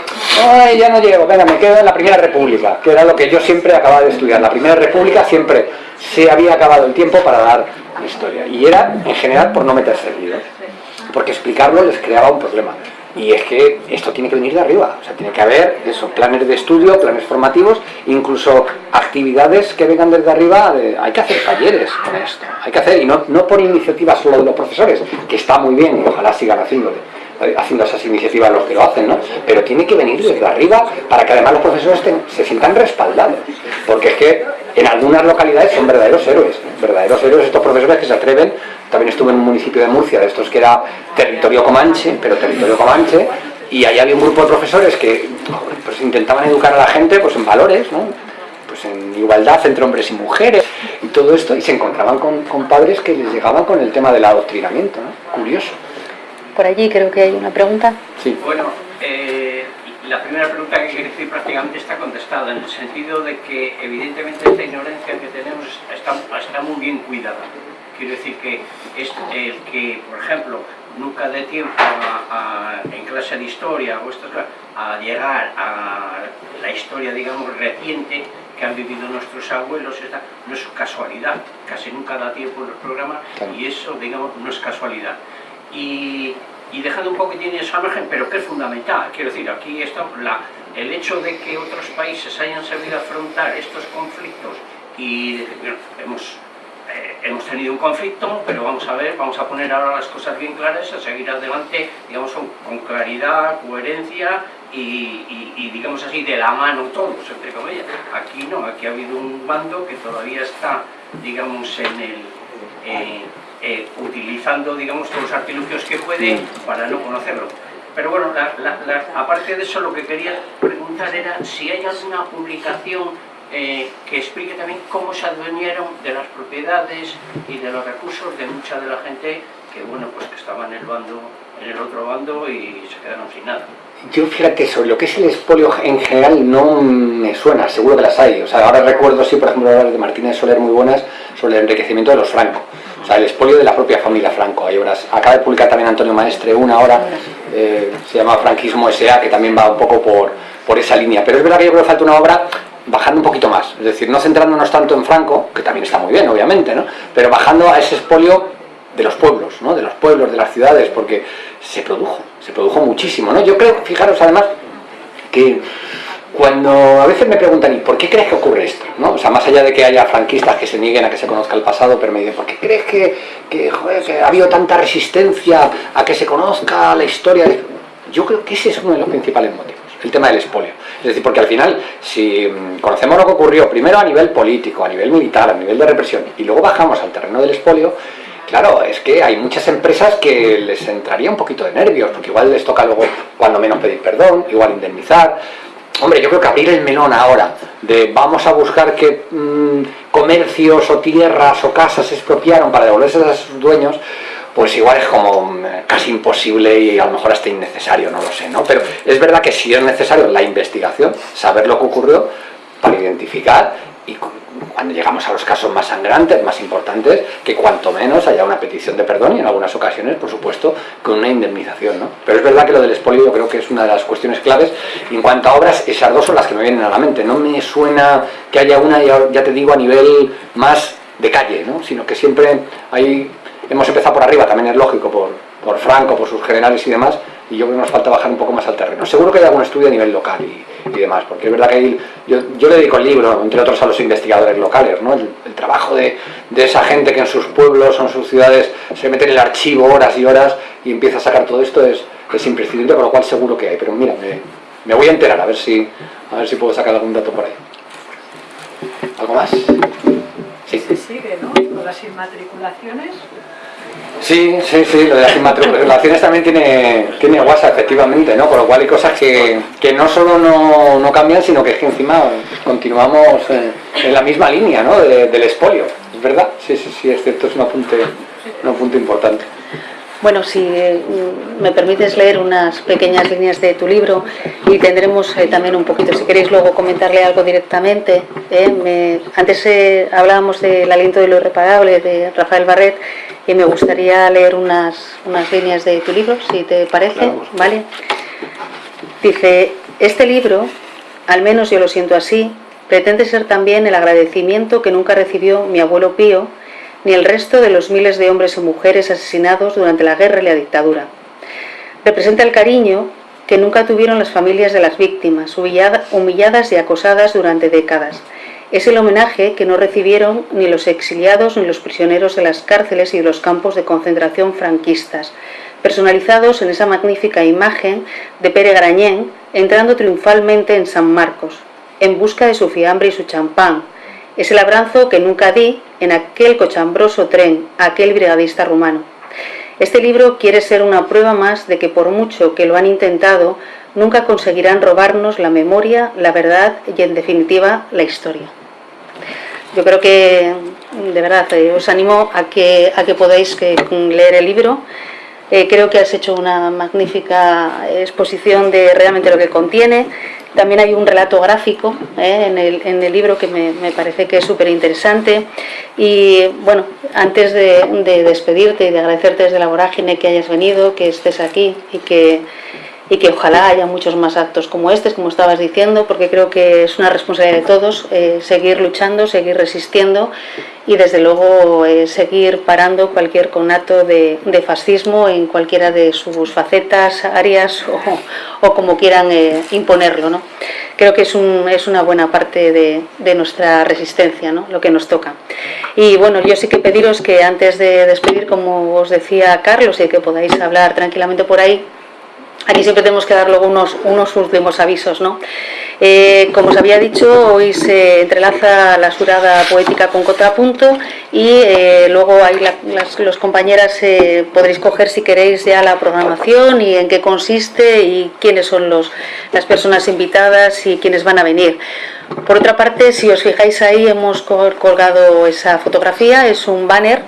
ay ya no llego, venga me quedo en la primera república que era lo que yo siempre acababa de estudiar. La primera república siempre se había acabado el tiempo para dar historia y era en general por no meterse en líos porque explicarlo les creaba un problema y es que esto tiene que venir de arriba, o sea, tiene que haber esos planes de estudio, planes formativos, incluso actividades que vengan desde arriba, de, hay que hacer talleres con esto, hay que hacer, y no, no por iniciativa solo de los profesores, que está muy bien ojalá sigan haciéndolo, haciendo esas iniciativas los que lo hacen, ¿no? Pero tiene que venir desde arriba para que además los profesores se sientan respaldados, porque es que en algunas localidades son verdaderos héroes, verdaderos héroes estos profesores que se atreven también estuve en un municipio de Murcia, de estos que era territorio comanche, pero territorio comanche, y ahí había un grupo de profesores que pues, intentaban educar a la gente pues, en valores, ¿no? pues en igualdad entre hombres y mujeres, y todo esto, y se encontraban con, con padres que les llegaban con el tema del adoctrinamiento, ¿no? curioso. Por allí creo que hay una pregunta. Sí. Bueno, eh, la primera pregunta que quiero decir prácticamente está contestada, en el sentido de que evidentemente esta ignorancia que tenemos está, está muy bien cuidada. Quiero decir que es el que, por ejemplo, nunca dé tiempo a, a, en clase de historia o estas a llegar a la historia, digamos, reciente que han vivido nuestros abuelos, esta, no es casualidad, casi nunca da tiempo en los programas y eso, digamos, no es casualidad. Y, y dejando un poquitín esa margen, pero que es fundamental, quiero decir, aquí está la, el hecho de que otros países hayan sabido afrontar estos conflictos y bueno, hemos eh, hemos tenido un conflicto, pero vamos a ver, vamos a poner ahora las cosas bien claras, a seguir adelante, digamos, con, claridad, coherencia y, digamos así, de la mano todos, entre comillas. Aquí no, aquí ha habido un bando que todavía está, digamos, en el... Eh, eh, utilizando, digamos, todos los artilugios que puede para no conocerlo. Pero bueno, la, la, la, aparte de eso, lo que quería preguntar era si hay alguna publicación eh, que explique también cómo se adueñaron de las propiedades y de los recursos de mucha de la gente que, bueno, pues que estaba en el bando, en el otro bando y se quedaron sin nada. Yo fíjate, sobre lo que es el espolio en general no me suena, seguro que las hay. O sea, ahora recuerdo, sí, por ejemplo, las de Martínez Soler muy buenas sobre el enriquecimiento de los francos. O sea, el espolio de la propia familia Franco. Hay obras. Acaba de publicar también Antonio Maestre una hora, eh, se llama Franquismo S.A., que también va un poco por, por esa línea. Pero es verdad que yo creo que falta una obra bajando un poquito más. Es decir, no centrándonos tanto en Franco, que también está muy bien, obviamente, ¿no? Pero bajando a ese espolio de los pueblos, ¿no? De los pueblos, de las ciudades, porque se produjo, se produjo muchísimo, ¿no? Yo creo, fijaros además, que cuando a veces me preguntan, ¿y por qué crees que ocurre esto? ¿no? O sea, más allá de que haya franquistas que se nieguen a que se conozca el pasado, pero me dicen, ¿por qué crees que, que, ha habido tanta resistencia a que se conozca la historia? Yo creo que ese es uno de los principales motivos, el tema del espolio. Es decir, porque al final, si mm, conocemos lo que ocurrió primero a nivel político, a nivel militar, a nivel de represión, y luego bajamos al terreno del espolio, Claro, es que hay muchas empresas que les entraría un poquito de nervios, porque igual les toca luego, cuando menos, pedir perdón, igual indemnizar. Hombre, yo creo que abrir el melón ahora, de vamos a buscar que mm, comercios o tierras o casas se expropiaron para devolverse a sus dueños, pues igual es como mm, casi imposible y a lo mejor hasta innecesario, no lo sé, ¿no? Pero es verdad que sí es necesario la investigación, saber lo que ocurrió, para identificar y cuando llegamos a los casos más sangrantes, más importantes, que cuanto menos haya una petición de perdón y en algunas ocasiones, por supuesto, con una indemnización. ¿no? Pero es verdad que lo del expolio yo creo que es una de las cuestiones claves. En cuanto a obras, esas dos son las que me vienen a la mente. No me suena que haya una, ya te digo, a nivel más de calle, ¿no? sino que siempre hay, hemos empezado por arriba, también es lógico, por, por Franco, por sus generales y demás, y yo creo que nos falta bajar un poco más al terreno. Seguro que hay algún estudio a nivel local y, y demás, porque es verdad que hay, yo, yo, le dedico el libro, entre otros a los investigadores locales, ¿no? el, trabajo de, de, esa gente que en sus pueblos o en sus ciudades se mete en el archivo horas y horas y empieza a sacar todo esto es, es imprescindible, con lo cual seguro que hay, pero mira, me, me, voy a enterar a ver, si, a ver si puedo sacar algún dato por ahí. ¿Algo más? Sí. Se sigue, ¿no? Con las inmatriculaciones Sí, sí, sí, lo de las inmatriculaciones también tiene, tiene WhatsApp, efectivamente, ¿no? Con lo cual hay cosas que, que no solo no, no, cambian, sino que es que encima continuamos en, la misma línea, ¿no? del espolio, ¿es verdad? Sí, sí, sí, es cierto, es un apunte, un apunte importante. Bueno, si mm, me permites leer unas pequeñas líneas de tu libro y tendremos eh, también un poquito, si queréis luego comentarle algo directamente. Eh, me, antes eh, hablábamos del aliento de lo irreparable de Rafael Barret y me gustaría leer unas, unas líneas de tu libro, si te parece, ¿vale? Dice, este libro, al menos yo lo siento así, pretende ser también el agradecimiento que nunca recibió mi abuelo Pío, ni el resto de los miles de hombres y mujeres asesinados durante la guerra y la dictadura. Representa el cariño que nunca tuvieron las familias de las víctimas, humilladas y acosadas durante décadas. Es el homenaje que no recibieron ni los exiliados ni los prisioneros de las cárceles y de los campos de concentración franquistas, personalizados en esa magnífica imagen de Pere Garañén entrando triunfalmente en San Marcos, en busca de su fiambre y su champán, es el abrazo que nunca di en aquel cochambroso tren, aquel brigadista rumano. Este libro quiere ser una prueba más de que por mucho que lo han intentado, nunca conseguirán robarnos la memoria, la verdad y en definitiva la historia. Yo creo que, de verdad, eh, os animo a que, a que podáis leer el libro. Eh, creo que has hecho una magnífica exposición de realmente lo que contiene. También hay un relato gráfico ¿eh? en, el, libro que me, me parece que es súper interesante. Y bueno, antes de, de, despedirte y de agradecerte desde la vorágine que hayas venido, que estés aquí y que, y que ojalá haya muchos más actos como este, como estabas diciendo, porque creo que es una responsabilidad de todos eh, seguir luchando, seguir resistiendo y desde luego eh, seguir parando cualquier conato de, de, fascismo en cualquiera de sus facetas, áreas o, o como quieran eh, imponerlo. ¿no? Creo que es, un, es una buena parte de, de, nuestra resistencia, ¿no? lo que nos toca. Y bueno, yo sí que pediros que antes de despedir, como os decía Carlos, y que podáis hablar tranquilamente por ahí, Aquí siempre tenemos que dar luego unos, unos últimos avisos. ¿no? Eh, como os había dicho, hoy se entrelaza la surada poética con contrapunto y eh, luego ahí la, los compañeras eh, podréis coger si queréis ya la programación y en qué consiste y quiénes son los, las personas invitadas y quiénes van a venir. Por otra parte, si os fijáis ahí, hemos colgado esa fotografía, es un banner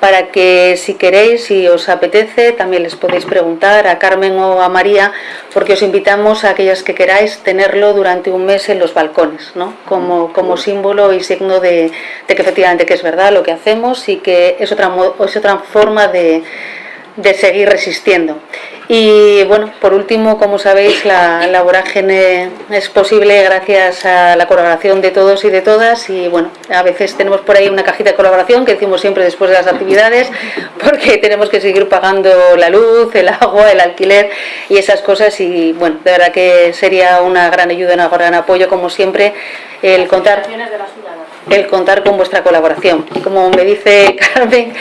para que si queréis, si os apetece, también les podéis preguntar a Carmen o a María, porque os invitamos a aquellas que queráis tenerlo durante un mes en los balcones, ¿no? como, como símbolo y signo de, que efectivamente que es verdad lo que hacemos y que es otra, es otra forma de, de seguir resistiendo. Y bueno, por último, como sabéis, la, la, vorágine es posible gracias a la colaboración de todos y de todas. Y bueno, a veces tenemos por ahí una cajita de colaboración que decimos siempre después de las actividades, porque tenemos que seguir pagando la luz, el agua, el alquiler y esas cosas. Y bueno, de verdad que sería una gran ayuda, un gran apoyo, como siempre, el contar el contar con vuestra colaboración. Y como me dice Carmen,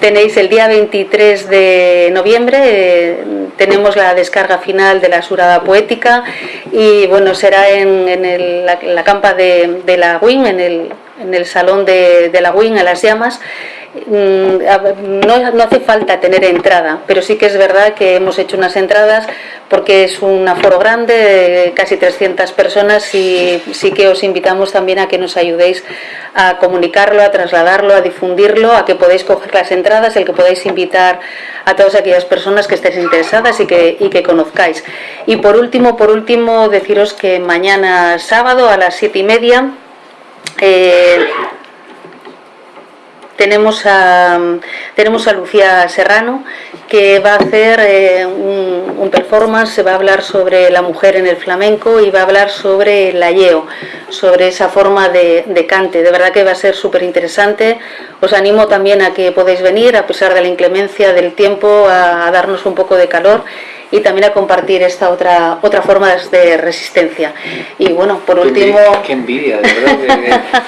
tenéis el día 23 de noviembre, eh, tenemos la descarga final de la surada poética y bueno, será en, la, campa de, la WIN, en el, en el salón de, de la WIN, a las llamas, no, no, hace falta tener entrada, pero sí que es verdad que hemos hecho unas entradas porque es un aforo grande, casi 300 personas y sí que os invitamos también a que nos ayudéis a comunicarlo, a trasladarlo, a difundirlo, a que podáis coger las entradas, el que podáis invitar a todas aquellas personas que estéis interesadas y que, y que conozcáis. Y por último, por último, deciros que mañana sábado a las siete y media eh, tenemos a, tenemos a Lucía Serrano que va a hacer eh, un, performance, se va a hablar sobre la mujer en el flamenco y va a hablar sobre el ayeo, sobre esa forma de, de cante. De verdad que va a ser súper interesante. Os animo también a que podáis venir, a pesar de la inclemencia del tiempo, a darnos un poco de calor y también a compartir esta otra otra forma de resistencia. Y bueno, por último... Qué envidia, de verdad,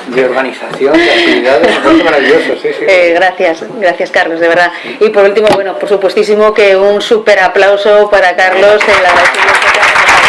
de, organización, de actividades, maravilloso, sí, sí. Eh, gracias, gracias Carlos, de verdad. Y por último, bueno, por supuestísimo que un súper aplauso para Carlos en la